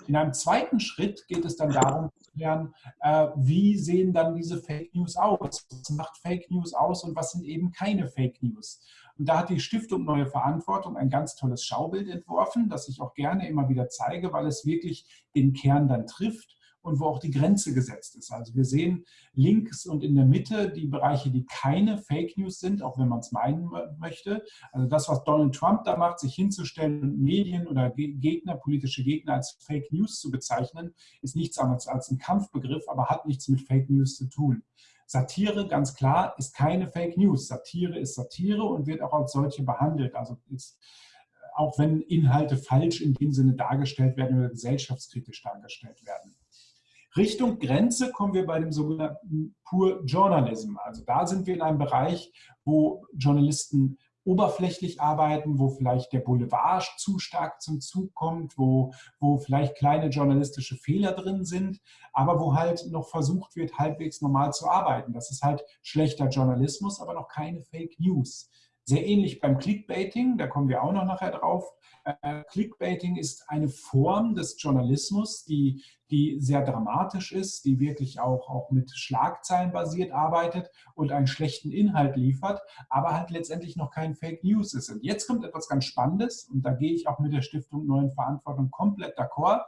In einem zweiten Schritt geht es dann darum zu klären, äh, wie sehen dann diese Fake News aus? Was macht Fake News aus und was sind eben keine Fake News? Und da hat die Stiftung Neue Verantwortung ein ganz tolles Schaubild entworfen, das ich auch gerne immer wieder zeige, weil es wirklich den Kern dann trifft und wo auch die Grenze gesetzt ist. Also wir sehen links und in der Mitte die Bereiche, die keine Fake News sind, auch wenn man es meinen möchte. Also das, was Donald Trump da macht, sich hinzustellen und Medien oder Gegner, politische Gegner als Fake News zu bezeichnen, ist nichts anderes als ein Kampfbegriff, aber hat nichts mit Fake News zu tun. Satire, ganz klar, ist keine Fake News. Satire ist Satire und wird auch als solche behandelt. Also ist, auch wenn Inhalte falsch in dem Sinne dargestellt werden oder gesellschaftskritisch dargestellt werden. Richtung Grenze kommen wir bei dem sogenannten Pure Journalism. Also da sind wir in einem Bereich, wo Journalisten oberflächlich arbeiten, wo vielleicht der Boulevard zu stark zum Zug kommt, wo, wo vielleicht kleine journalistische Fehler drin sind, aber wo halt noch versucht wird, halbwegs normal zu arbeiten. Das ist halt schlechter Journalismus, aber noch keine Fake News. Sehr ähnlich beim Clickbaiting, da kommen wir auch noch nachher drauf. Äh, Clickbaiting ist eine Form des Journalismus, die, die sehr dramatisch ist, die wirklich auch, auch mit Schlagzeilen basiert arbeitet und einen schlechten Inhalt liefert, aber halt letztendlich noch kein Fake News ist. Und jetzt kommt etwas ganz Spannendes und da gehe ich auch mit der Stiftung Neuen Verantwortung komplett d'accord.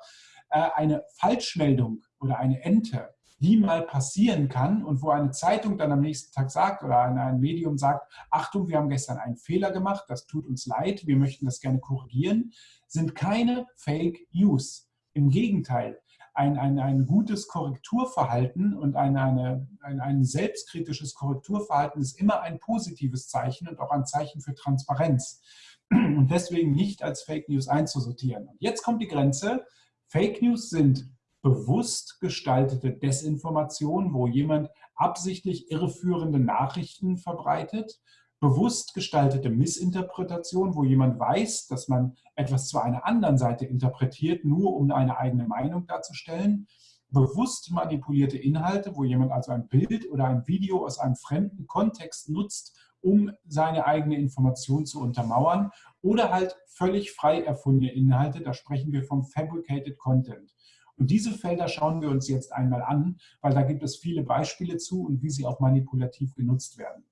Äh, eine Falschmeldung oder eine Ente die mal passieren kann und wo eine Zeitung dann am nächsten Tag sagt oder ein, Medium sagt, Achtung, wir haben gestern einen Fehler gemacht, das tut uns leid, wir möchten das gerne korrigieren, sind keine Fake News. Im Gegenteil, ein, ein, ein gutes Korrekturverhalten und ein, eine, ein, ein selbstkritisches Korrekturverhalten ist immer ein positives Zeichen und auch ein Zeichen für Transparenz und deswegen nicht als Fake News einzusortieren. Und jetzt kommt die Grenze. Fake News sind bewusst gestaltete Desinformation, wo jemand absichtlich irreführende Nachrichten verbreitet, bewusst gestaltete Missinterpretation, wo jemand weiß, dass man etwas zu einer anderen Seite interpretiert, nur um eine eigene Meinung darzustellen, bewusst manipulierte Inhalte, wo jemand also ein Bild oder ein Video aus einem fremden Kontext nutzt, um seine eigene Information zu untermauern oder halt völlig frei erfundene Inhalte, da sprechen wir vom Fabricated Content. Und diese Felder schauen wir uns jetzt einmal an, weil da gibt es viele Beispiele zu und wie sie auch manipulativ genutzt werden.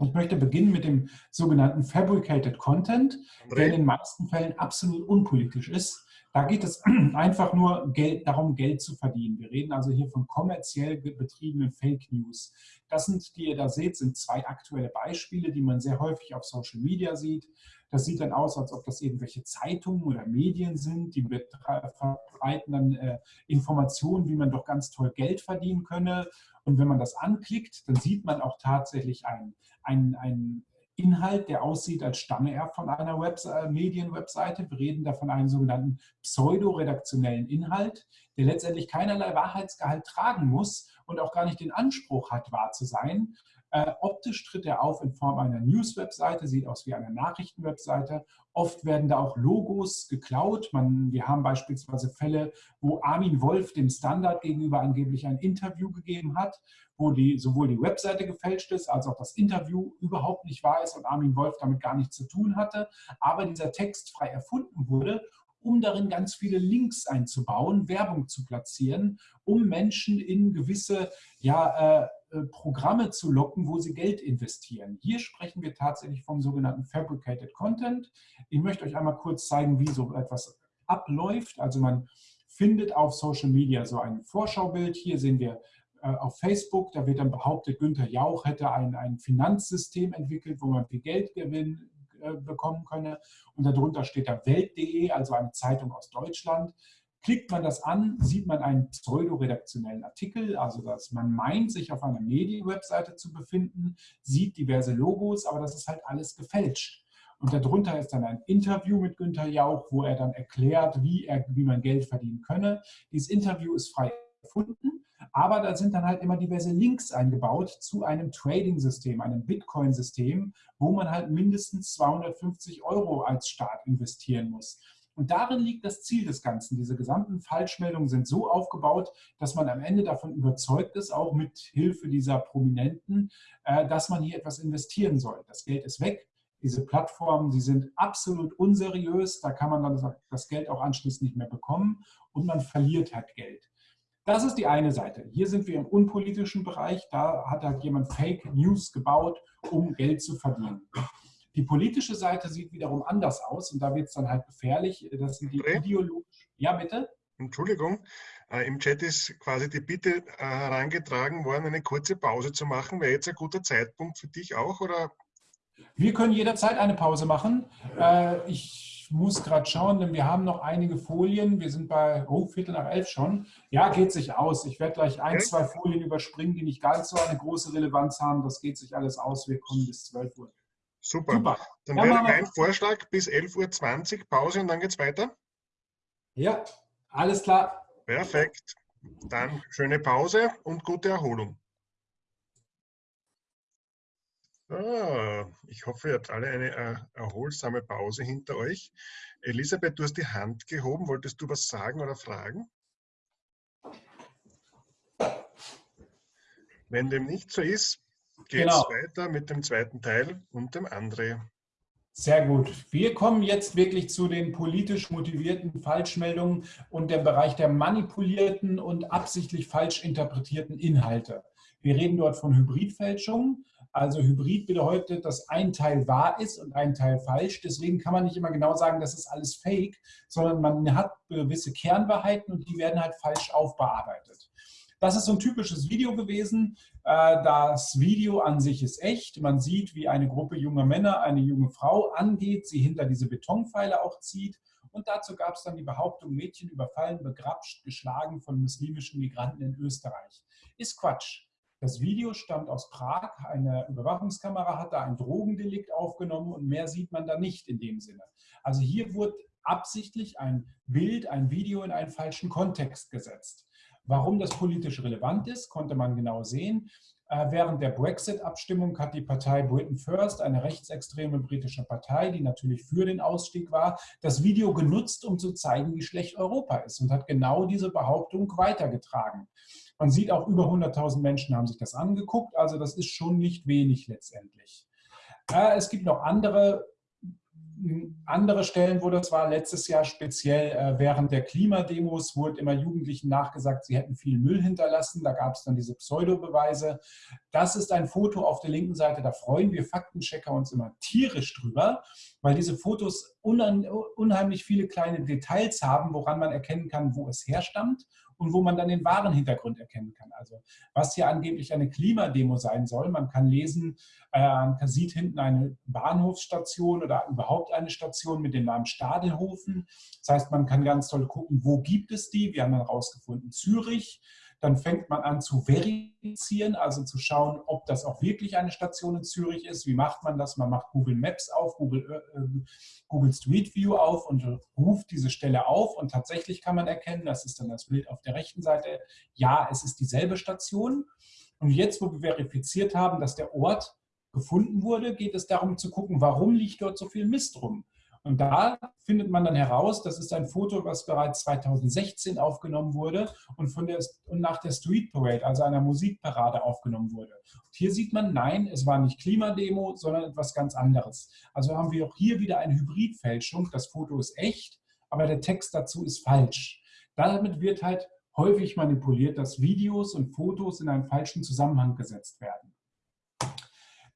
Ich möchte beginnen mit dem sogenannten Fabricated Content, der in den meisten Fällen absolut unpolitisch ist. Da geht es einfach nur Geld, darum, Geld zu verdienen. Wir reden also hier von kommerziell betriebenen Fake News. Das sind, die ihr da seht, sind zwei aktuelle Beispiele, die man sehr häufig auf Social Media sieht. Das sieht dann aus, als ob das irgendwelche Zeitungen oder Medien sind, die verbreiten dann äh, Informationen, wie man doch ganz toll Geld verdienen könne. Und wenn man das anklickt, dann sieht man auch tatsächlich einen ein Inhalt, der aussieht, als stamme er von einer Webse Medienwebseite. Wir reden da von einem sogenannten pseudo-redaktionellen Inhalt, der letztendlich keinerlei Wahrheitsgehalt tragen muss und auch gar nicht den Anspruch hat, wahr zu sein, äh, optisch tritt er auf in Form einer News-Webseite, sieht aus wie eine Nachrichten-Webseite. Oft werden da auch Logos geklaut. Man, wir haben beispielsweise Fälle, wo Armin Wolf dem Standard gegenüber angeblich ein Interview gegeben hat, wo die, sowohl die Webseite gefälscht ist, als auch das Interview überhaupt nicht wahr ist und Armin Wolf damit gar nichts zu tun hatte, aber dieser Text frei erfunden wurde um darin ganz viele Links einzubauen, Werbung zu platzieren, um Menschen in gewisse ja, äh, Programme zu locken, wo sie Geld investieren. Hier sprechen wir tatsächlich vom sogenannten Fabricated Content. Ich möchte euch einmal kurz zeigen, wie so etwas abläuft. Also man findet auf Social Media so ein Vorschaubild. Hier sehen wir äh, äh, auf Facebook, da wird dann behauptet, Günther Jauch hätte ein, ein Finanzsystem entwickelt, wo man viel Geld gewinnen, äh, bekommen könne. Und darunter steht da Welt.de, also eine Zeitung aus Deutschland. Klickt man das an, sieht man einen pseudo-redaktionellen Artikel, also dass man meint, sich auf einer Medienwebseite zu befinden, sieht diverse Logos, aber das ist halt alles gefälscht. Und darunter ist dann ein Interview mit Günther Jauch, wo er dann erklärt, wie, er, wie man Geld verdienen könne. Dieses Interview ist frei erfunden, aber da sind dann halt immer diverse Links eingebaut zu einem Trading-System, einem Bitcoin-System, wo man halt mindestens 250 Euro als Staat investieren muss. Und darin liegt das Ziel des Ganzen. Diese gesamten Falschmeldungen sind so aufgebaut, dass man am Ende davon überzeugt ist, auch mit Hilfe dieser Prominenten, äh, dass man hier etwas investieren soll. Das Geld ist weg. Diese Plattformen, die sind absolut unseriös. Da kann man dann das Geld auch anschließend nicht mehr bekommen und man verliert halt Geld. Das ist die eine Seite. Hier sind wir im unpolitischen Bereich. Da hat halt jemand Fake News gebaut, um Geld zu verdienen. Die politische Seite sieht wiederum anders aus und da wird es dann halt gefährlich. Das sind die ideologischen. Ja, bitte? Entschuldigung, äh, im Chat ist quasi die Bitte äh, herangetragen worden, eine kurze Pause zu machen. Wäre jetzt ein guter Zeitpunkt für dich auch? Oder? Wir können jederzeit eine Pause machen. Äh, ich muss gerade schauen, denn wir haben noch einige Folien. Wir sind bei oh, Viertel nach elf schon. Ja, geht sich aus. Ich werde gleich ein, zwei Folien überspringen, die nicht ganz so eine große Relevanz haben. Das geht sich alles aus. Wir kommen bis 12 Uhr. Super. Super. Dann ja, wäre mein Vorschlag bis 11.20 Uhr Pause und dann geht es weiter. Ja, alles klar. Perfekt. Dann schöne Pause und gute Erholung. Ah, ich hoffe, ihr habt alle eine äh, erholsame Pause hinter euch. Elisabeth, du hast die Hand gehoben. Wolltest du was sagen oder fragen? Wenn dem nicht so ist, geht es genau. weiter mit dem zweiten Teil und dem André. Sehr gut. Wir kommen jetzt wirklich zu den politisch motivierten Falschmeldungen und dem Bereich der manipulierten und absichtlich falsch interpretierten Inhalte. Wir reden dort von Hybridfälschungen also Hybrid bedeutet, dass ein Teil wahr ist und ein Teil falsch. Deswegen kann man nicht immer genau sagen, das ist alles fake, sondern man hat gewisse Kernwahrheiten und die werden halt falsch aufbearbeitet. Das ist so ein typisches Video gewesen. Äh, das Video an sich ist echt. Man sieht, wie eine Gruppe junger Männer eine junge Frau angeht, sie hinter diese Betonpfeile auch zieht. Und dazu gab es dann die Behauptung, Mädchen überfallen, begrapscht, geschlagen von muslimischen Migranten in Österreich. Ist Quatsch. Das Video stammt aus Prag. Eine Überwachungskamera hat da ein Drogendelikt aufgenommen und mehr sieht man da nicht in dem Sinne. Also hier wurde absichtlich ein Bild, ein Video in einen falschen Kontext gesetzt. Warum das politisch relevant ist, konnte man genau sehen. Äh, während der Brexit-Abstimmung hat die Partei Britain First, eine rechtsextreme britische Partei, die natürlich für den Ausstieg war, das Video genutzt, um zu zeigen, wie schlecht Europa ist und hat genau diese Behauptung weitergetragen. Man sieht auch, über 100.000 Menschen haben sich das angeguckt, also das ist schon nicht wenig letztendlich. Äh, es gibt noch andere andere Stellen, wo das war, letztes Jahr speziell äh, während der Klimademos, wurde immer Jugendlichen nachgesagt, sie hätten viel Müll hinterlassen. Da gab es dann diese Pseudo-Beweise. Das ist ein Foto auf der linken Seite, da freuen wir Faktenchecker uns immer tierisch drüber, weil diese Fotos unheimlich viele kleine Details haben, woran man erkennen kann, wo es herstammt und wo man dann den wahren Hintergrund erkennen kann. Also was hier angeblich eine Klimademo sein soll, man kann lesen, äh, man sieht hinten eine Bahnhofsstation oder überhaupt eine Station mit dem Namen Stadelhofen. Das heißt, man kann ganz toll gucken, wo gibt es die. Wir haben dann herausgefunden, Zürich. Dann fängt man an zu verifizieren, also zu schauen, ob das auch wirklich eine Station in Zürich ist. Wie macht man das? Man macht Google Maps auf, Google, äh, äh, Google Street View auf und ruft diese Stelle auf. Und tatsächlich kann man erkennen, das ist dann das Bild auf der rechten Seite, ja, es ist dieselbe Station. Und jetzt, wo wir verifiziert haben, dass der Ort gefunden wurde, geht es darum zu gucken, warum liegt dort so viel Mist rum. Und da findet man dann heraus, das ist ein Foto, was bereits 2016 aufgenommen wurde und, von der, und nach der Street Parade, also einer Musikparade, aufgenommen wurde. Und hier sieht man, nein, es war nicht Klimademo, sondern etwas ganz anderes. Also haben wir auch hier wieder eine Hybridfälschung. Das Foto ist echt, aber der Text dazu ist falsch. Damit wird halt häufig manipuliert, dass Videos und Fotos in einen falschen Zusammenhang gesetzt werden.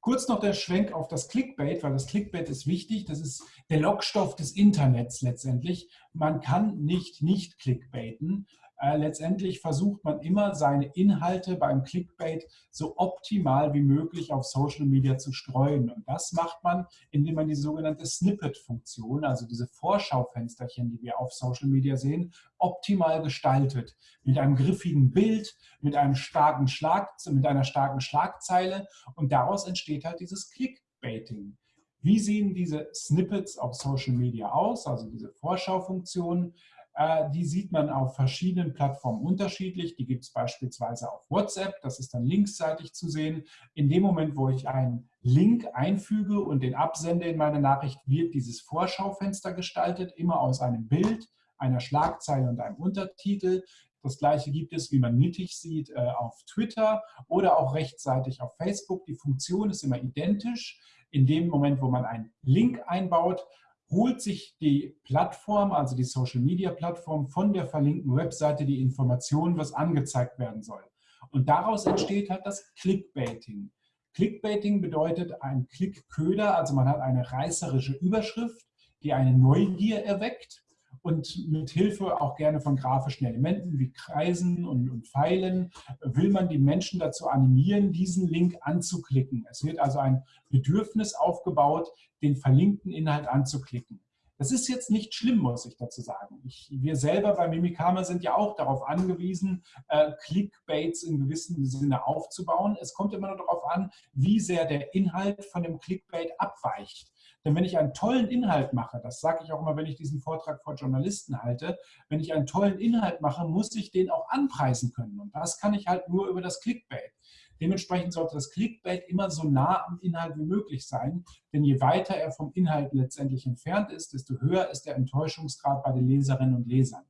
Kurz noch der Schwenk auf das Clickbait, weil das Clickbait ist wichtig. Das ist der Lockstoff des Internets letztendlich. Man kann nicht nicht clickbaiten. Äh, letztendlich versucht man immer, seine Inhalte beim Clickbait so optimal wie möglich auf Social Media zu streuen. Und das macht man, indem man die sogenannte Snippet-Funktion, also diese Vorschaufensterchen, die wir auf Social Media sehen, optimal gestaltet. Mit einem griffigen Bild, mit, einem starken Schlag, mit einer starken Schlagzeile. Und daraus entsteht halt dieses Clickbaiting. Wie sehen diese Snippets auf Social Media aus, also diese Vorschaufunktionen? Äh, die sieht man auf verschiedenen Plattformen unterschiedlich. Die gibt es beispielsweise auf WhatsApp, das ist dann linksseitig zu sehen. In dem Moment, wo ich einen Link einfüge und den absende in meine Nachricht, wird dieses Vorschaufenster gestaltet, immer aus einem Bild, einer Schlagzeile und einem Untertitel. Das gleiche gibt es, wie man mittig sieht, äh, auf Twitter oder auch rechtsseitig auf Facebook. Die Funktion ist immer identisch. In dem Moment, wo man einen Link einbaut, holt sich die Plattform, also die Social-Media-Plattform, von der verlinkten Webseite die Informationen, was angezeigt werden soll. Und daraus entsteht halt das Clickbaiting. Clickbaiting bedeutet ein Klickköder, also man hat eine reißerische Überschrift, die eine Neugier erweckt und mit Hilfe auch gerne von grafischen Elementen wie Kreisen und, und, Pfeilen will man die Menschen dazu animieren, diesen Link anzuklicken. Es wird also ein Bedürfnis aufgebaut, den verlinkten Inhalt anzuklicken. Das ist jetzt nicht schlimm, muss ich dazu sagen. Ich, wir selber bei Mimikama sind ja auch darauf angewiesen, äh, Clickbaits in gewissem Sinne aufzubauen. Es kommt immer nur darauf an, wie sehr der Inhalt von dem Clickbait abweicht. Denn wenn ich einen tollen Inhalt mache, das sage ich auch immer, wenn ich diesen Vortrag vor Journalisten halte, wenn ich einen tollen Inhalt mache, muss ich den auch anpreisen können. Und das kann ich halt nur über das Clickbait. Dementsprechend sollte das Clickbait immer so nah am Inhalt wie möglich sein, denn je weiter er vom Inhalt letztendlich entfernt ist, desto höher ist der Enttäuschungsgrad bei den Leserinnen und Lesern.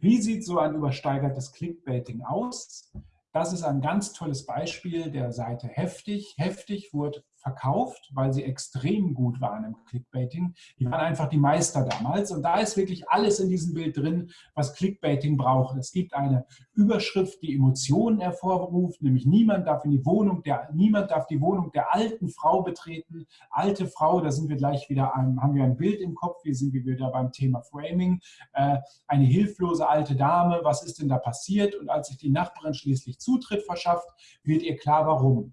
Wie sieht so ein übersteigertes Clickbaiting aus? Das ist ein ganz tolles Beispiel der Seite Heftig. Heftig wurde verkauft, weil sie extrem gut waren im Clickbaiting. Die waren einfach die Meister damals. Und da ist wirklich alles in diesem Bild drin, was Clickbaiting braucht. Es gibt eine Überschrift, die Emotionen hervorruft, nämlich niemand darf in die Wohnung der, niemand darf die Wohnung der alten Frau betreten. Alte Frau, da sind wir gleich wieder, haben wir ein Bild im Kopf, hier sind wir wieder beim Thema Framing. Äh, eine hilflose alte Dame, was ist denn da passiert? Und als sich die Nachbarin schließlich Zutritt verschafft, wird ihr klar, warum.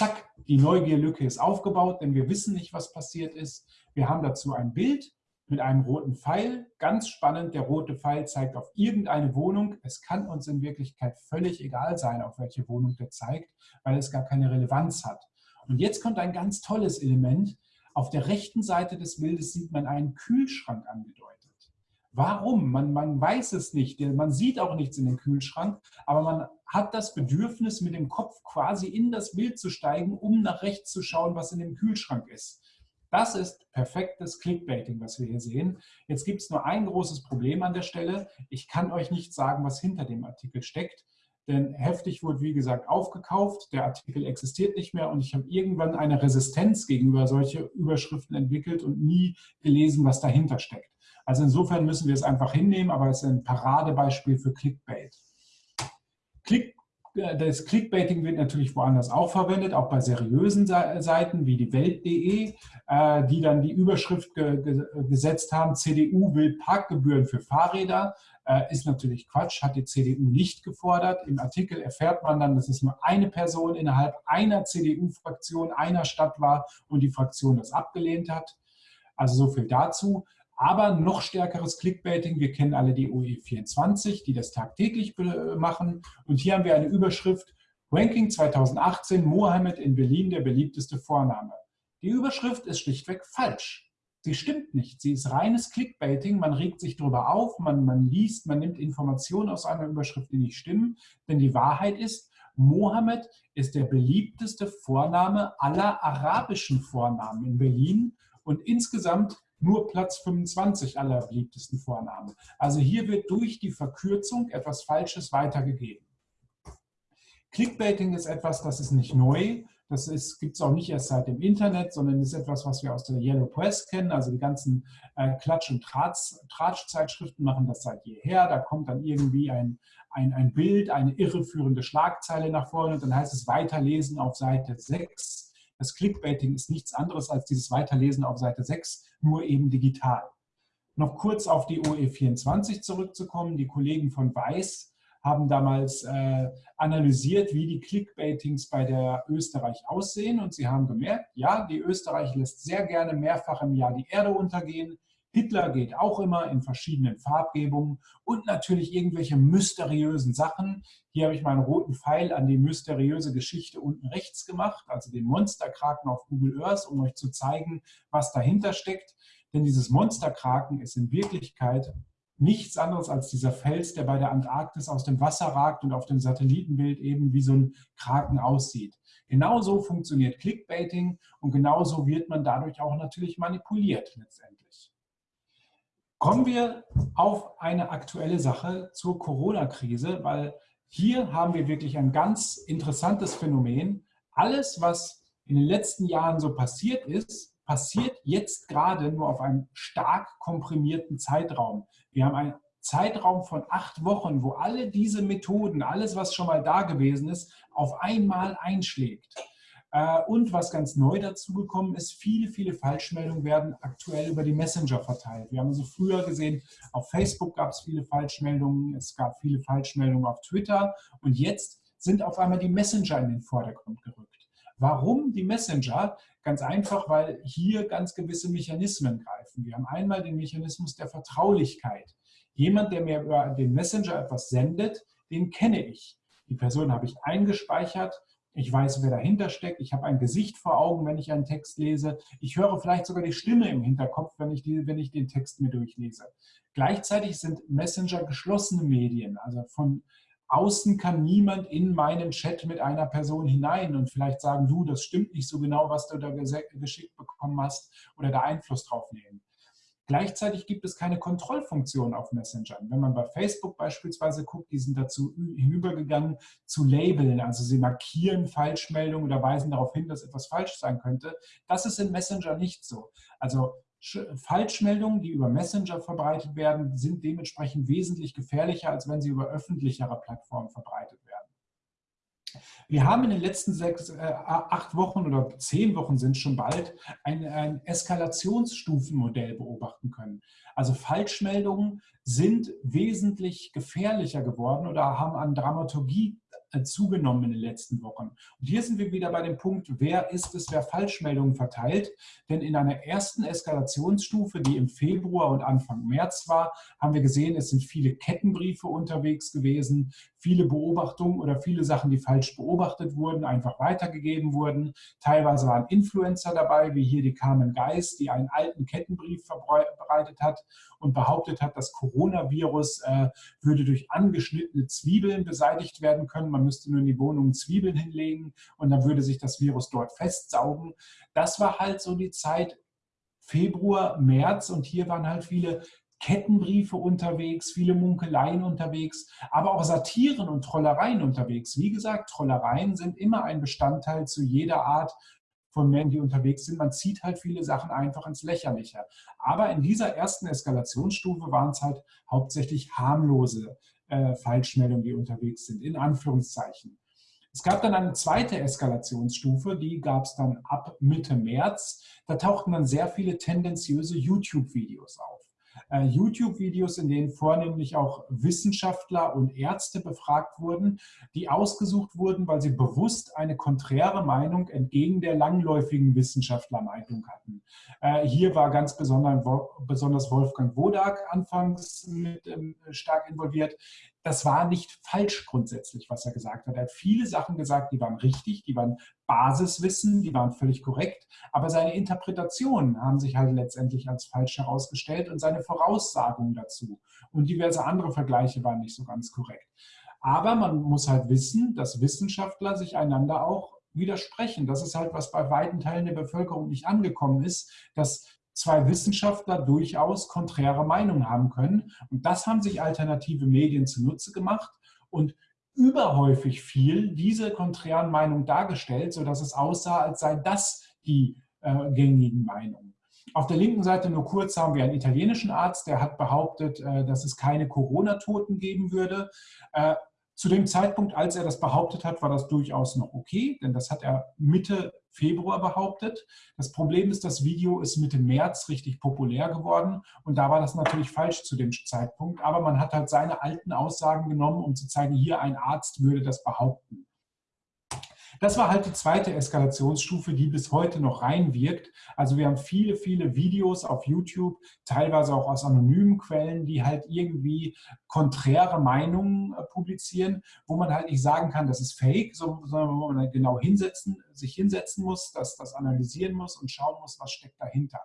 Zack, die Neugierlücke ist aufgebaut, denn wir wissen nicht, was passiert ist. Wir haben dazu ein Bild mit einem roten Pfeil. Ganz spannend, der rote Pfeil zeigt auf irgendeine Wohnung. Es kann uns in Wirklichkeit völlig egal sein, auf welche Wohnung der zeigt, weil es gar keine Relevanz hat. Und jetzt kommt ein ganz tolles Element. Auf der rechten Seite des Bildes sieht man einen Kühlschrank angedeutet. Warum? Man, man weiß es nicht. Man sieht auch nichts in den Kühlschrank, aber man hat das Bedürfnis, mit dem Kopf quasi in das Bild zu steigen, um nach rechts zu schauen, was in dem Kühlschrank ist. Das ist perfektes Clickbaiting, was wir hier sehen. Jetzt gibt es nur ein großes Problem an der Stelle. Ich kann euch nicht sagen, was hinter dem Artikel steckt, denn heftig wurde, wie gesagt, aufgekauft. Der Artikel existiert nicht mehr und ich habe irgendwann eine Resistenz gegenüber solche Überschriften entwickelt und nie gelesen, was dahinter steckt. Also insofern müssen wir es einfach hinnehmen, aber es ist ein Paradebeispiel für Clickbait. Click, äh, das Clickbaiting wird natürlich woanders auch verwendet, auch bei seriösen Seiten wie die Welt.de, äh, die dann die Überschrift gesetzt haben, CDU will Parkgebühren für Fahrräder. Äh, ist natürlich Quatsch, hat die CDU nicht gefordert. Im Artikel erfährt man dann, dass es nur eine Person innerhalb einer CDU-Fraktion einer Stadt war und die Fraktion das abgelehnt hat. Also so viel dazu aber noch stärkeres Clickbaiting. Wir kennen alle die OE24, die das tagtäglich machen. Und hier haben wir eine Überschrift, Ranking 2018, Mohammed in Berlin der beliebteste Vorname. Die Überschrift ist schlichtweg falsch. Sie stimmt nicht. Sie ist reines Clickbaiting. Man regt sich darüber auf, man, man liest, man nimmt Informationen aus einer Überschrift, die nicht stimmen. Denn die Wahrheit ist, Mohammed ist der beliebteste Vorname aller arabischen Vornamen in Berlin. Und insgesamt nur Platz 25 aller beliebtesten Vornamen. Also hier wird durch die Verkürzung etwas Falsches weitergegeben. Clickbaiting ist etwas, das ist nicht neu. Das gibt es auch nicht erst seit dem Internet, sondern ist etwas, was wir aus der Yellow Press kennen. Also die ganzen äh, Klatsch- und Tratsch-Zeitschriften machen das seit jeher. Da kommt dann irgendwie ein, ein, ein Bild, eine irreführende Schlagzeile nach vorne und dann heißt es Weiterlesen auf Seite 6 das Clickbaiting ist nichts anderes als dieses Weiterlesen auf Seite 6, nur eben digital. Noch kurz auf die OE24 zurückzukommen. Die Kollegen von Weiß haben damals äh, analysiert, wie die Clickbaitings bei der Österreich aussehen und sie haben gemerkt, ja, die Österreich lässt sehr gerne mehrfach im Jahr die Erde untergehen. Hitler geht auch immer in verschiedenen Farbgebungen und natürlich irgendwelche mysteriösen Sachen. Hier habe ich meinen roten Pfeil an die mysteriöse Geschichte unten rechts gemacht, also den Monsterkraken auf Google Earth, um euch zu zeigen, was dahinter steckt. Denn dieses Monsterkraken ist in Wirklichkeit nichts anderes als dieser Fels, der bei der Antarktis aus dem Wasser ragt und auf dem Satellitenbild eben wie so ein Kraken aussieht. Genauso funktioniert Clickbaiting und genauso wird man dadurch auch natürlich manipuliert letztendlich. Kommen wir auf eine aktuelle Sache zur Corona-Krise, weil hier haben wir wirklich ein ganz interessantes Phänomen. Alles, was in den letzten Jahren so passiert ist, passiert jetzt gerade nur auf einem stark komprimierten Zeitraum. Wir haben einen Zeitraum von acht Wochen, wo alle diese Methoden, alles, was schon mal da gewesen ist, auf einmal einschlägt. Äh, und was ganz neu dazugekommen ist, viele, viele Falschmeldungen werden aktuell über die Messenger verteilt. Wir haben also früher gesehen, auf Facebook gab es viele Falschmeldungen, es gab viele Falschmeldungen auf Twitter und jetzt sind auf einmal die Messenger in den Vordergrund gerückt. Warum die Messenger? Ganz einfach, weil hier ganz gewisse Mechanismen greifen. Wir haben einmal den Mechanismus der Vertraulichkeit. Jemand, der mir über den Messenger etwas sendet, den kenne ich. Die Person habe ich eingespeichert. Ich weiß, wer dahinter steckt. Ich habe ein Gesicht vor Augen, wenn ich einen Text lese. Ich höre vielleicht sogar die Stimme im Hinterkopf, wenn ich, die, wenn ich den Text mir durchlese. Gleichzeitig sind Messenger geschlossene Medien. Also von außen kann niemand in meinen Chat mit einer Person hinein und vielleicht sagen, du, das stimmt nicht so genau, was du da geschickt bekommen hast oder da Einfluss drauf nehmen. Gleichzeitig gibt es keine Kontrollfunktion auf Messenger. Wenn man bei Facebook beispielsweise guckt, die sind dazu hinübergegangen zu labeln, also sie markieren Falschmeldungen oder weisen darauf hin, dass etwas falsch sein könnte. Das ist in Messenger nicht so. Also Falschmeldungen, die über Messenger verbreitet werden, sind dementsprechend wesentlich gefährlicher, als wenn sie über öffentlichere Plattformen verbreitet werden. Wir haben in den letzten sechs, äh, acht Wochen oder zehn Wochen sind schon bald ein, ein Eskalationsstufenmodell beobachten können. Also Falschmeldungen sind wesentlich gefährlicher geworden oder haben an Dramaturgie zugenommen in den letzten Wochen. Und hier sind wir wieder bei dem Punkt, wer ist es, wer Falschmeldungen verteilt? Denn in einer ersten Eskalationsstufe, die im Februar und Anfang März war, haben wir gesehen, es sind viele Kettenbriefe unterwegs gewesen, viele Beobachtungen oder viele Sachen, die falsch beobachtet wurden, einfach weitergegeben wurden. Teilweise waren Influencer dabei, wie hier die Carmen Geist, die einen alten Kettenbrief verbreitet hat und behauptet hat, das Coronavirus äh, würde durch angeschnittene Zwiebeln beseitigt werden können. Man müsste nur in die Wohnung Zwiebeln hinlegen und dann würde sich das Virus dort festsaugen. Das war halt so die Zeit Februar, März und hier waren halt viele Kettenbriefe unterwegs, viele Munkeleien unterwegs, aber auch Satiren und Trollereien unterwegs. Wie gesagt, Trollereien sind immer ein Bestandteil zu jeder Art von Menschen, die unterwegs sind. Man zieht halt viele Sachen einfach ins Lächerliche. Aber in dieser ersten Eskalationsstufe waren es halt hauptsächlich harmlose äh, Falschmeldungen, die unterwegs sind, in Anführungszeichen. Es gab dann eine zweite Eskalationsstufe, die gab es dann ab Mitte März. Da tauchten dann sehr viele tendenziöse YouTube-Videos auf. Äh, YouTube-Videos, in denen vornehmlich auch Wissenschaftler und Ärzte befragt wurden, die ausgesucht wurden, weil sie bewusst eine konträre Meinung entgegen der langläufigen Wissenschaftlermeinung hatten. Äh, hier war ganz besonders Wolfgang Wodak anfangs mit ähm, stark involviert das war nicht falsch grundsätzlich, was er gesagt hat. Er hat viele Sachen gesagt, die waren richtig, die waren Basiswissen, die waren völlig korrekt, aber seine Interpretationen haben sich halt letztendlich als falsch herausgestellt und seine Voraussagungen dazu und diverse andere Vergleiche waren nicht so ganz korrekt. Aber man muss halt wissen, dass Wissenschaftler sich einander auch widersprechen. Das ist halt, was bei weiten Teilen der Bevölkerung nicht angekommen ist, dass zwei Wissenschaftler durchaus konträre Meinungen haben können. Und das haben sich alternative Medien zunutze gemacht und überhäufig viel diese konträren Meinungen dargestellt, sodass es aussah, als sei das die äh, gängigen Meinungen. Auf der linken Seite nur kurz haben wir einen italienischen Arzt, der hat behauptet, äh, dass es keine Corona-Toten geben würde. Zu dem Zeitpunkt, als er das behauptet hat, war das durchaus noch okay, denn das hat er Mitte Februar behauptet. Das Problem ist, das Video ist Mitte März richtig populär geworden und da war das natürlich falsch zu dem Zeitpunkt, aber man hat halt seine alten Aussagen genommen, um zu zeigen, hier ein Arzt würde das behaupten. Das war halt die zweite Eskalationsstufe, die bis heute noch reinwirkt. Also wir haben viele, viele Videos auf YouTube, teilweise auch aus anonymen Quellen, die halt irgendwie konträre Meinungen äh, publizieren, wo man halt nicht sagen kann, das ist fake, sondern wo man halt genau hinsetzen, sich hinsetzen muss, das, das analysieren muss und schauen muss, was steckt dahinter.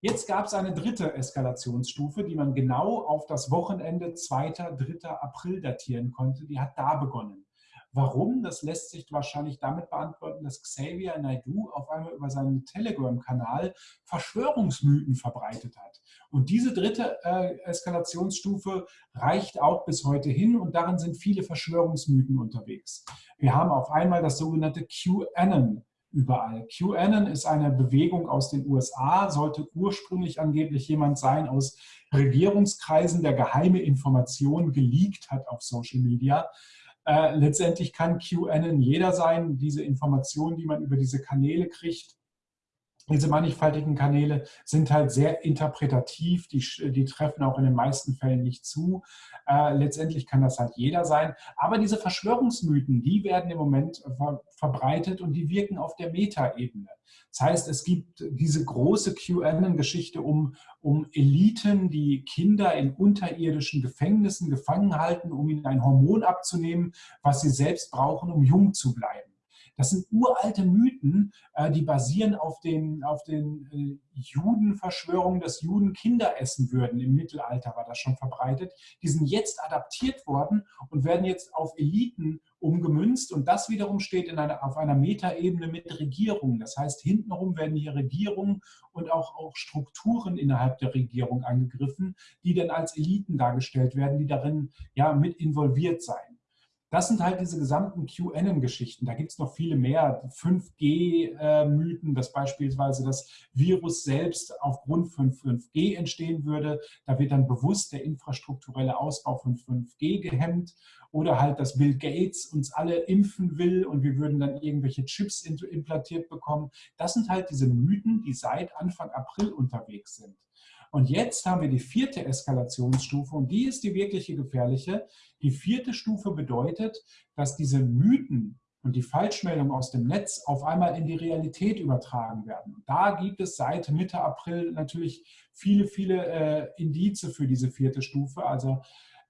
Jetzt gab es eine dritte Eskalationsstufe, die man genau auf das Wochenende 2. 3. April datieren konnte. Die hat da begonnen. Warum? Das lässt sich wahrscheinlich damit beantworten, dass Xavier Naidu auf einmal über seinen Telegram-Kanal Verschwörungsmythen verbreitet hat. Und diese dritte äh, Eskalationsstufe reicht auch bis heute hin und darin sind viele Verschwörungsmythen unterwegs. Wir haben auf einmal das sogenannte QAnon überall. QAnon ist eine Bewegung aus den USA, sollte ursprünglich angeblich jemand sein aus Regierungskreisen, der geheime Informationen geleakt hat auf Social Media. Äh, letztendlich kann QAnon jeder sein. Diese Informationen, die man über diese Kanäle kriegt, diese mannigfaltigen Kanäle sind halt sehr interpretativ, die, die treffen auch in den meisten Fällen nicht zu. Äh, letztendlich kann das halt jeder sein. Aber diese Verschwörungsmythen, die werden im Moment ver verbreitet und die wirken auf der Metaebene. Das heißt, es gibt diese große QAnon-Geschichte um, um Eliten, die Kinder in unterirdischen Gefängnissen gefangen halten, um ihnen ein Hormon abzunehmen, was sie selbst brauchen, um jung zu bleiben. Das sind uralte Mythen, äh, die basieren auf den, auf den äh, Judenverschwörungen, dass Juden Kinder essen würden. Im Mittelalter war das schon verbreitet. Die sind jetzt adaptiert worden und werden jetzt auf Eliten umgemünzt. Und das wiederum steht in einer, auf einer Metaebene mit Regierungen. Das heißt, hintenrum werden hier Regierungen und auch, auch Strukturen innerhalb der Regierung angegriffen, die dann als Eliten dargestellt werden, die darin ja mit involviert seien. Das sind halt diese gesamten QAnon-Geschichten. Da gibt es noch viele mehr. 5G-Mythen, dass beispielsweise das Virus selbst aufgrund von 5G entstehen würde. Da wird dann bewusst der infrastrukturelle Ausbau von 5G gehemmt. Oder halt, dass Bill Gates uns alle impfen will und wir würden dann irgendwelche Chips implantiert bekommen. Das sind halt diese Mythen, die seit Anfang April unterwegs sind. Und jetzt haben wir die vierte Eskalationsstufe und die ist die wirkliche gefährliche. Die vierte Stufe bedeutet, dass diese Mythen und die Falschmeldungen aus dem Netz auf einmal in die Realität übertragen werden. Da gibt es seit Mitte April natürlich viele, viele äh, Indize für diese vierte Stufe. Also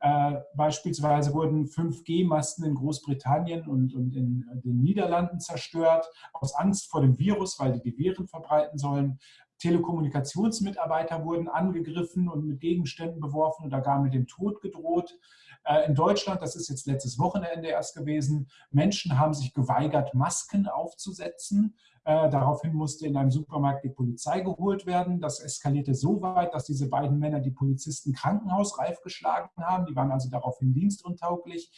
äh, beispielsweise wurden 5G-Masten in Großbritannien und, und in den Niederlanden zerstört, aus Angst vor dem Virus, weil die die Viren verbreiten sollen. Telekommunikationsmitarbeiter wurden angegriffen und mit Gegenständen beworfen oder gar mit dem Tod gedroht. Äh, in Deutschland, das ist jetzt letztes Wochenende erst gewesen, Menschen haben sich geweigert, Masken aufzusetzen. Äh, daraufhin musste in einem Supermarkt die Polizei geholt werden. Das eskalierte so weit, dass diese beiden Männer die Polizisten krankenhausreif geschlagen haben. Die waren also daraufhin dienstuntauglich.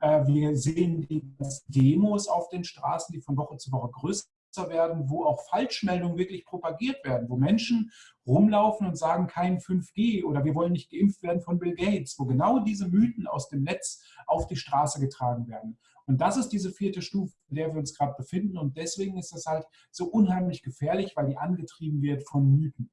Äh, wir sehen die Demos auf den Straßen, die von Woche zu Woche größer werden, wo auch Falschmeldungen wirklich propagiert werden, wo Menschen rumlaufen und sagen, kein 5G oder wir wollen nicht geimpft werden von Bill Gates, wo genau diese Mythen aus dem Netz auf die Straße getragen werden. Und das ist diese vierte Stufe, in der wir uns gerade befinden. Und deswegen ist das halt so unheimlich gefährlich, weil die angetrieben wird von Mythen.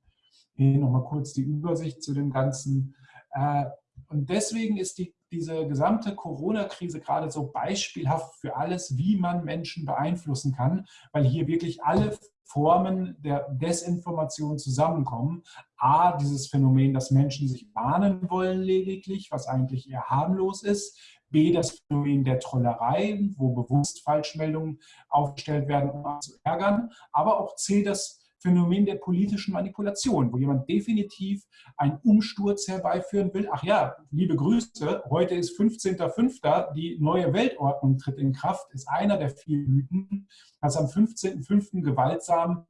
Hier nochmal kurz die Übersicht zu dem Ganzen. Äh, und deswegen ist die diese gesamte Corona-Krise gerade so beispielhaft für alles, wie man Menschen beeinflussen kann, weil hier wirklich alle Formen der Desinformation zusammenkommen. A, dieses Phänomen, dass Menschen sich warnen wollen lediglich, was eigentlich eher harmlos ist. B, das Phänomen der Trollerei, wo bewusst Falschmeldungen aufgestellt werden, um zu ärgern. Aber auch C, das Phänomen der politischen Manipulation, wo jemand definitiv einen Umsturz herbeiführen will. Ach ja, liebe Grüße, heute ist 15.05., die neue Weltordnung tritt in Kraft, ist einer der vielen Mythen, dass am 15.05. gewaltsam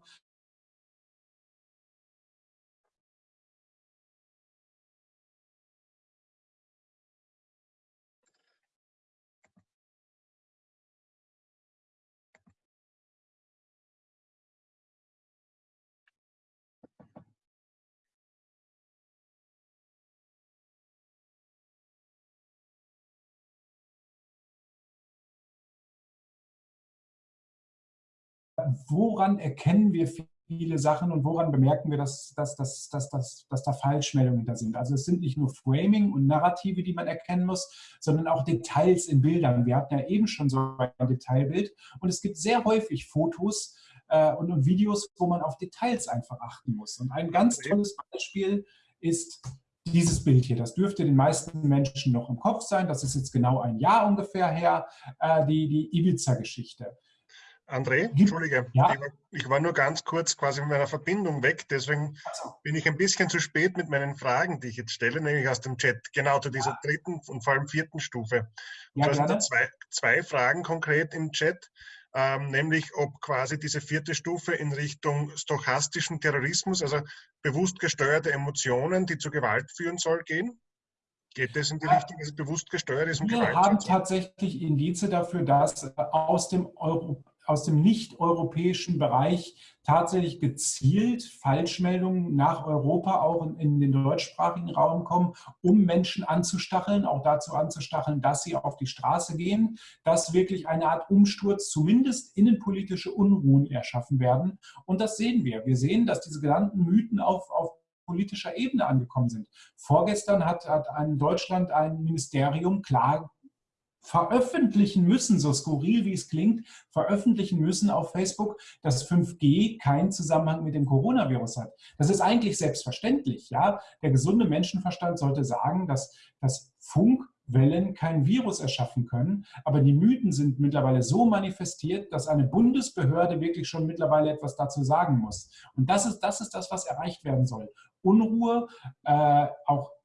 woran erkennen wir viele Sachen und woran bemerken wir, dass, dass, dass, dass, dass, dass da Falschmeldungen da sind. Also es sind nicht nur Framing und Narrative, die man erkennen muss, sondern auch Details in Bildern. Wir hatten ja eben schon so ein Detailbild und es gibt sehr häufig Fotos äh, und, und Videos, wo man auf Details einfach achten muss. Und ein ganz tolles Beispiel ist dieses Bild hier. Das dürfte den meisten Menschen noch im Kopf sein. Das ist jetzt genau ein Jahr ungefähr her, äh, die, die Ibiza-Geschichte. André, Entschuldige, ja? ich, war, ich, war, nur ganz kurz quasi mit meiner Verbindung weg, deswegen so. bin ich ein bisschen zu spät mit meinen Fragen, die ich jetzt stelle, nämlich aus dem Chat, genau zu dieser ja. dritten und vor allem vierten Stufe. Und ja, du hast da zwei, zwei Fragen konkret im Chat, ähm, nämlich ob quasi diese vierte Stufe in Richtung stochastischen Terrorismus, also bewusst gesteuerte Emotionen, die zu Gewalt führen soll, gehen. Geht das in die Richtung, dass es bewusst gesteuert ist? Und Wir Gewalt haben tatsächlich Indize dafür, dass aus dem Euro aus dem nicht-europäischen Bereich tatsächlich gezielt Falschmeldungen nach Europa auch in, in, den deutschsprachigen Raum kommen, um Menschen anzustacheln, auch dazu anzustacheln, dass sie auf die Straße gehen, dass wirklich eine Art Umsturz, zumindest innenpolitische Unruhen erschaffen werden. Und das sehen wir. Wir sehen, dass diese genannten Mythen auf, auf politischer Ebene angekommen sind. Vorgestern hat, hat in Deutschland ein Ministerium klar veröffentlichen müssen, so skurril wie es klingt, veröffentlichen müssen auf Facebook, dass 5G keinen Zusammenhang mit dem Coronavirus hat. Das ist eigentlich selbstverständlich. Ja? Der gesunde Menschenverstand sollte sagen, dass, dass Funkwellen kein Virus erschaffen können. Aber die Mythen sind mittlerweile so manifestiert, dass eine Bundesbehörde wirklich schon mittlerweile etwas dazu sagen muss. Und das ist das, ist das was erreicht werden soll. Unruhe, äh, auch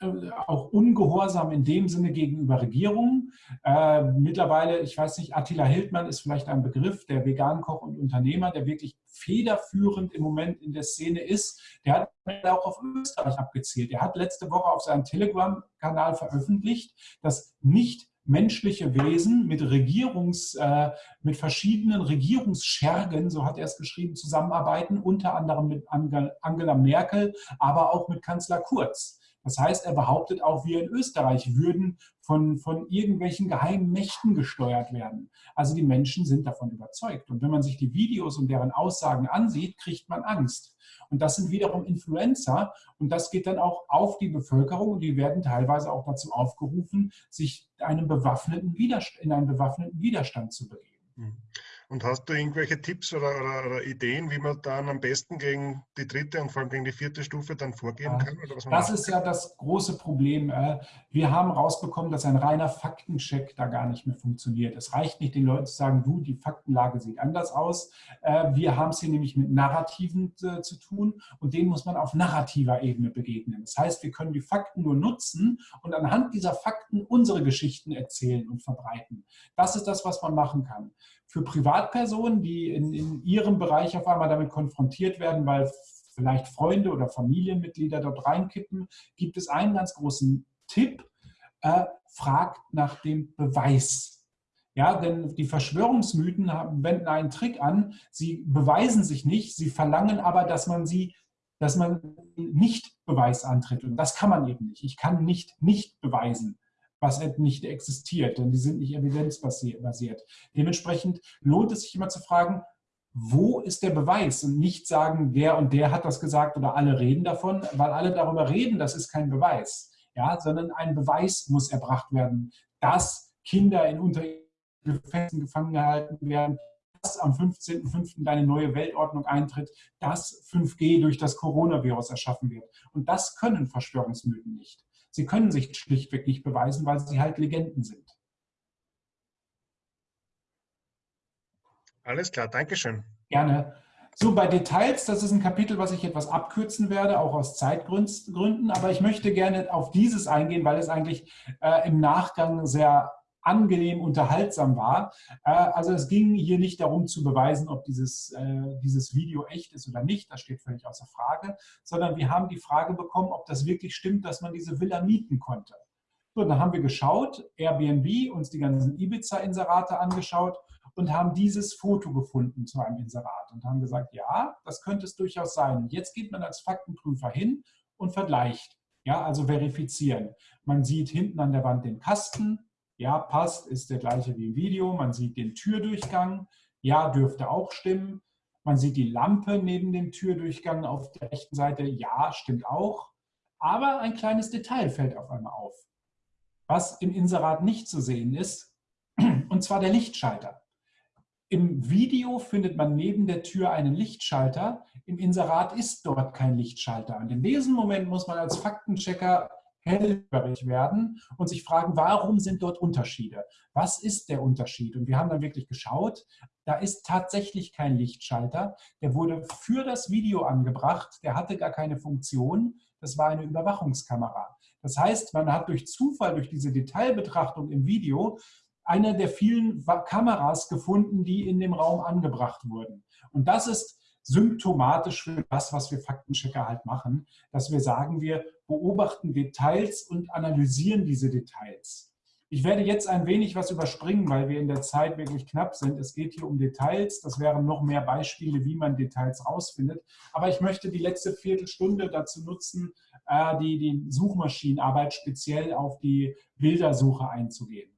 auch ungehorsam in dem Sinne gegenüber Regierungen. Äh, mittlerweile, ich weiß nicht, Attila Hildmann ist vielleicht ein Begriff, der Vegan-Koch und Unternehmer, der wirklich federführend im Moment in der Szene ist. Der hat auch auf Österreich abgezielt. Er hat letzte Woche auf seinem Telegram-Kanal veröffentlicht, dass nicht menschliche Wesen mit Regierungs, äh, mit verschiedenen Regierungsschergen, so hat er es geschrieben, zusammenarbeiten, unter anderem mit Angela Merkel, aber auch mit Kanzler Kurz. Das heißt, er behauptet auch, wir in Österreich würden von, von irgendwelchen geheimen Mächten gesteuert werden. Also die Menschen sind davon überzeugt. Und wenn man sich die Videos und deren Aussagen ansieht, kriegt man Angst. Und das sind wiederum Influencer und das geht dann auch auf die Bevölkerung und die werden teilweise auch dazu aufgerufen, sich einem bewaffneten in einen bewaffneten Widerstand zu begeben. Mhm. Und hast du irgendwelche Tipps oder, oder, oder, Ideen, wie man dann am besten gegen die dritte und vor allem gegen die vierte Stufe dann vorgehen kann? das ist ja das große Problem. Äh, wir haben rausbekommen, dass ein reiner Faktencheck da gar nicht mehr funktioniert. Es reicht nicht, den Leuten zu sagen, du, die Faktenlage sieht anders aus. Äh, wir haben es hier nämlich mit Narrativen äh, zu tun und denen muss man auf narrativer Ebene begegnen. Das heißt, wir können die Fakten nur nutzen und anhand dieser Fakten unsere Geschichten erzählen und verbreiten. Das ist das, was man machen kann für Privatpersonen, die in, in ihrem Bereich auf einmal damit konfrontiert werden, weil vielleicht Freunde oder Familienmitglieder dort reinkippen, gibt es einen ganz großen Tipp, äh, fragt nach dem Beweis. Ja, denn die Verschwörungsmythen haben, wenden einen Trick an. Sie beweisen sich nicht, sie verlangen aber, dass man sie, dass man nicht Beweis antritt. Und das kann man eben nicht. Ich kann nicht nicht beweisen was nicht existiert, denn die sind nicht evidenzbasiert. Dementsprechend lohnt es sich immer zu fragen, wo ist der Beweis und nicht sagen, der und der hat das gesagt oder alle reden davon, weil alle darüber reden, das ist kein Beweis, ja, sondern ein Beweis muss erbracht werden, dass Kinder in Untergefäßen gefangen gehalten werden, dass am 15.05. deine neue Weltordnung eintritt, dass 5G durch das Coronavirus erschaffen wird. Und das können Verschwörungsmythen nicht. Sie können sich schlichtweg nicht beweisen, weil sie halt Legenden sind. Alles klar, Dankeschön. Gerne. So, bei Details, das ist ein Kapitel, was ich etwas abkürzen werde, auch aus Zeitgründen, aber ich möchte gerne auf dieses eingehen, weil es eigentlich äh, im Nachgang sehr angenehm unterhaltsam war. Äh, also es ging hier nicht darum zu beweisen, ob dieses, äh, dieses Video echt ist oder nicht, das steht völlig außer Frage, sondern wir haben die Frage bekommen, ob das wirklich stimmt, dass man diese Villa mieten konnte. So, dann haben wir geschaut, Airbnb, uns die ganzen Ibiza-Inserate angeschaut und haben dieses Foto gefunden zu einem Inserat und haben gesagt, ja, das könnte es durchaus sein. Jetzt geht man als Faktenprüfer hin und vergleicht, ja, also verifizieren. Man sieht hinten an der Wand den Kasten, ja, passt, ist der gleiche wie im Video. Man sieht den Türdurchgang. Ja, dürfte auch stimmen. Man sieht die Lampe neben dem Türdurchgang auf der rechten Seite. Ja, stimmt auch. Aber ein kleines Detail fällt auf einmal auf, was im Inserat nicht zu sehen ist, und zwar der Lichtschalter. Im Video findet man neben der Tür einen Lichtschalter. Im Inserat ist dort kein Lichtschalter. Und in diesem Moment muss man als Faktenchecker hellhörig werden und sich fragen, warum sind dort Unterschiede? Was ist der Unterschied? Und wir haben dann wirklich geschaut, da ist tatsächlich kein Lichtschalter. Der wurde für das Video angebracht, der hatte gar keine Funktion. Das war eine Überwachungskamera. Das heißt, man hat durch Zufall, durch diese Detailbetrachtung im Video, eine der vielen Kameras gefunden, die in dem Raum angebracht wurden. Und das ist symptomatisch für das, was wir Faktenchecker halt machen, dass wir sagen, wir beobachten Details und analysieren diese Details. Ich werde jetzt ein wenig was überspringen, weil wir in der Zeit wirklich knapp sind. Es geht hier um Details. Das wären noch mehr Beispiele, wie man Details rausfindet. Aber ich möchte die letzte Viertelstunde dazu nutzen, äh, die, die Suchmaschinenarbeit speziell auf die Bildersuche einzugehen.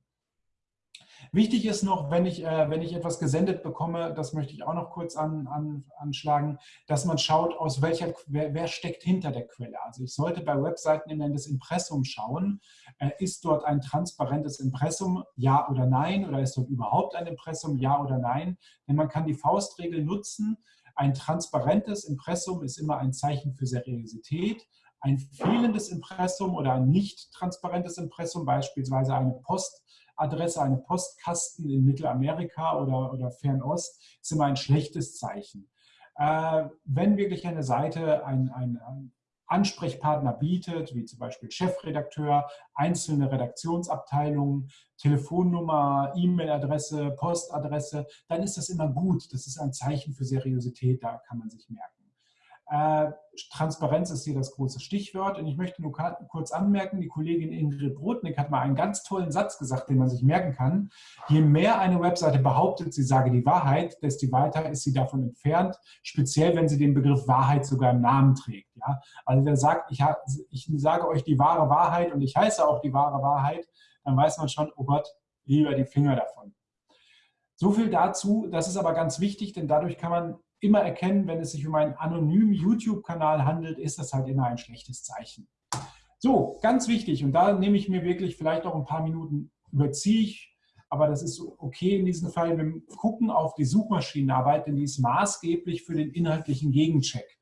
Wichtig ist noch, wenn ich, äh, wenn ich etwas gesendet bekomme, das möchte ich auch noch kurz an, an, anschlagen, dass man schaut, aus welcher, wer, wer, steckt hinter der Quelle. Also ich sollte bei Webseiten in das Impressum schauen. Äh, ist dort ein transparentes Impressum, ja oder nein? Oder ist dort überhaupt ein Impressum, ja oder nein? Denn man kann die Faustregel nutzen. Ein transparentes Impressum ist immer ein Zeichen für Seriosität. Ein fehlendes Impressum oder ein nicht transparentes Impressum, beispielsweise eine Post, Adresse, eine Postkasten in Mittelamerika oder, oder Fernost, ist immer ein schlechtes Zeichen. Äh, wenn wirklich eine Seite ein, ein, ein Ansprechpartner bietet, wie zum Beispiel Chefredakteur, einzelne Redaktionsabteilungen, Telefonnummer, E-Mail-Adresse, Postadresse, dann ist das immer gut. Das ist ein Zeichen für Seriosität, da kann man sich merken. Äh, Transparenz ist hier das große Stichwort. Und ich möchte nur kurz anmerken, die Kollegin Ingrid Brodnik hat mal einen ganz tollen Satz gesagt, den man sich merken kann. Je mehr eine Webseite behauptet, sie sage die Wahrheit, desto weiter ist sie davon entfernt, speziell wenn sie den Begriff Wahrheit sogar im Namen trägt. Ja? Also wer sagt, ich, ich sage euch die wahre Wahrheit und ich heiße auch die wahre Wahrheit, dann weiß man schon, oh Gott, lieber die Finger davon. So viel dazu, das ist aber ganz wichtig, denn dadurch kann man immer erkennen, wenn es sich um einen anonymen YouTube-Kanal handelt, ist das halt immer ein schlechtes Zeichen. So, ganz wichtig, und da nehme ich mir wirklich vielleicht auch ein paar Minuten, überziehe ich, aber das ist okay in diesem Fall. Wir gucken auf die Suchmaschinenarbeit, denn die ist maßgeblich für den inhaltlichen Gegencheck.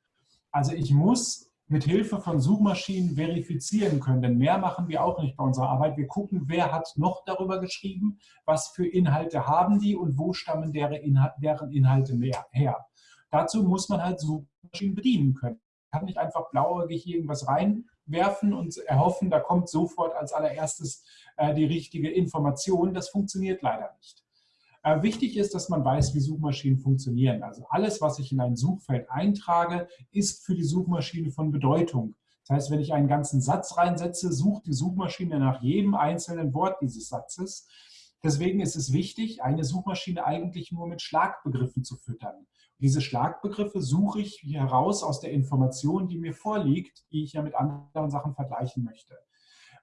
Also ich muss mit Hilfe von Suchmaschinen verifizieren können, denn mehr machen wir auch nicht bei unserer Arbeit. Wir gucken, wer hat noch darüber geschrieben, was für Inhalte haben die und wo stammen deren Inhalte her. Dazu muss man halt Suchmaschinen bedienen können. Man kann nicht einfach blauäugig irgendwas reinwerfen und erhoffen, da kommt sofort als allererstes äh, die richtige Information. Das funktioniert leider nicht. Äh, wichtig ist, dass man weiß, wie Suchmaschinen funktionieren. Also alles, was ich in ein Suchfeld eintrage, ist für die Suchmaschine von Bedeutung. Das heißt, wenn ich einen ganzen Satz reinsetze, sucht die Suchmaschine nach jedem einzelnen Wort dieses Satzes. Deswegen ist es wichtig, eine Suchmaschine eigentlich nur mit Schlagbegriffen zu füttern. Diese Schlagbegriffe suche ich heraus aus der Information, die mir vorliegt, die ich ja mit anderen Sachen vergleichen möchte.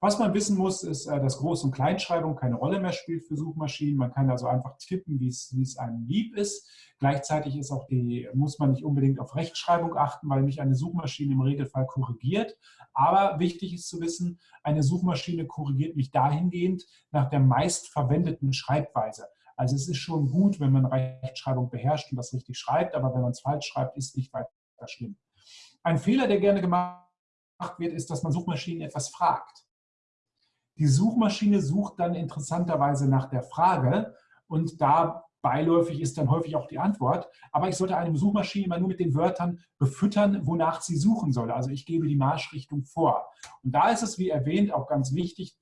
Was man wissen muss, ist, äh, dass Groß- und Kleinschreibung keine Rolle mehr spielt für Suchmaschinen. Man kann also einfach tippen, wie es, einem lieb ist. Gleichzeitig ist auch die, muss man nicht unbedingt auf Rechtschreibung achten, weil mich eine Suchmaschine im Regelfall korrigiert. Aber wichtig ist zu wissen, eine Suchmaschine korrigiert mich dahingehend nach der meistverwendeten Schreibweise. Also es ist schon gut, wenn man Rechtschreibung beherrscht und das richtig schreibt, aber wenn man es falsch schreibt, ist nicht weiter schlimm. Ein Fehler, der gerne gemacht wird, ist, dass man Suchmaschinen etwas fragt. Die Suchmaschine sucht dann interessanterweise nach der Frage und da beiläufig ist dann häufig auch die Antwort. Aber ich sollte eine Suchmaschine immer nur mit den Wörtern befüttern, wonach sie suchen soll. Also ich gebe die Marschrichtung vor. Und da ist es, wie erwähnt, auch ganz wichtig,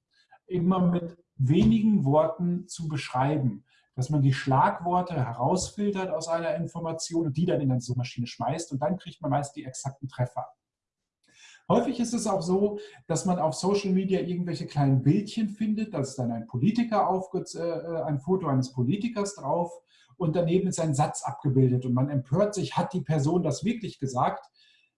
immer mit wenigen Worten zu beschreiben dass man die Schlagworte herausfiltert aus einer Information und die dann in eine Suchmaschine schmeißt und dann kriegt man meist die exakten Treffer. Häufig ist es auch so, dass man auf Social Media irgendwelche kleinen Bildchen findet, da ist dann ein Politiker auf, äh, ein Foto eines Politikers drauf und daneben ist ein Satz abgebildet und man empört sich, hat die Person das wirklich gesagt?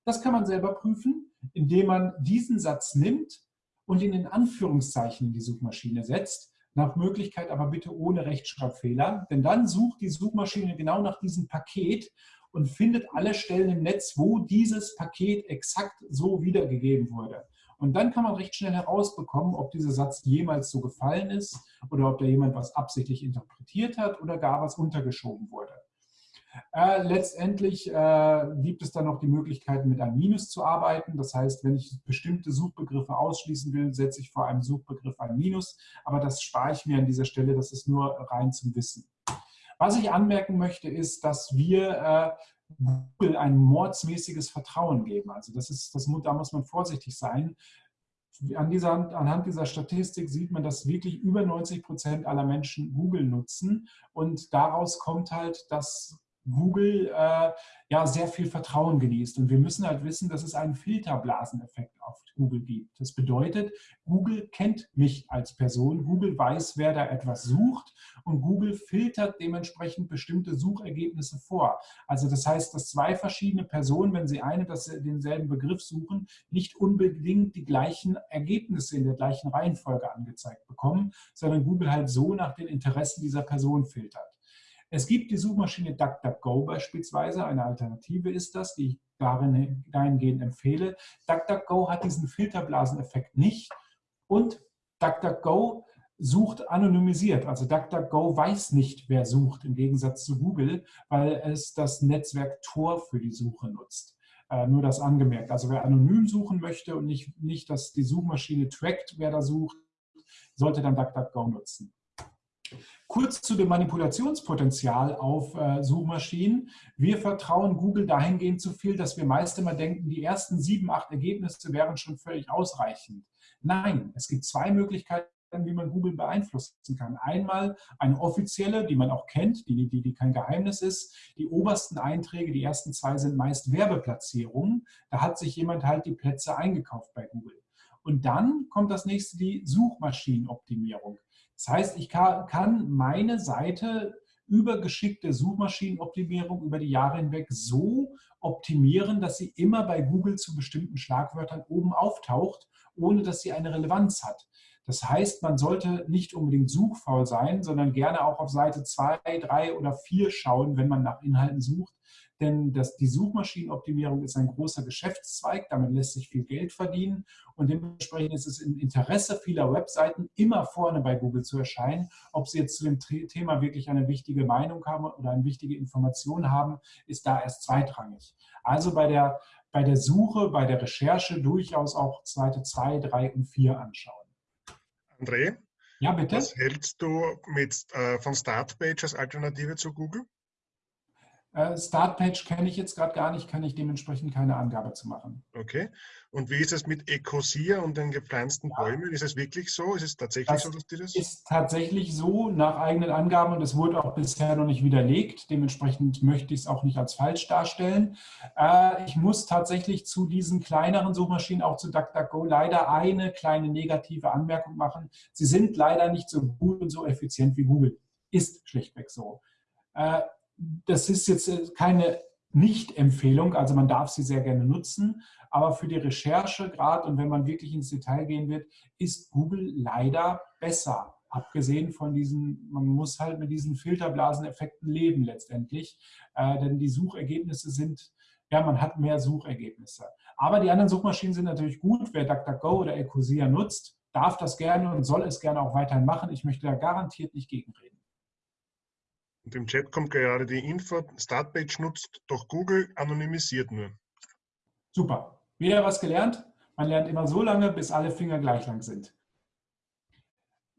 Das kann man selber prüfen, indem man diesen Satz nimmt und ihn in Anführungszeichen in die Suchmaschine setzt Nach Möglichkeit aber bitte ohne Rechtschreibfehler, denn dann sucht die Suchmaschine genau nach diesem Paket und findet alle Stellen im Netz, wo dieses Paket exakt so wiedergegeben wurde. Und dann kann man recht schnell herausbekommen, ob dieser Satz jemals so gefallen ist oder ob da jemand was absichtlich interpretiert hat oder gar was untergeschoben wurde. Äh, letztendlich äh, gibt es dann noch die Möglichkeit, mit einem Minus zu arbeiten. Das heißt, wenn ich bestimmte Suchbegriffe ausschließen will, setze ich vor einem Suchbegriff ein Minus. Aber das spare ich mir an dieser Stelle. Das ist nur rein zum Wissen. Was ich anmerken möchte, ist, dass wir äh, Google ein mordsmäßiges Vertrauen geben. Also das ist, das, da muss man vorsichtig sein. An dieser, anhand dieser Statistik sieht man, dass wirklich über 90 Prozent aller Menschen Google nutzen. Und daraus kommt halt, dass Google äh, ja sehr viel Vertrauen genießt. Und wir müssen halt wissen, dass es einen Filterblaseneffekt auf Google gibt. Das bedeutet, Google kennt mich als Person, Google weiß, wer da etwas sucht und Google filtert dementsprechend bestimmte Suchergebnisse vor. Also das heißt, dass zwei verschiedene Personen, wenn sie eine das, denselben Begriff suchen, nicht unbedingt die gleichen Ergebnisse in der gleichen Reihenfolge angezeigt bekommen, sondern Google halt so nach den Interessen dieser Person filtert. Es gibt die Suchmaschine DuckDuckGo beispielsweise, eine Alternative ist das, die ich darin, dahingehend empfehle. DuckDuckGo hat diesen Filterblaseneffekt nicht und DuckDuckGo sucht anonymisiert. Also DuckDuckGo weiß nicht, wer sucht, im Gegensatz zu Google, weil es das Netzwerk Tor für die Suche nutzt. Äh, nur das angemerkt. Also wer anonym suchen möchte und nicht, nicht, dass die Suchmaschine trackt, wer da sucht, sollte dann DuckDuckGo nutzen. Kurz zu dem Manipulationspotenzial auf äh, Suchmaschinen. Wir vertrauen Google dahingehend zu viel, dass wir meist immer denken, die ersten sieben, acht Ergebnisse wären schon völlig ausreichend. Nein, es gibt zwei Möglichkeiten, wie man Google beeinflussen kann. Einmal eine offizielle, die man auch kennt, die, die, die kein Geheimnis ist. Die obersten Einträge, die ersten zwei sind meist Werbeplatzierungen. Da hat sich jemand halt die Plätze eingekauft bei Google. Und dann kommt das nächste, die Suchmaschinenoptimierung. Das heißt, ich kann meine Seite über geschickte Suchmaschinenoptimierung über die Jahre hinweg so optimieren, dass sie immer bei Google zu bestimmten Schlagwörtern oben auftaucht, ohne dass sie eine Relevanz hat. Das heißt, man sollte nicht unbedingt suchfaul sein, sondern gerne auch auf Seite 2, 3 oder 4 schauen, wenn man nach Inhalten sucht, denn das, die Suchmaschinenoptimierung ist ein großer Geschäftszweig, damit lässt sich viel Geld verdienen und dementsprechend ist es im Interesse vieler Webseiten, immer vorne bei Google zu erscheinen. Ob sie jetzt zu dem Thema wirklich eine wichtige Meinung haben oder eine wichtige Information haben, ist da erst zweitrangig. Also bei der, bei der Suche, bei der Recherche durchaus auch Seite 2, 3 und 4 anschauen. André? Ja, bitte? Was hältst du mit, äh, von Startpage als Alternative zu Google? Äh, Startpage kenne ich jetzt gerade gar nicht, kann ich dementsprechend keine Angabe zu machen. Okay. Und wie ist es mit Ecosia und den gepflanzten ja. Bäumen? Ist es wirklich so? Ist es tatsächlich das so, dass die das? ist tatsächlich so, nach eigenen Angaben, und es wurde auch bisher noch nicht widerlegt. Dementsprechend möchte ich es auch nicht als falsch darstellen. Äh, ich muss tatsächlich zu diesen kleineren Suchmaschinen, auch zu DuckDuckGo, leider eine kleine negative Anmerkung machen. Sie sind leider nicht so gut und so effizient wie Google. Ist schlichtweg so. Das ist jetzt äh, keine Nicht-Empfehlung, also man darf sie sehr gerne nutzen, aber für die Recherche gerade und wenn man wirklich ins Detail gehen wird, ist Google leider besser. Abgesehen von diesen, man muss halt mit diesen Filterblaseneffekten leben letztendlich, äh, denn die Suchergebnisse sind, ja, man hat mehr Suchergebnisse. Aber die anderen Suchmaschinen sind natürlich gut. Wer DuckDuckGo oder Ecosia nutzt, darf das gerne und soll es gerne auch weiterhin machen. Ich möchte da garantiert nicht gegenreden. Und im Chat kommt gerade die Info, Startpage nutzt doch Google, anonymisiert nur. Super. Wieder was gelernt? Man lernt immer so lange, bis alle Finger gleich lang sind.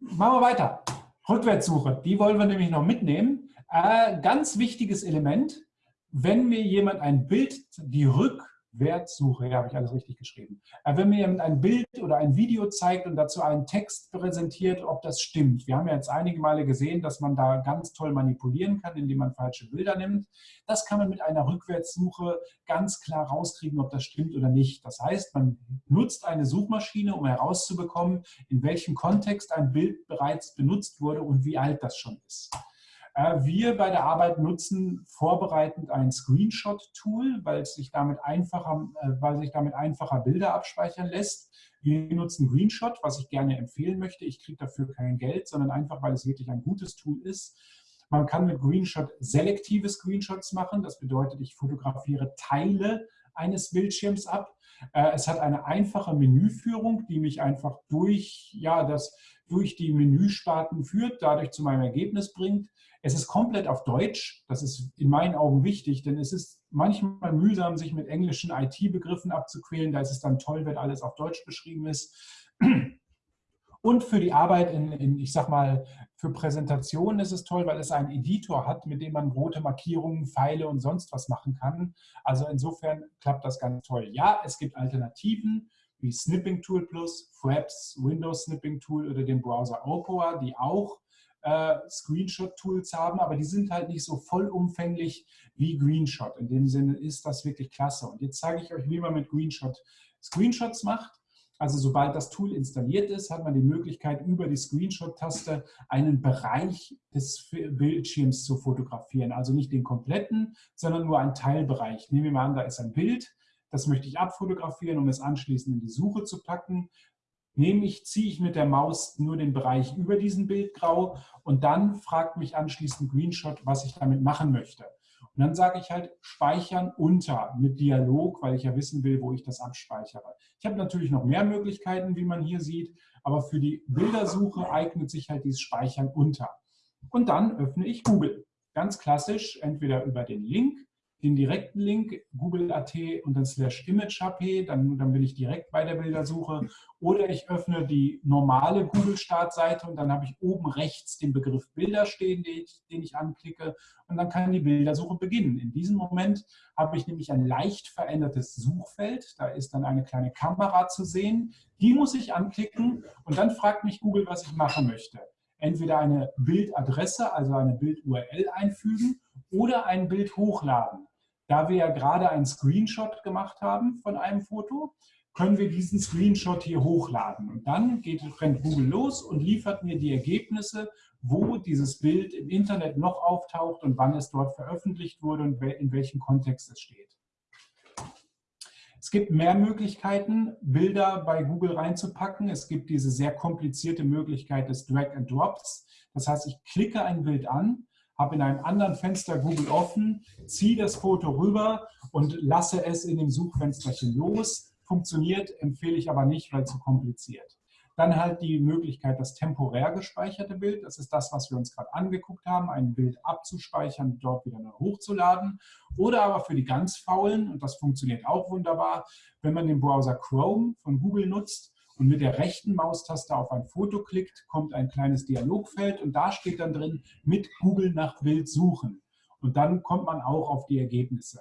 Machen wir weiter. Rückwärtssuche, die wollen wir nämlich noch mitnehmen. Äh, ganz wichtiges Element, wenn mir jemand ein Bild, die Rück- Wertsuche, ja, habe ich alles richtig geschrieben. Äh, wenn mir jemand ein Bild oder ein Video zeigt und dazu einen Text präsentiert, ob das stimmt. Wir haben ja jetzt einige Male gesehen, dass man da ganz toll manipulieren kann, indem man falsche Bilder nimmt. Das kann man mit einer Rückwärtssuche ganz klar rauskriegen, ob das stimmt oder nicht. Das heißt, man nutzt eine Suchmaschine, um herauszubekommen, in welchem Kontext ein Bild bereits benutzt wurde und wie alt das schon ist. Äh, wir bei der Arbeit nutzen vorbereitend ein Screenshot-Tool, weil sich damit einfacher, äh, weil sich damit einfacher Bilder abspeichern lässt. Wir nutzen Greenshot, was ich gerne empfehlen möchte. Ich kriege dafür kein Geld, sondern einfach, weil es wirklich ein gutes Tool ist. Man kann mit Greenshot selektive Screenshots machen. Das bedeutet, ich fotografiere Teile eines Bildschirms ab. Äh, es hat eine einfache Menüführung, die mich einfach durch, ja, das, durch die Menüsparten führt, dadurch zu meinem Ergebnis bringt. Es ist komplett auf Deutsch. Das ist in meinen Augen wichtig, denn es ist manchmal mühsam, sich mit englischen IT-Begriffen abzuquälen. Da ist es dann toll, wenn alles auf Deutsch beschrieben ist. Und für die Arbeit in, in, ich sag mal, für Präsentationen ist es toll, weil es einen Editor hat, mit dem man rote Markierungen, Pfeile und sonst was machen kann. Also insofern klappt das ganz toll. Ja, es gibt Alternativen wie Snipping Tool Plus, Fraps, Windows Snipping Tool oder den Browser Opera, die auch äh, Screenshot-Tools haben, aber die sind halt nicht so vollumfänglich wie Greenshot. In dem Sinne ist das wirklich klasse. Und jetzt zeige ich euch, wie man mit Greenshot Screenshots macht. Also sobald das Tool installiert ist, hat man die Möglichkeit, über die Screenshot-Taste einen Bereich des Bildschirms zu fotografieren. Also nicht den kompletten, sondern nur einen Teilbereich. Nehmen wir mal an, da ist ein Bild, das möchte ich abfotografieren, um es anschließend in die Suche zu packen. Nehme ich, ziehe ich mit der Maus nur den Bereich über diesen Bildgrau und dann fragt mich anschließend Greenshot, was ich damit machen möchte. Und dann sage ich halt speichern unter mit Dialog, weil ich ja wissen will, wo ich das abspeichere. Ich habe natürlich noch mehr Möglichkeiten, wie man hier sieht, aber für die Bildersuche eignet sich halt dieses Speichern unter. Und dann öffne ich Google. Ganz klassisch, entweder über den Link den direkten Link, google.at und dann slash image.hp, dann, dann bin ich direkt bei der Bildersuche. Oder ich öffne die normale Google-Startseite und dann habe ich oben rechts den Begriff Bilder stehen, den ich, den ich anklicke und dann kann die Bildersuche beginnen. In diesem Moment habe ich nämlich ein leicht verändertes Suchfeld. Da ist dann eine kleine Kamera zu sehen. Die muss ich anklicken und dann fragt mich Google, was ich machen möchte entweder eine Bildadresse, also eine Bild-URL einfügen oder ein Bild hochladen. Da wir ja gerade einen Screenshot gemacht haben von einem Foto, können wir diesen Screenshot hier hochladen. Und dann geht, rennt Google los und liefert mir die Ergebnisse, wo dieses Bild im Internet noch auftaucht und wann es dort veröffentlicht wurde und in welchem Kontext es steht. Es gibt mehr Möglichkeiten, Bilder bei Google reinzupacken. Es gibt diese sehr komplizierte Möglichkeit des Drag and Drops. Das heißt, ich klicke ein Bild an, habe in einem anderen Fenster Google offen, ziehe das Foto rüber und lasse es in dem Suchfensterchen los. Funktioniert, empfehle ich aber nicht, weil zu kompliziert. Dann halt die Möglichkeit, das temporär gespeicherte Bild, das ist das, was wir uns gerade angeguckt haben, ein Bild abzuspeichern und dort wieder hochzuladen. Oder aber für die ganz Faulen, und das funktioniert auch wunderbar, wenn man den Browser Chrome von Google nutzt, und mit der rechten Maustaste auf ein Foto klickt, kommt ein kleines Dialogfeld und da steht dann drin, mit Google nach Bild suchen. Und dann kommt man auch auf die Ergebnisse.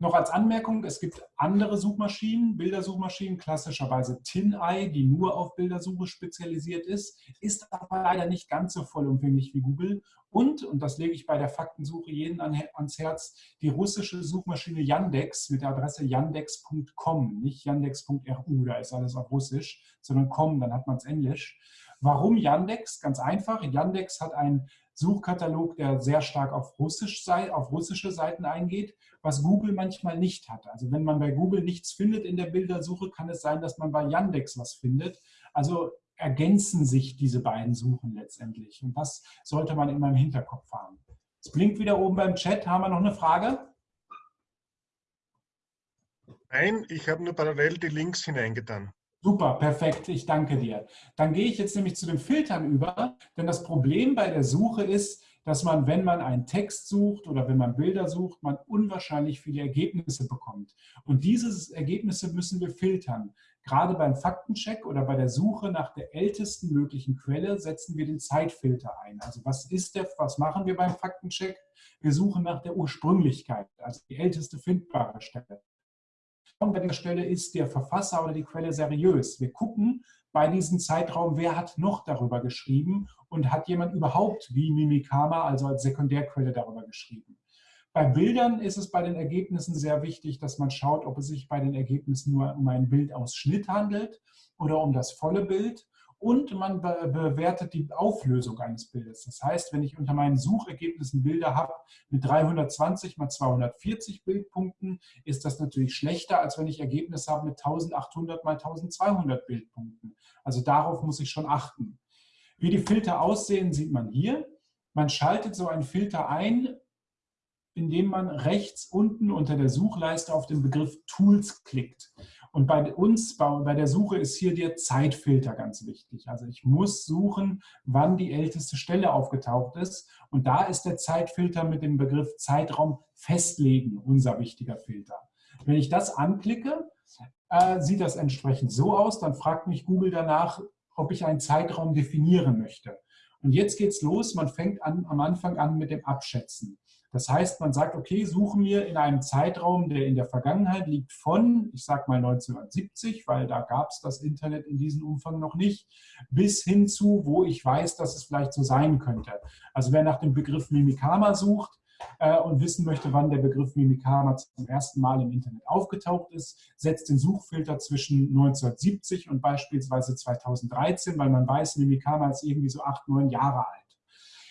Noch als Anmerkung, es gibt andere Suchmaschinen, Bildersuchmaschinen, klassischerweise TinEye, die nur auf Bildersuche spezialisiert ist, ist aber leider nicht ganz so vollumfänglich wie Google. Und, und das lege ich bei der Faktensuche jeden ans Herz, die russische Suchmaschine Yandex mit der Adresse yandex.com, nicht yandex.ru, da ist alles auf Russisch, sondern com, dann hat man es Englisch. Warum Yandex? Ganz einfach, Yandex hat einen Suchkatalog, der sehr stark auf, Russisch, auf russische Seiten eingeht was Google manchmal nicht hat. Also wenn man bei Google nichts findet in der Bildersuche, kann es sein, dass man bei Yandex was findet. Also ergänzen sich diese beiden Suchen letztendlich. Und das sollte man immer im Hinterkopf haben. Es blinkt wieder oben beim Chat. Haben wir noch eine Frage? Nein, ich habe nur parallel die Links hineingetan. Super, perfekt. Ich danke dir. Dann gehe ich jetzt nämlich zu den Filtern über, denn das Problem bei der Suche ist, dass man, wenn man einen Text sucht oder wenn man Bilder sucht, man unwahrscheinlich viele Ergebnisse bekommt. Und diese Ergebnisse müssen wir filtern. Gerade beim Faktencheck oder bei der Suche nach der ältesten möglichen Quelle setzen wir den Zeitfilter ein. Also was ist der, was machen wir beim Faktencheck? Wir suchen nach der Ursprünglichkeit, also die älteste findbare Stelle. Bei der Stelle ist der Verfasser oder die Quelle seriös. Wir gucken, bei diesem Zeitraum, wer hat noch darüber geschrieben und hat jemand überhaupt wie Mimikama, also als Sekundärquelle darüber geschrieben. Bei Bildern ist es bei den Ergebnissen sehr wichtig, dass man schaut, ob es sich bei den Ergebnissen nur um einen Bildausschnitt handelt oder um das volle Bild und man be bewertet die Auflösung eines Bildes. Das heißt, wenn ich unter meinen Suchergebnissen Bilder habe mit 320 mal 240 Bildpunkten, ist das natürlich schlechter, als wenn ich Ergebnisse habe mit 1800 mal 1200 Bildpunkten. Also darauf muss ich schon achten. Wie die Filter aussehen, sieht man hier. Man schaltet so einen Filter ein, indem man rechts unten unter der Suchleiste auf den Begriff Tools klickt. Und bei uns, bei der Suche ist hier der Zeitfilter ganz wichtig. Also ich muss suchen, wann die älteste Stelle aufgetaucht ist. Und da ist der Zeitfilter mit dem Begriff Zeitraum festlegen unser wichtiger Filter. Wenn ich das anklicke, äh, sieht das entsprechend so aus. Dann fragt mich Google danach, ob ich einen Zeitraum definieren möchte. Und jetzt geht's los. Man fängt an, am Anfang an mit dem Abschätzen. Das heißt, man sagt, okay, suche mir in einem Zeitraum, der in der Vergangenheit liegt von, ich sage mal 1970, weil da gab es das Internet in diesem Umfang noch nicht, bis hin zu, wo ich weiß, dass es vielleicht so sein könnte. Also wer nach dem Begriff Mimikama sucht, äh, und wissen möchte, wann der Begriff Mimikama zum ersten Mal im Internet aufgetaucht ist, setzt den Suchfilter zwischen 1970 und beispielsweise 2013, weil man weiß, Mimikama ist irgendwie so acht, neun Jahre alt.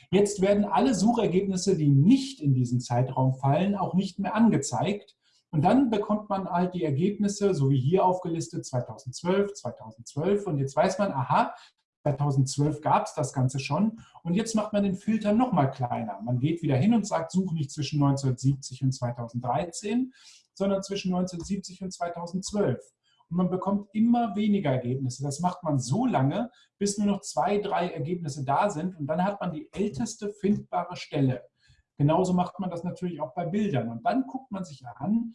Jetzt werden alle Suchergebnisse, die nicht in diesen Zeitraum fallen, auch nicht mehr angezeigt. Und dann bekommt man halt die Ergebnisse, so wie hier aufgelistet, 2012, 2012. Und jetzt weiß man, aha, 2012 gab es das Ganze schon. Und jetzt macht man den Filter noch mal kleiner. Man geht wieder hin und sagt, suche nicht zwischen 1970 und 2013, sondern zwischen 1970 und 2012 und man bekommt immer weniger Ergebnisse. Das macht man so lange, bis nur noch zwei, drei Ergebnisse da sind und dann hat man die älteste findbare Stelle. Genauso macht man das natürlich auch bei Bildern und dann guckt man sich an,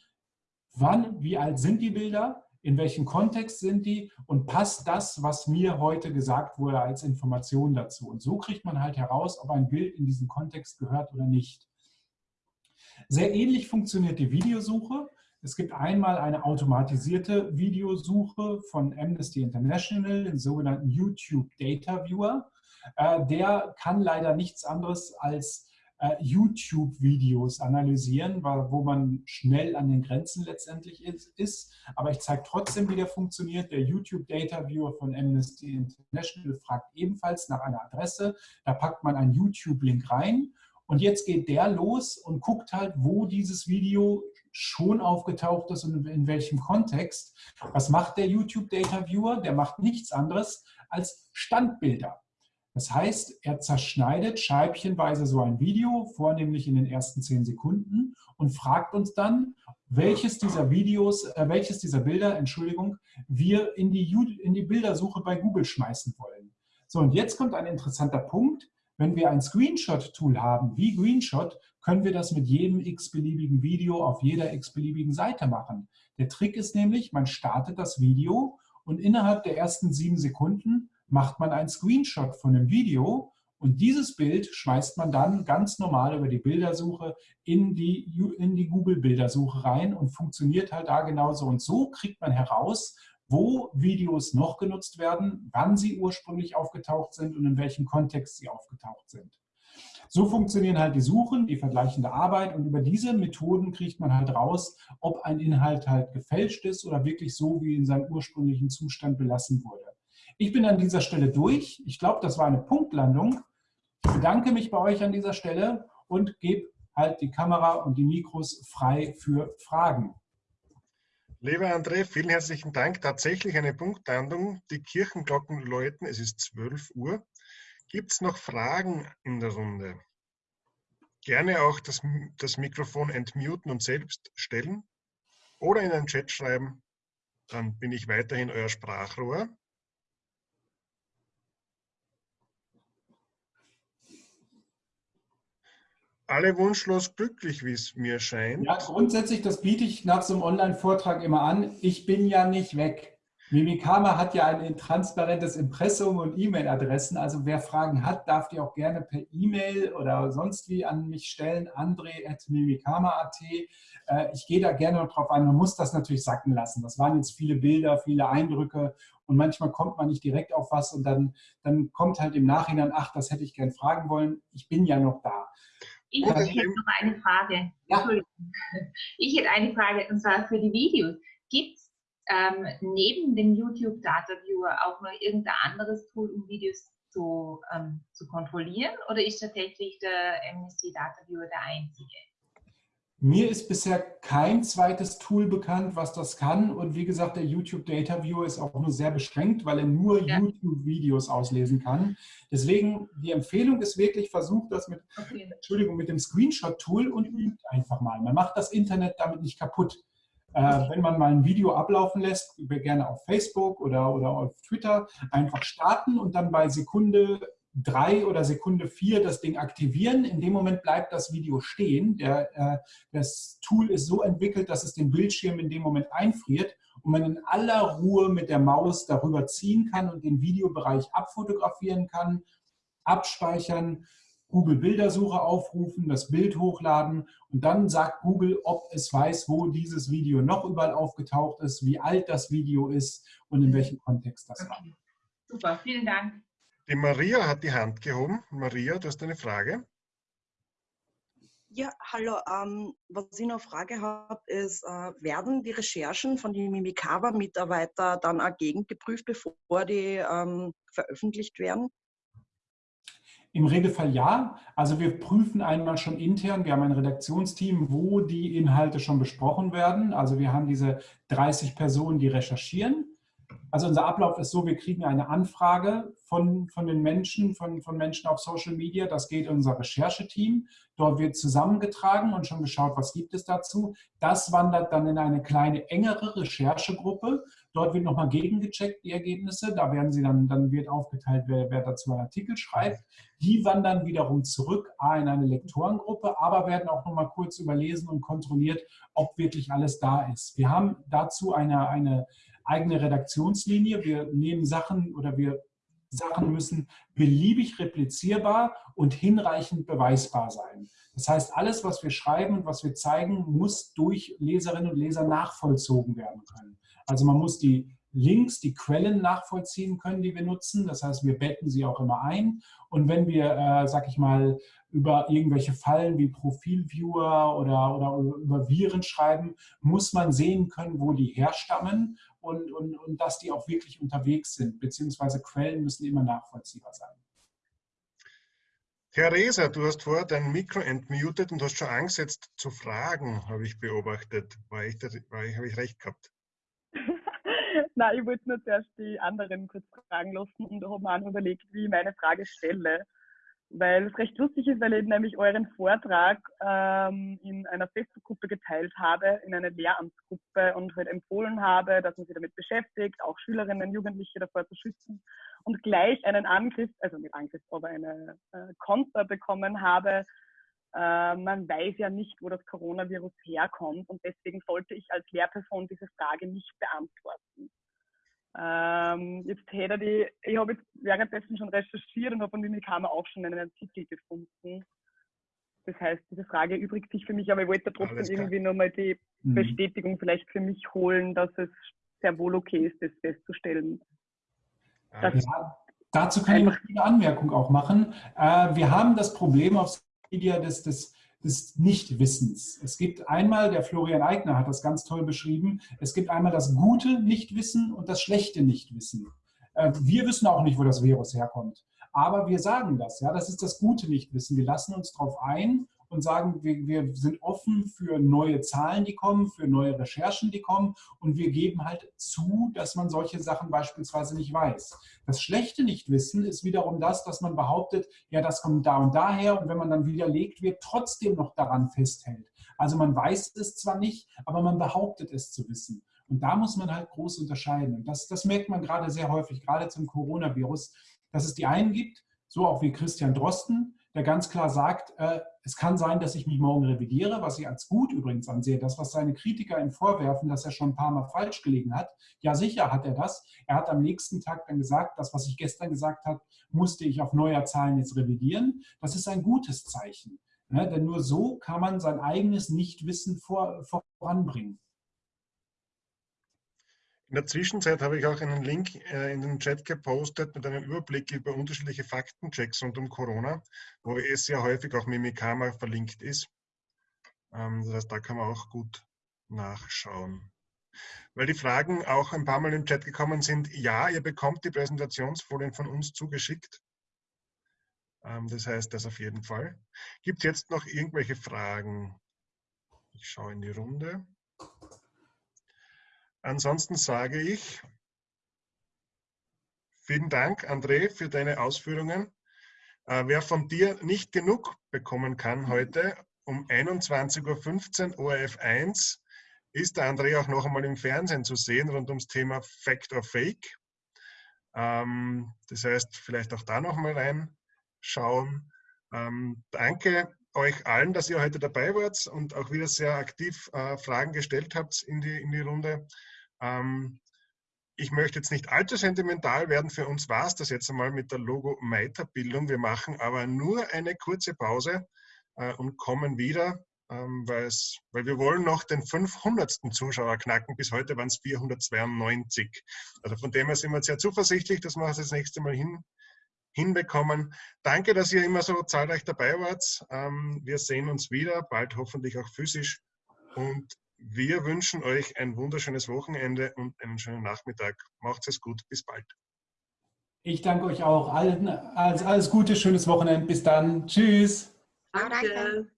wann, wie alt sind die Bilder, in welchem Kontext sind die und passt das, was mir heute gesagt wurde, als Information dazu. Und so kriegt man halt heraus, ob ein Bild in diesen Kontext gehört oder nicht. Sehr ähnlich funktioniert die Videosuche. Es gibt einmal eine automatisierte Videosuche von Amnesty International, den sogenannten YouTube Data Viewer. Äh, der kann leider nichts anderes als äh, YouTube-Videos analysieren, wo man schnell an den Grenzen letztendlich ist. Aber ich zeige trotzdem, wie der funktioniert. Der YouTube Data Viewer von Amnesty International fragt ebenfalls nach einer Adresse. Da packt man einen YouTube-Link rein und jetzt geht der los und guckt halt, wo dieses Video schon aufgetaucht ist und in welchem Kontext. Was macht der YouTube Data Viewer? Der macht nichts anderes als Standbilder. Das heißt, er zerschneidet scheibchenweise so ein Video, vornehmlich in den ersten zehn Sekunden, und fragt uns dann, welches dieser Videos, äh, welches dieser Bilder, Entschuldigung, wir in die, in die Bildersuche bei Google schmeißen wollen. So, und jetzt kommt ein interessanter Punkt. Wenn wir ein Screenshot-Tool haben, wie Greenshot, können wir das mit jedem x-beliebigen Video auf jeder x-beliebigen Seite machen. Der Trick ist nämlich, man startet das Video und innerhalb der ersten sieben Sekunden macht man einen Screenshot von dem Video und dieses Bild schmeißt man dann ganz normal über die Bildersuche in die, in die Google-Bildersuche rein und funktioniert halt da genauso. Und so kriegt man heraus, wo Videos noch genutzt werden, wann sie ursprünglich aufgetaucht sind und in welchem Kontext sie aufgetaucht sind. So funktionieren halt die Suchen, die vergleichende Arbeit und über diese Methoden kriegt man halt raus, ob ein Inhalt halt gefälscht ist oder wirklich so wie in seinem ursprünglichen Zustand belassen wurde. Ich bin an dieser Stelle durch. Ich glaube, das war eine Punktlandung. Ich bedanke mich bei euch an dieser Stelle und gebe halt die Kamera und die Mikros frei für Fragen. Lieber André, vielen herzlichen Dank. Tatsächlich eine Punktlandung. Die Kirchenglocken läuten, es ist 12 Uhr. Gibt es noch Fragen in der Runde? Gerne auch das, das Mikrofon entmuten und selbst stellen oder in den Chat schreiben. Dann bin ich weiterhin euer Sprachrohr. alle wunschlos glücklich, wie es mir scheint. Ja, grundsätzlich, das biete ich nach so einem Online-Vortrag immer an. Ich bin ja nicht weg. Mimikama hat ja ein transparentes Impressum und E-Mail-Adressen. Also wer Fragen hat, darf die auch gerne per E-Mail oder sonst wie an mich stellen. andre.mimikama.at. Äh, ich gehe da gerne noch drauf ein. Man muss das natürlich sacken lassen. Das waren jetzt viele Bilder, viele Eindrücke und manchmal kommt man nicht direkt auf was und dann, dann kommt halt im Nachhinein, ach, das hätte ich gern fragen wollen. Ich bin ja noch da. Ich hätte noch eine Frage. Ja. Ich hätte eine Frage und zwar für die Videos. Gibt es ähm, neben dem YouTube Data Viewer auch noch irgendein anderes Tool, um Videos zu, ähm, zu kontrollieren? Oder ist tatsächlich der MSC Data Viewer der einzige? Mir ist bisher kein zweites Tool bekannt, was das kann. Und wie gesagt, der YouTube Data Viewer ist auch nur sehr beschränkt, weil er nur ja. YouTube-Videos auslesen kann. Deswegen, die Empfehlung ist wirklich, versucht das mit, okay. Entschuldigung, mit dem Screenshot-Tool und übt einfach mal. Man macht das Internet damit nicht kaputt. Äh, wenn man mal ein Video ablaufen lässt, gerne auf Facebook oder, oder auf Twitter, einfach starten und dann bei Sekunde drei oder Sekunde vier das Ding aktivieren. In dem Moment bleibt das Video stehen. Der, äh, das Tool ist so entwickelt, dass es den Bildschirm in dem Moment einfriert und man in aller Ruhe mit der Maus darüber ziehen kann und den Videobereich abfotografieren kann, abspeichern, Google Bildersuche aufrufen, das Bild hochladen und dann sagt Google, ob es weiß, wo dieses Video noch überall aufgetaucht ist, wie alt das Video ist und in welchem Kontext das war. Super, vielen Dank. Die Maria hat die Hand gehoben. Maria, du hast eine Frage. Ja, hallo. Ähm, was ich noch Frage habe, ist, äh, werden die Recherchen von den Mimikava-Mitarbeitern dann auch gegengeprüft, bevor die ähm, veröffentlicht werden? Im Regelfall ja. Also wir prüfen einmal schon intern, wir haben ein Redaktionsteam, wo die Inhalte schon besprochen werden. Also wir haben diese 30 Personen, die recherchieren. Also unser Ablauf ist so, wir kriegen eine Anfrage von, von den Menschen, von, von Menschen auf Social Media. Das geht in unser Rechercheteam. Dort wird zusammengetragen und schon geschaut, was gibt es dazu. Das wandert dann in eine kleine, engere Recherchegruppe. Dort wird nochmal gegengecheckt, die Ergebnisse. Da werden sie dann, dann wird aufgeteilt, wer, wer dazu einen Artikel schreibt. Die wandern wiederum zurück A, in eine Lektorengruppe, aber werden auch nochmal kurz überlesen und kontrolliert, ob wirklich alles da ist. Wir haben dazu eine, eine eigene Redaktionslinie. Wir nehmen Sachen oder wir Sachen müssen beliebig replizierbar und hinreichend beweisbar sein. Das heißt, alles, was wir schreiben und was wir zeigen, muss durch Leserinnen und Leser nachvollzogen werden können. Also man muss die Links, die Quellen nachvollziehen können, die wir nutzen. Das heißt, wir betten sie auch immer ein. Und wenn wir, äh, sag ich mal, über irgendwelche Fallen wie Profilviewer oder, oder über Viren schreiben, muss man sehen können, wo die herstammen und, und, und dass die auch wirklich unterwegs sind, beziehungsweise Quellen müssen immer nachvollziehbar sein. Reser, du hast vorher dein Mikro entmutet und hast schon Angst jetzt zu fragen, habe ich beobachtet. War ich, war ich, habe ich recht gehabt? Nein, ich wollte nur zuerst die anderen kurz fragen lassen und habe mir auch überlegt, wie ich meine Frage stelle weil es recht lustig ist, weil ich nämlich euren Vortrag ähm, in einer Facebook-Gruppe geteilt habe, in einer Lehramtsgruppe und halt empfohlen habe, dass man sich damit beschäftigt, auch Schülerinnen, und Jugendliche davor zu schützen und gleich einen Angriff, also nicht Angriff, aber eine äh, Konter bekommen habe. Äh, man weiß ja nicht, wo das Coronavirus herkommt und deswegen sollte ich als Lehrperson diese Frage nicht beantworten. Ähm, jetzt hätte die, ich habe jetzt währenddessen schon recherchiert und habe von Mimikama auch schon einen Artikel gefunden. Das heißt, diese Frage übrigt sich für mich, aber ich wollte trotzdem irgendwie nochmal die mhm. Bestätigung vielleicht für mich holen, dass es sehr wohl okay ist, das festzustellen. Ja, dazu kann ich noch eine Anmerkung auch machen. Äh, wir haben das Problem auf Media des, des des Nichtwissens. Es gibt einmal, der Florian Eigner hat das ganz toll beschrieben, es gibt einmal das gute Nichtwissen und das schlechte Nichtwissen. Äh, wir wissen auch nicht, wo das Virus herkommt. Aber wir sagen das, ja, das ist das gute Nichtwissen. Wir lassen uns darauf ein und sagen, wir, wir sind offen für neue Zahlen, die kommen, für neue Recherchen, die kommen und wir geben halt zu, dass man solche Sachen beispielsweise nicht weiß. Das schlechte Nichtwissen ist wiederum das, dass man behauptet, ja, das kommt da und daher und wenn man dann widerlegt wird, trotzdem noch daran festhält. Also man weiß es zwar nicht, aber man behauptet es zu wissen. Und da muss man halt groß unterscheiden. Und das, das merkt man gerade sehr häufig, gerade zum Coronavirus, dass es die einen gibt, so auch wie Christian Drosten, der ganz klar sagt, äh, es kann sein, dass ich mich morgen revidiere, was ich als gut übrigens ansehe. Das, was seine Kritiker ihm vorwerfen, dass er schon ein paar Mal falsch gelegen hat. Ja, sicher hat er das. Er hat am nächsten Tag dann gesagt, das, was ich gestern gesagt habe, musste ich auf neuer Zahlen jetzt revidieren. Das ist ein gutes Zeichen. Ne? Denn nur so kann man sein eigenes Nichtwissen vor, voranbringen. In der Zwischenzeit habe ich auch einen Link äh, in den Chat gepostet mit einem Überblick über unterschiedliche Faktenchecks rund um Corona, wo es sehr häufig auch Mimikama verlinkt ist. Ähm, das heißt, da kann man auch gut nachschauen. weil die Fragen auch ein paar Mal im Chat gekommen sind. Ja, ihr bekommt die Präsentationsfolien von uns zugeschickt. Ähm, das heißt, das auf jeden Fall. Gibt es jetzt noch irgendwelche Fragen? Ich schaue in die Runde. Ansonsten sage ich vielen Dank, André, für deine Ausführungen. Äh, wer von dir nicht genug bekommen kann heute, um 21.15 Uhr ORF 1 ist der André auch noch einmal im Fernsehen zu sehen rund ums Thema Fact or Fake. Ähm, das heißt, vielleicht auch da noch mal reinschauen. Ähm, danke euch allen, dass ihr heute dabei wart und auch wieder sehr aktiv äh, Fragen gestellt habt in die, in die Runde. Ähm, ich möchte jetzt nicht allzu sentimental werden. Für uns war es das jetzt einmal mit der Logo-Meiterbildung. Wir machen aber nur eine kurze Pause äh, und kommen wieder, ähm, weil wir wollen noch den 500. Zuschauer knacken. Bis heute waren es 492. Also von dem her sind wir sehr zuversichtlich, dass wir das nächste Mal hin, hinbekommen. Danke, dass ihr immer so zahlreich dabei wart. Ähm, wir sehen uns wieder, bald hoffentlich auch physisch. Und wir wünschen euch ein wunderschönes Wochenende und einen schönen Nachmittag. Macht es gut, bis bald. Ich danke euch auch. Allen, alles, alles Gute, schönes Wochenende. Bis dann. Tschüss. Danke.